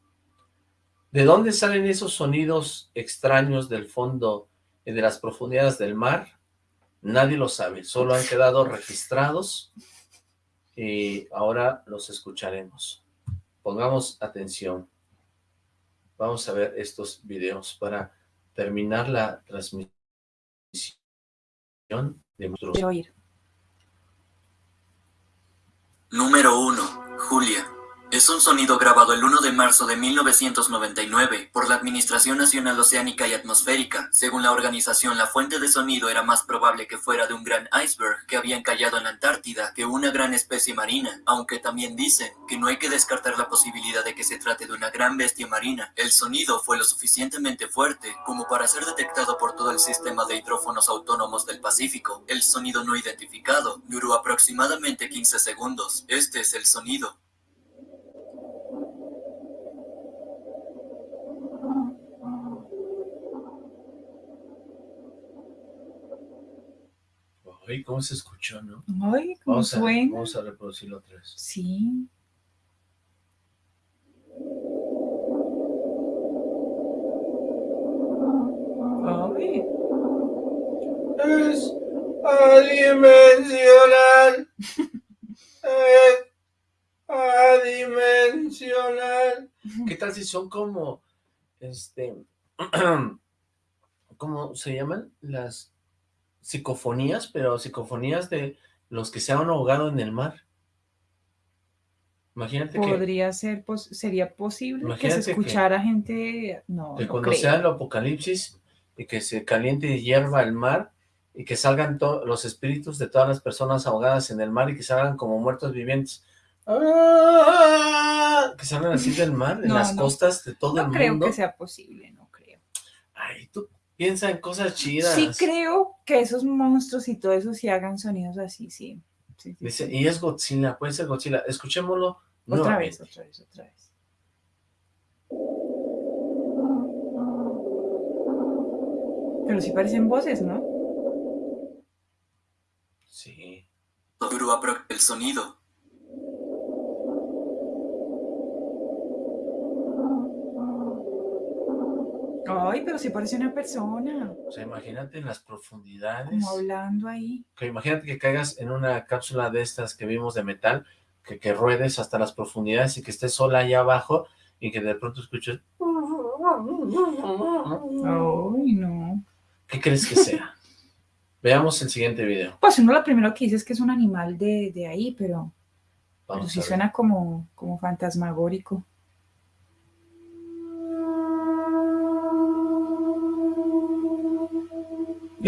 ¿De dónde salen esos sonidos extraños del fondo y de las profundidades del mar? Nadie lo sabe, solo han quedado registrados y ahora los escucharemos. Pongamos atención. Vamos a ver estos videos para terminar la transmisión de nuestros... Quiero. Número 1. Julia. Es un sonido grabado el 1 de marzo de 1999 por la Administración Nacional Oceánica y Atmosférica. Según la organización, la fuente de sonido era más probable que fuera de un gran iceberg que había encallado en la Antártida que una gran especie marina, aunque también dicen que no hay que descartar la posibilidad de que se trate de una gran bestia marina. El sonido fue lo suficientemente fuerte como para ser detectado por todo el sistema de hidrófonos autónomos del Pacífico. El sonido no identificado duró aproximadamente 15 segundos. Este es el sonido. Ay, ¿cómo se escuchó, no? Ay, cómo Vamos a, suena. vamos a reproducirlo otra vez. Sí. Ay, Es adimensional. es adimensional. ¿Qué tal si son como, este, ¿cómo se llaman? Las psicofonías, pero psicofonías de los que se han ahogado en el mar. Imagínate que, podría ser, pos- sería posible que se que- escuchara gente, no, que no cuando creo. sea el apocalipsis y que se caliente y hierva el mar y que salgan los espíritus de todas las personas ahogadas en el mar y que salgan como muertos vivientes. ¡Ah! Que salgan así del mar, en No, las no. costas de todo No el creo mundo. que sea posible, no creo. Ay, tú piensa en cosas chidas. Sí creo que esos monstruos y todo eso sí hagan sonidos así, sí. Sí, sí, Dice, sí. y es Godzilla, puede ser Godzilla. Escuchémoslo Otra vez, otra vez, otra vez. Pero sí parecen voces, ¿no? Sí. El sonido. Ay, pero sí parece una persona, O sea, imagínate en las profundidades. como hablando ahí. que imagínate que caigas en una cápsula de estas que vimos de metal, que, que ruedes hasta las profundidades y que estés sola allá abajo y que de pronto escuches... Ay, no. ¿Qué crees que sea? Veamos el siguiente video. Pues uno lo primero que dice es que es un animal de, de ahí, pero, pero Vamos sí suena como, como fantasmagórico.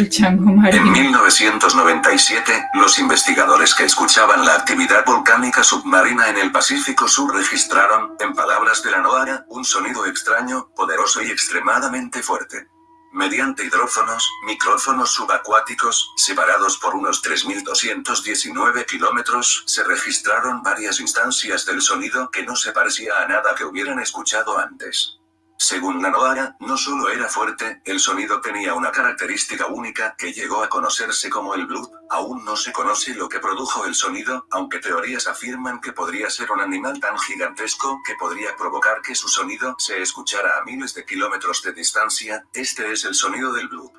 En marino. 1997, los investigadores que escuchaban la actividad volcánica submarina en el Pacífico Sur registraron, en palabras de la NOAA, un sonido extraño, poderoso y extremadamente fuerte. Mediante hidrófonos, micrófonos subacuáticos, separados por unos 3.219 kilómetros, se registraron varias instancias del sonido que no se parecía a nada que hubieran escuchado antes. Según la NOAA, no solo era fuerte, el sonido tenía una característica única que llegó a conocerse como el bloop. Aún no se conoce lo que produjo el sonido, aunque teorías afirman que podría ser un animal tan gigantesco que podría provocar que su sonido se escuchara a miles de kilómetros de distancia. Este es el sonido del bloop.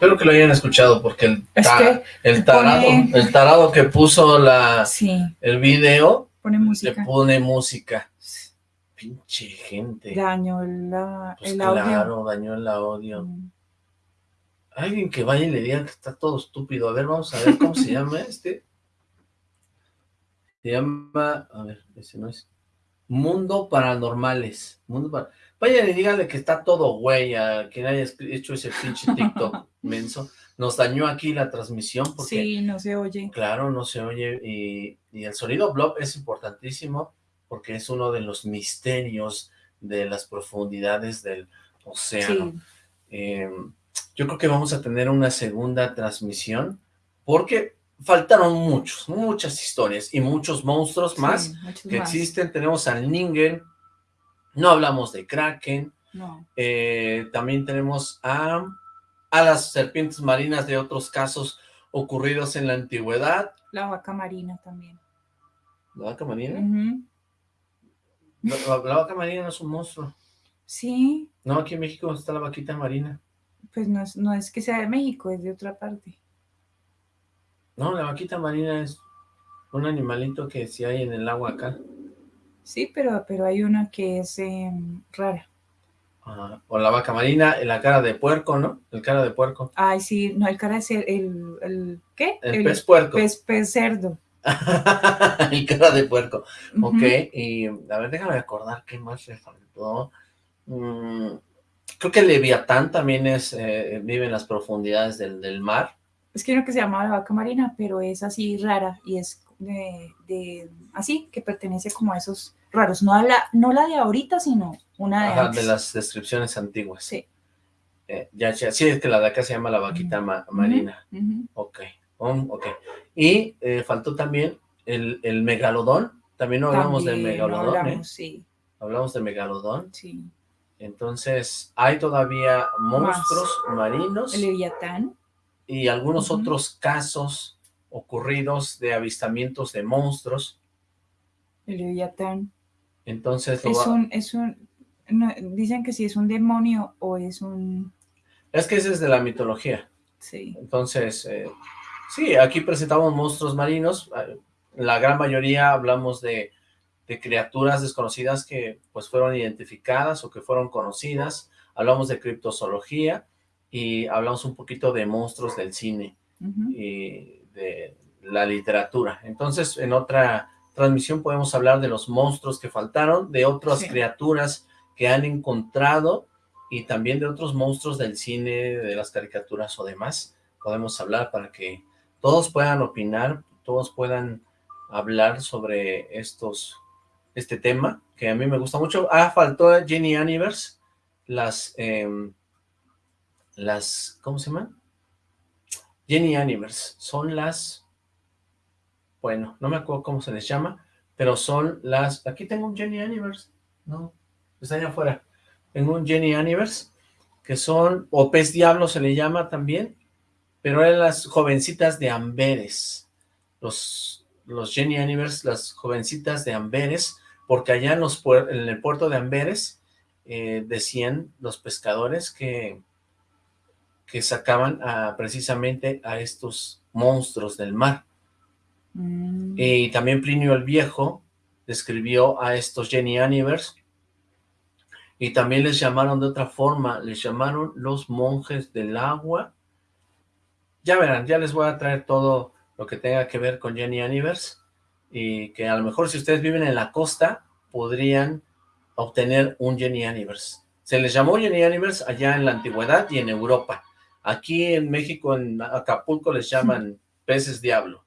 Espero que lo hayan escuchado porque el, ta- el tarado, pone- el tarado que puso la, Sí, el video pone le pone música. Pinche gente. Daño la, Pues el audio. claro, dañó el audio. Mm. Alguien que vaya y le diga que está todo estúpido. A ver, vamos a ver cómo se llama este. Se llama, a ver, ese no es. Mundo Paranormales. Mundo Para- Vayan y díganle que está todo güey a quien haya hecho ese pinche TikTok menso. Nos dañó aquí la transmisión porque, Sí, no se oye. claro, no se oye. Y, y el sonido blob es importantísimo porque es uno de los misterios de las profundidades del océano. Sí, Eh, yo creo que vamos a tener una segunda transmisión porque faltaron muchos, muchas historias y muchos monstruos más muchos que más. existen. Tenemos al Ningen, no hablamos de Kraken, No, eh, también tenemos a, a las serpientes marinas de otros casos ocurridos en la antigüedad. la vaca marina también. ¿La vaca marina? Ujú. La, la- la vaca marina no es un monstruo. Sí, No, aquí en México está la vaquita marina. pues no es, no es que sea de México, es de otra parte. No, la vaquita marina es un animalito que sí hay en el agua acá. Sí, pero, pero hay una que es em, rara. Ah, o la vaca marina, la cara de puerco, ¿no? El cara de puerco. Ay, sí, no, el cara es el, el, el- ¿qué? El, pez puerco. pez, pez cerdo. el cara de puerco. Ok, y a ver, déjame acordar qué más le faltó. Mm, creo que el Leviatán también es, eh, vive en las profundidades del, del mar. Es que una que se llama la vaca marina, pero es así rara y es de, de- así, que pertenece como a esos raros. No, a la, no la de ahorita, sino una de Ajá, antes. de las descripciones antiguas. Sí. Eh, ya, ya, sí, es que la de acá se llama la vaquita ma- marina. Ok, um, ok. Y eh, faltó también el, el megalodón. También no hablamos del También megalodón, hablamos, ¿eh? sí, Hablamos de megalodón. sí. Entonces, hay todavía monstruos marinos El leviatán. y algunos otros casos ocurridos de avistamientos de monstruos. El leviatán. Entonces, Es va- un, es un, no, dicen que si es un demonio o es un, es que ese es de la mitología. sí, Entonces, eh, sí, aquí presentamos monstruos marinos. La gran mayoría hablamos de, de criaturas desconocidas que pues fueron identificadas o que fueron conocidas. Hablamos de criptozoología y hablamos un poquito de monstruos del cine y de la literatura. Entonces, en otra transmisión podemos hablar de los monstruos que faltaron, de otras Sí. criaturas que han encontrado y también de otros monstruos del cine, de las caricaturas o demás. Podemos hablar para que todos puedan opinar, todos puedan hablar sobre estos, este tema, que a mí me gusta mucho. Ah, faltó Jenny Anivers, las, em, las, ¿cómo se llaman? Jenny Anivers, son las, bueno, no me acuerdo cómo se les llama, pero son las, aquí tengo un Jenny Anivers, no, está allá afuera, tengo un Jenny Anivers, que son, o pez diablo se le llama también, pero eran las jovencitas de Amberes, los, los Jenny Anivers, las jovencitas de Amberes, porque allá en, los en el puerto de Amberes eh, decían los pescadores que que sacaban a, precisamente a estos monstruos del mar. Mm. Y también Plinio el Viejo describió a estos Jenny Anivers y también les llamaron de otra forma, les llamaron los monjes del agua. Ya verán, ya les voy a traer todo lo que tenga que ver con Jenny Anivers y que a lo mejor si ustedes viven en la costa podrían obtener un Jenny Anivers. Se les llamó Jenny Anivers allá en la antigüedad y en Europa. Aquí en México, en Acapulco, les llaman peces diablo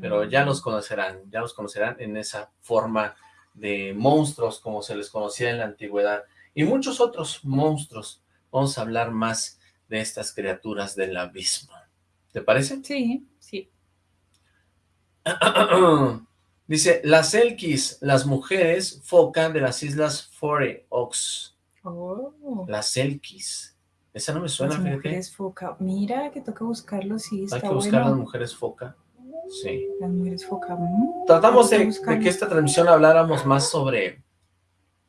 pero ya los conocerán, ya los conocerán en esa forma de monstruos como se les conocía en la antigüedad, y muchos otros monstruos. Vamos a hablar más de estas criaturas del abismo. ¿Te parece? Sí, sí. Dice, las Elkis, las mujeres foca de las islas Foray Oaks. Oh. Las Elkis. Esa no me suena, Las mujeres foca. Mira que toca buscarlo, sí, está Hay que buscar bueno. las mujeres foca. Sí. Las mujeres foca. Tratamos de, que buscarlo. de que esta transmisión habláramos más sobre,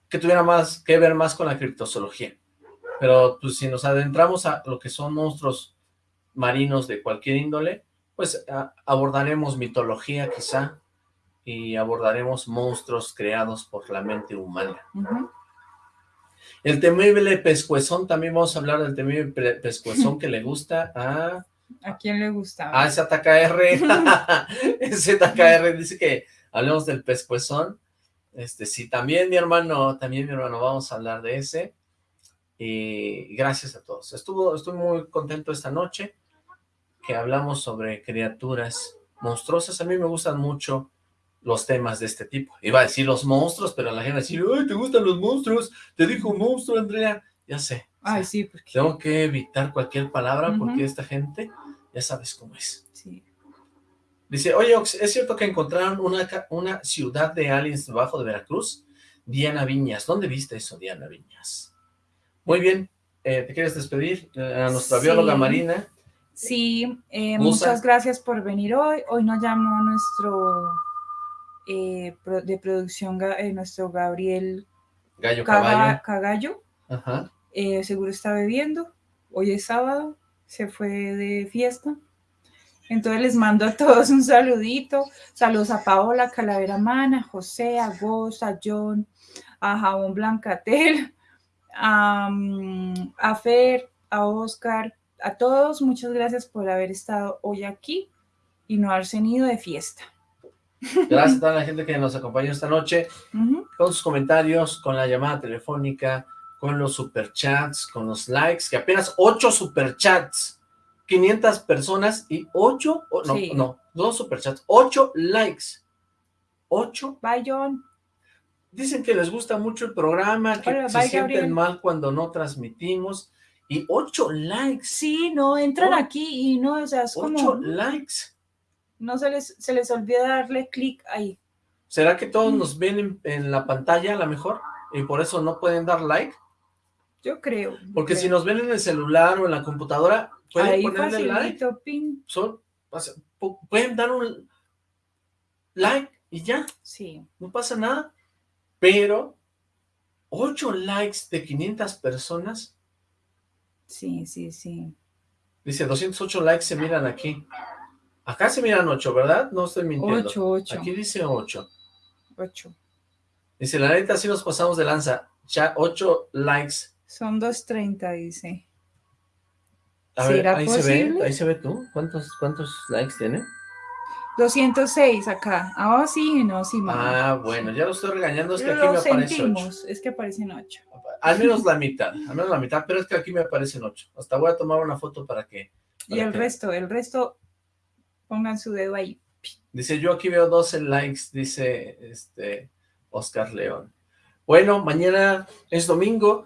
que tuviera más que ver más con la criptozoología. Pero pues si nos adentramos a lo que son monstruos marinos de cualquier índole, pues a- abordaremos mitología quizá, y abordaremos monstruos creados por la mente humana. El temible pescuezón, también vamos a hablar del temible pe- pescuezón que le gusta a... ¿A quién le gusta? Ah, ese ATKR. ese ATKR dice que hablemos del pescuezón. Este, sí, también mi hermano, también mi hermano, vamos a hablar de ese. Y gracias a todos. Estuvo, estoy muy contento esta noche que hablamos sobre criaturas monstruosas. A mí me gustan mucho los temas de este tipo. Iba a decir los monstruos, pero la gente va a decir, ¡ay, te gustan los monstruos! Te dijo monstruo, Andrea. Ya sé. Ay, sí, porque Tengo que evitar cualquier palabra porque esta gente, ya sabes cómo es. sí. Dice, oye, Ox, ¿es cierto que encontraron una, una ciudad de aliens debajo de Veracruz? Diana Viñas, ¿dónde viste eso, Diana Viñas? Muy bien, eh, ¿te quieres despedir? Eh, a nuestra Sí. bióloga marina, Sí, eh, muchas gracias por venir hoy. Hoy nos llamó nuestro eh, de producción, nuestro Gabriel Gallo Caga- Caballo. Cagallo. Ajá. Seguro está bebiendo. Hoy es sábado, se fue de fiesta. Entonces les mando a todos un saludito. Saludos a Paola, Calavera Mana, a José, a Goz, a John, a Jabón Blancatel, a, mm, a Fer, a Oscar, a todos. Muchas gracias por haber estado hoy aquí y no haberse ido de fiesta. Gracias a toda la gente que nos acompañó esta noche, con sus comentarios, con la llamada telefónica, con los superchats, con los likes, que apenas 8 superchats, 500 personas y 8, no, Sí. no, no superchats, 8 likes, 8 Bye, John. Dicen que les gusta mucho el programa, que Hola, se bye, sienten Gabriel. mal cuando no transmitimos. Y ocho likes. Sí, no, entran Oh. aquí y no, o sea, es como, Ocho likes. no se les, se les olvida darle clic ahí. ¿Será que todos Mm. nos ven en, en la pantalla a lo mejor? Y por eso no pueden dar like. Yo creo. Porque si creo. nos ven en el celular o en la computadora, pueden ahí ponerle like. pin. Son, pueden dar un like y ya, Sí, no pasa nada. Pero ocho likes de 500 personas, sí, sí, sí. dice 208 likes se miran aquí. Acá se miran 8, ¿verdad? No estoy mintiendo. Ocho, ocho, Aquí dice 8. ocho. Dice, la neta, sí nos pasamos de lanza. Ya 8 likes. Son 2.30, dice. A ver, ¿Será ahí se ve, posible? ahí se ve tú. ¿Cuántos, cuántos likes tiene? 206 acá. Ah, sí, no, sí, mamá. Ah, bueno, ya lo estoy regañando, es que aquí Lo me aparece 8. sentimos, es que aparecen 8. Al menos la mitad, al menos la mitad, pero es que aquí me aparecen 8. Hasta voy a tomar una foto para que... Y para el que- resto, el resto, pongan su dedo ahí. Dice, yo aquí veo 12 likes, dice este Oscar León. Bueno, mañana es domingo.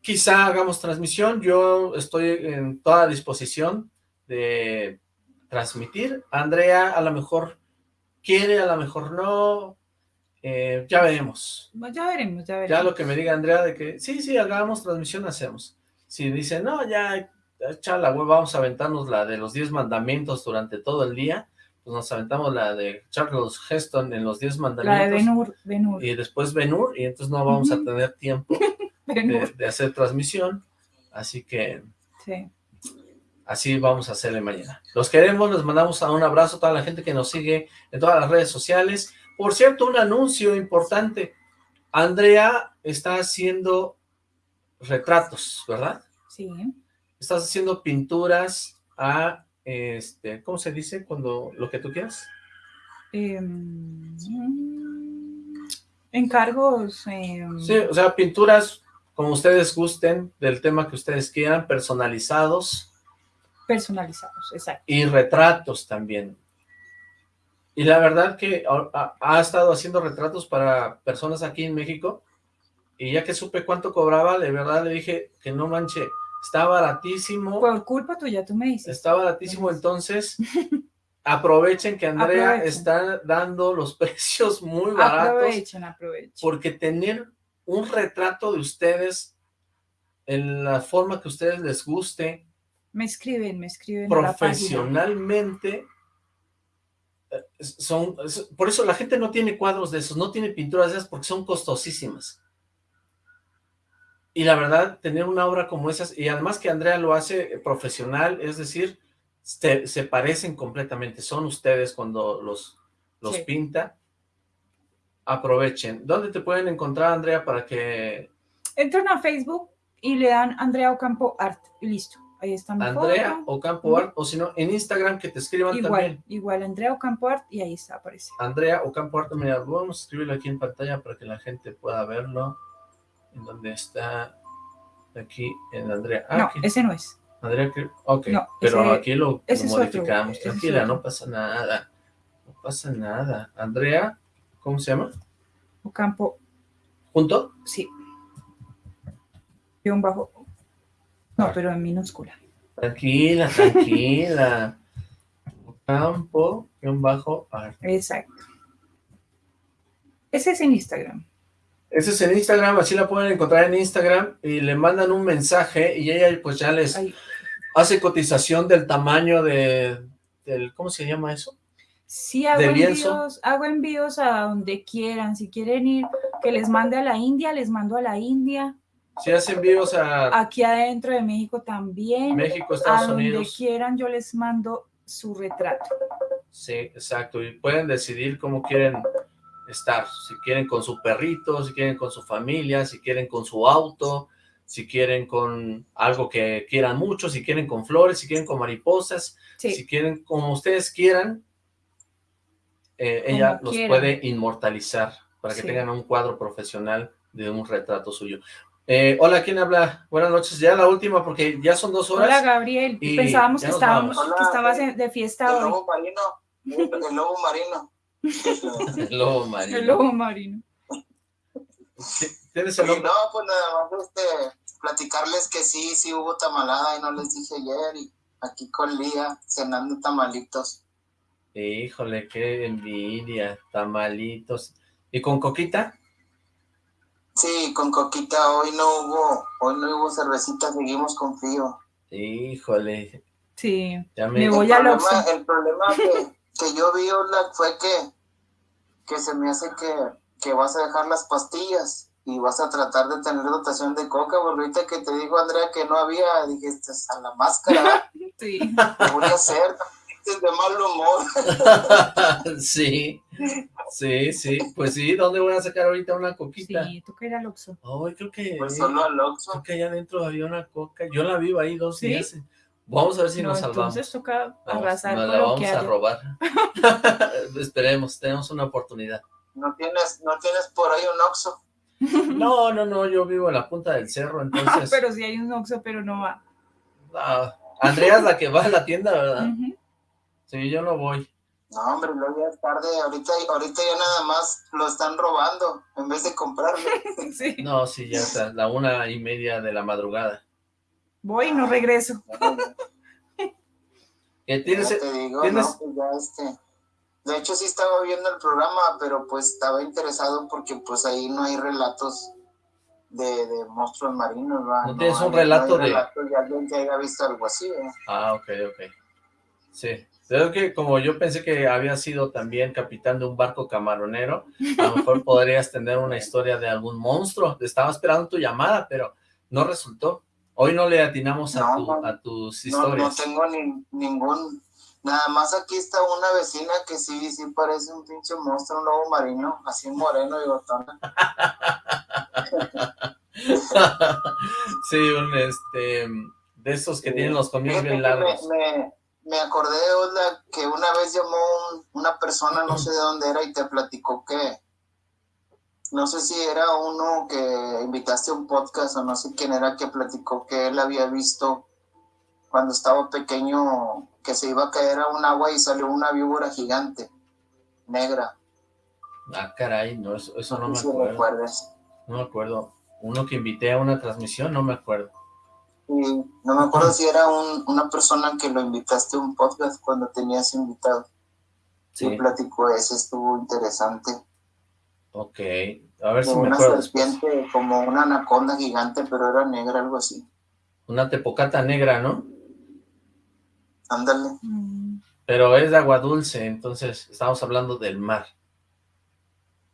Quizá hagamos transmisión. Yo estoy en toda disposición de transmitir. Andrea a lo mejor quiere, a lo mejor no. Eh, ya veremos. Bueno, ya veremos, ya veremos. Ya lo que me diga Andrea de que sí, sí, hagamos transmisión, hacemos. Si dice, no, ya, echa la web, vamos a aventarnos la de los 10 mandamientos durante todo el día, pues nos aventamos la de Charles Heston en los 10 La de mandamientos. Benur, Benur, y después Benur, y entonces no vamos a tener tiempo de, hacer transmisión. Así que, Sí. Así vamos a hacerle mañana. Los queremos, les mandamos un abrazo a toda la gente que nos sigue en todas las redes sociales. Por cierto, un anuncio importante. Andrea está haciendo retratos, ¿verdad? Sí. Estás haciendo pinturas a, este, ¿cómo se dice? Cuando, lo que tú quieras. Em, encargos. em, Sí, o sea, pinturas como ustedes gusten, del tema que ustedes quieran, personalizados personalizados, exacto. y retratos también. Y la verdad que ha, estado haciendo retratos para personas aquí en México, y ya que supe cuánto cobraba, de verdad le dije que no manche, está baratísimo, Por culpa tuya, tú me dices. está baratísimo, entonces aprovechen que Andrea Aprovechen. está dando los precios muy baratos, Aprovechen, aprovechen. porque tener un retrato de ustedes en la forma que a ustedes les guste, Me escriben, me escriben. la profesionalmente, eh, son, por eso la gente no tiene cuadros de esos, no tiene pinturas de esas porque son costosísimas. Y la verdad, tener una obra como esas, y además que Andrea lo hace eh, profesional, es decir, se, se parecen completamente, son ustedes cuando los, los Sí. pinta, aprovechen. ¿Dónde te pueden encontrar, Andrea, para que Entran a Facebook y le dan Andrea Ocampo Art y listo. Ahí está mi Andrea foto. o Campo Art, o si no, en Instagram que te escriban Igual, también. igual, Andrea Ocampo Art y ahí está, aparece. Andrea Ocampo Arte, mira, vamos a escribirlo aquí en pantalla para que la gente pueda verlo. En donde está aquí en Andrea. Ah, no, aquí. ese no es. Andrea, ok, no, pero ese- aquí lo, otro, modificamos. Tranquila, no pasa nada. No pasa nada. Andrea, ¿cómo se llama? Ocampo, ¿Junto? sí. Guión bajo. No, pero en minúscula. Tranquila, tranquila. Ocampo, guion bajo, arte. Exacto. Ese es en Instagram. Ese es en Instagram, así la pueden encontrar en Instagram y le mandan un mensaje y ella pues ya les hace cotización del tamaño de, del, ¿cómo se llama eso? Sí, hago envíos, hago envíos a donde quieran. Si quieren ir, que les mande a la India, les mando a la India. Si hace envíos a Aquí adentro de México también. México, a Estados donde Unidos. quieran, yo les mando su retrato. Sí, exacto, y pueden decidir cómo quieren estar, si quieren con su perrito, si quieren con su familia, si quieren con su auto, si quieren con algo que quieran mucho, si quieren con flores, si quieren con mariposas, Sí, si quieren como ustedes quieran, eh, ella los puede inmortalizar para que Sí. tengan un cuadro profesional de un retrato suyo. Eh, hola, ¿quién habla? Buenas noches, ya la última porque ya son dos horas. Hola Gabriel, y pensábamos que estábamos, que estabas en- de fiesta El hoy. lobo marino. El lobo marino. El lobo marino. El lobo marino. ¿Tienes el nombre? No, pues nada más este, platicarles que sí, sí hubo tamalada y no les dije ayer. Y aquí con Lía cenando tamalitos. Híjole, qué envidia, tamalitos. ¿Y con coquita? Sí, con Coquita hoy no hubo, hoy no hubo cervecita, seguimos con frío. Híjole, Sí, ya me... Me voy el al problema, Oxxo. el problema que, que yo vi fue que, que se me hace que, que vas a dejar las pastillas y vas a tratar de tener dotación de coca, porque ahorita que te dijo Andrea que no había, dijiste, a la máscara, sí. ¿qué voy a hacer? Es de mal humor. sí, sí, sí, pues sí, ¿dónde voy a sacar ahorita una coquita? Sí, tú que era el Oxxo. Ay, creo que... Pues solo al Oxxo. Creo que allá adentro había una coca, yo la vi ahí dos ¿Sí? días. Vamos a ver si No, nos salvamos. entonces toca Vamos, arrasar nos la lo vamos que a haya. robar. Esperemos, tenemos una oportunidad. No tienes, no tienes por ahí un Oxxo. No, no, no, yo vivo en la punta del cerro, entonces... Pero sí hay un Oxxo, pero no va. Ah, Andrea es la que va a la tienda, ¿verdad? Ujú. Sí, yo no voy. No, hombre, luego ya es tarde. Ahorita, ahorita ya nada más lo están robando en vez de comprarlo. Sí. No, sí, ya está, la una y media de la madrugada. Voy y no regreso. ¿Qué tienes? Ya te digo, tienes- no, pues ya este. De hecho, sí estaba viendo el programa, pero pues estaba interesado porque pues ahí no hay relatos de, de monstruos marinos, ¿va? ¿No tienes un hay- relato hay de- de alguien que haya visto algo así, ¿eh? Ah, ok, ok. Sí. Creo que como yo pensé que había sido también capitán de un barco camaronero, a lo mejor podrías tener una historia de algún monstruo. Estaba esperando tu llamada, pero no resultó. Hoy no le atinamos a, No, tu- no. a tus No, no historias. tengo ni, ningún... Nada más aquí está una vecina que sí, sí parece un pinche monstruo, un lobo marino, así moreno y botona. sí, un este de esos que tienen los Fíjate bien largos. Me, me, me acordé, Osla, que una vez llamó un- una persona, no sé de dónde era, y te platicó que, no sé si era uno que invitaste a un podcast o no sé quién era que platicó que él había visto cuando estaba pequeño que se iba a caer a un agua y salió una víbora gigante, negra. Ah, caray, no, eso, eso no No me si acuerdo. No me acuerdo. Uno que invité a una transmisión, no me acuerdo. No me acuerdo si era un- una persona que lo invitaste a un podcast cuando tenías invitado. Sí, Y platicó ese, estuvo interesante. ok. A ver si me una acuerdo. después. serpiente como una anaconda gigante, pero era negra, algo así. Una tepocata negra, ¿no? Ándale. Mm, Pero es de agua dulce, entonces estamos hablando del mar.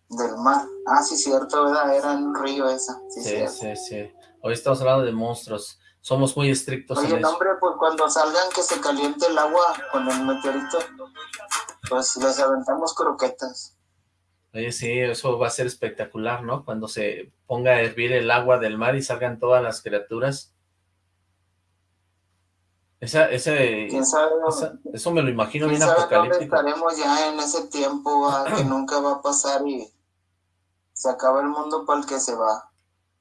Del mar. Ah, sí, cierto, ¿verdad? Era en un río esa. Sí, Sí, sí, sí. Hoy estamos hablando de monstruos. Somos muy estrictos Oye, en no, eso. hombre, pues cuando salgan que se caliente el agua con el meteorito, pues les aventamos croquetas. Oye, sí, eso va a ser espectacular, ¿no? Cuando se ponga a hervir el agua del mar y salgan todas las criaturas. Esa, ese, ¿Quién sabe, esa- eso me lo imagino bien apocalíptico. estaremos ya en ese tiempo va, que nunca va a pasar y se acaba el mundo para el que se va?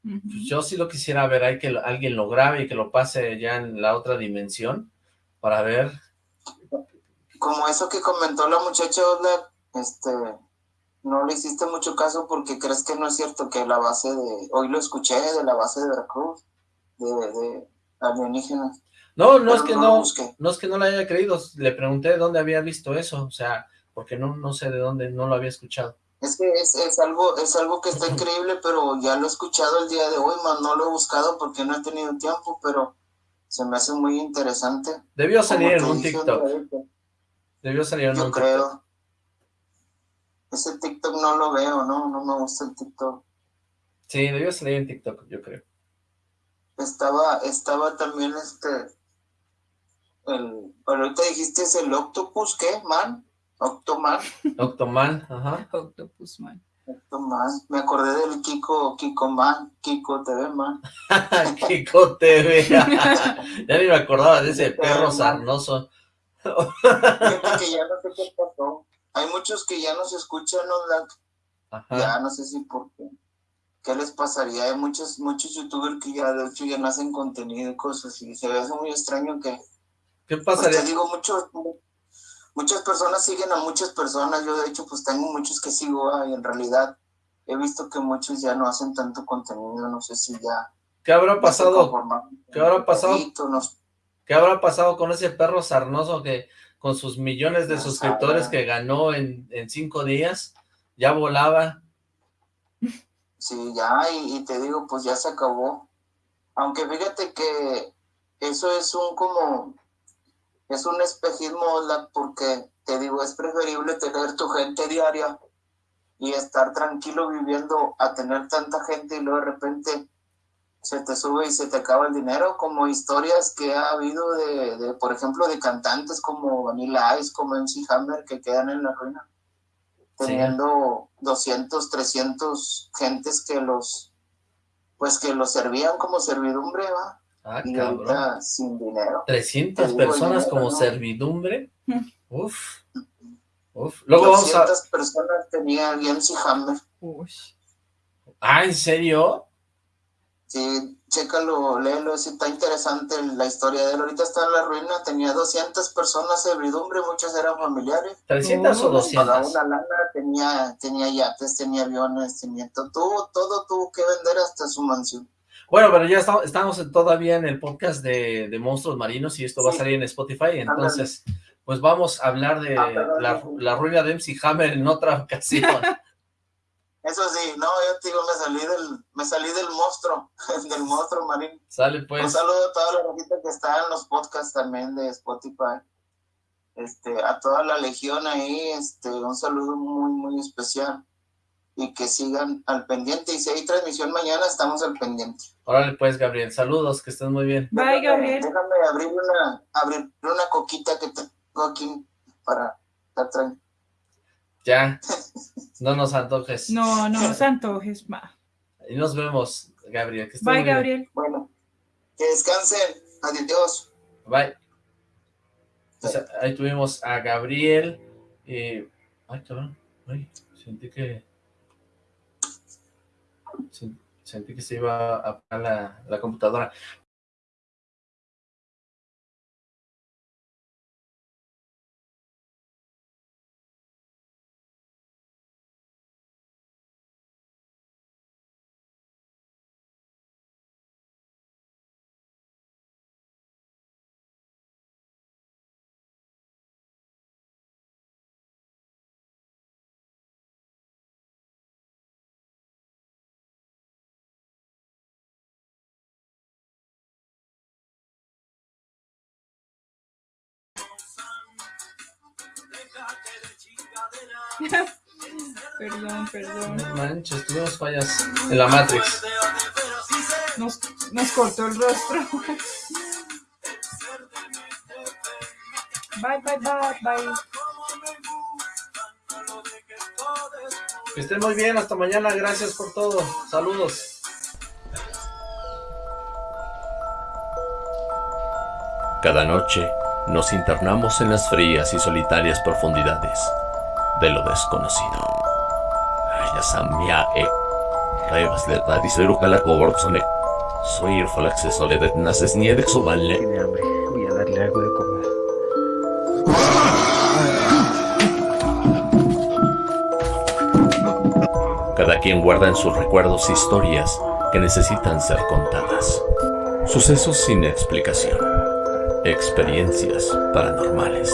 Pues yo sí lo quisiera ver, hay que lo- alguien lo grabe y que lo pase ya en la otra dimensión para ver. como eso que comentó la muchacha este, no le hiciste mucho caso porque crees que no es cierto que la base de, hoy lo escuché de la base de Veracruz, de, de alienígenas. No, no es que no lo no, es que no lo haya creído, le pregunté de dónde había visto eso, o sea, porque no, no sé de dónde, no lo había escuchado. Es que es, es algo, es algo que está increíble, pero ya lo he escuchado el día de hoy, más no lo he buscado porque no he tenido tiempo, pero se me hace muy interesante. Debió salir en un TikTok, debió salir en Yo un TikTok. creo. Ese TikTok no lo veo, no, no me gusta el TikTok. Sí, debió salir en TikTok, yo creo. estaba, estaba también este, el, ahorita dijiste es el octopus, ¿qué, man? Octoman, Octoman, ajá. Octopus Man. Octoman, me acordé del Kiko, Kiko Man, Kiko TV Man, Kiko TV. ya ni me acordaba de ese perro sarnoso. Que ya no sé qué pasó, hay muchos que ya no se escuchan, ¿no? Ajá. ya no sé si por qué, qué les pasaría, hay muchos, muchos youtubers que ya de hecho ya no hacen contenido y cosas y se ve hace muy extraño que ¿Qué Pues pasaría? te digo, muchos, muchas personas siguen a muchas personas. Yo, de hecho, pues tengo muchos que sigo ah, y en realidad he visto que muchos ya no hacen tanto contenido. No sé si ya. ¿Qué habrá pasado? ¿Qué habrá pasado? poquito, no sé. ¿Qué habrá pasado con ese perro sarnoso que con sus millones de No suscriptores sabe. que ganó en, en cinco días, ya volaba? Sí, ya, y, y te digo, pues ya se acabó. Aunque fíjate que eso es un como. Es un espejismo, porque te digo, es preferible tener tu gente diaria y estar tranquilo viviendo a tener tanta gente y luego de repente se te sube y se te acaba el dinero, como historias que ha habido de, de, por ejemplo, de cantantes como Vanilla Ice, como MC Hammer, que quedan en la ruina, Sí. teniendo 200, 300 gentes que los, pues que los servían como servidumbre, ¿va? Ah, Y cabrón. sin dinero. 300 Te digo, el personas dinero, como ¿no? servidumbre. Uf. Uf. Luego vamos a... 200 personas tenía el MC Hammer. Uy. Ah, ¿en serio? Sí, chécalo, léelo, sí, está interesante la historia de él. Ahorita está en la ruina, tenía 200 personas servidumbre, muchas eran familiares. ¿300 o Oh. 200? Pagaba una lana, tenía, tenía yates, tenía aviones, tenía todo, todo, todo tuvo que vender hasta su mansión. Bueno, pero ya estamos, estamos todavía en el podcast de, de Monstruos Marinos y esto va a salir en Spotify, entonces pues vamos a hablar de Ah, la, la ruina de MC Hammer en otra ocasión. Eso sí, no, yo te digo, me salí del, me salí del monstruo, del monstruo marino. Sale Un pues, saludo a toda la gente que está en los podcasts también de Spotify. Este, a toda la legión ahí, este, un saludo muy, muy especial. Y que sigan al pendiente. Y si hay transmisión mañana, estamos al pendiente. Órale pues, Gabriel. Saludos, que estés muy bien. Bye, Gabriel. Déjame abrir una, abrir una coquita que tengo aquí para estar tranquilo. Ya, no nos antojes. No, no nos antojes, va. Y nos vemos, Gabriel. Que estés Bye, muy bien. Gabriel. Bueno, que descansen. Adiós. Bye. Pues, ahí tuvimos a Gabriel. eh, Ay, cabrón. Ay, sentí que... sen- Sentí que se iba a apagar la, la computadora. Perdón, perdón. No manches, tuvimos fallas en la Matrix. Nos, nos cortó el rostro. Bye, bye, bye, bye. Que estén muy bien, hasta mañana, gracias por todo. Saludos. Cada noche nos internamos en las frías y solitarias profundidades de lo desconocido. Ayasamia e Revas de Tadiseru Kalakoborsone. Soy el acceso de Naces Niedek. Tiene hambre. Voy a darle algo de comer. Cada quien guarda en sus recuerdos historias que necesitan ser contadas. Sucesos sin explicación. Experiencias paranormales.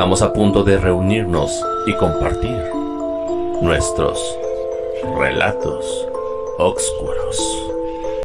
Estamos a punto de reunirnos y compartir nuestros relatos oscuros.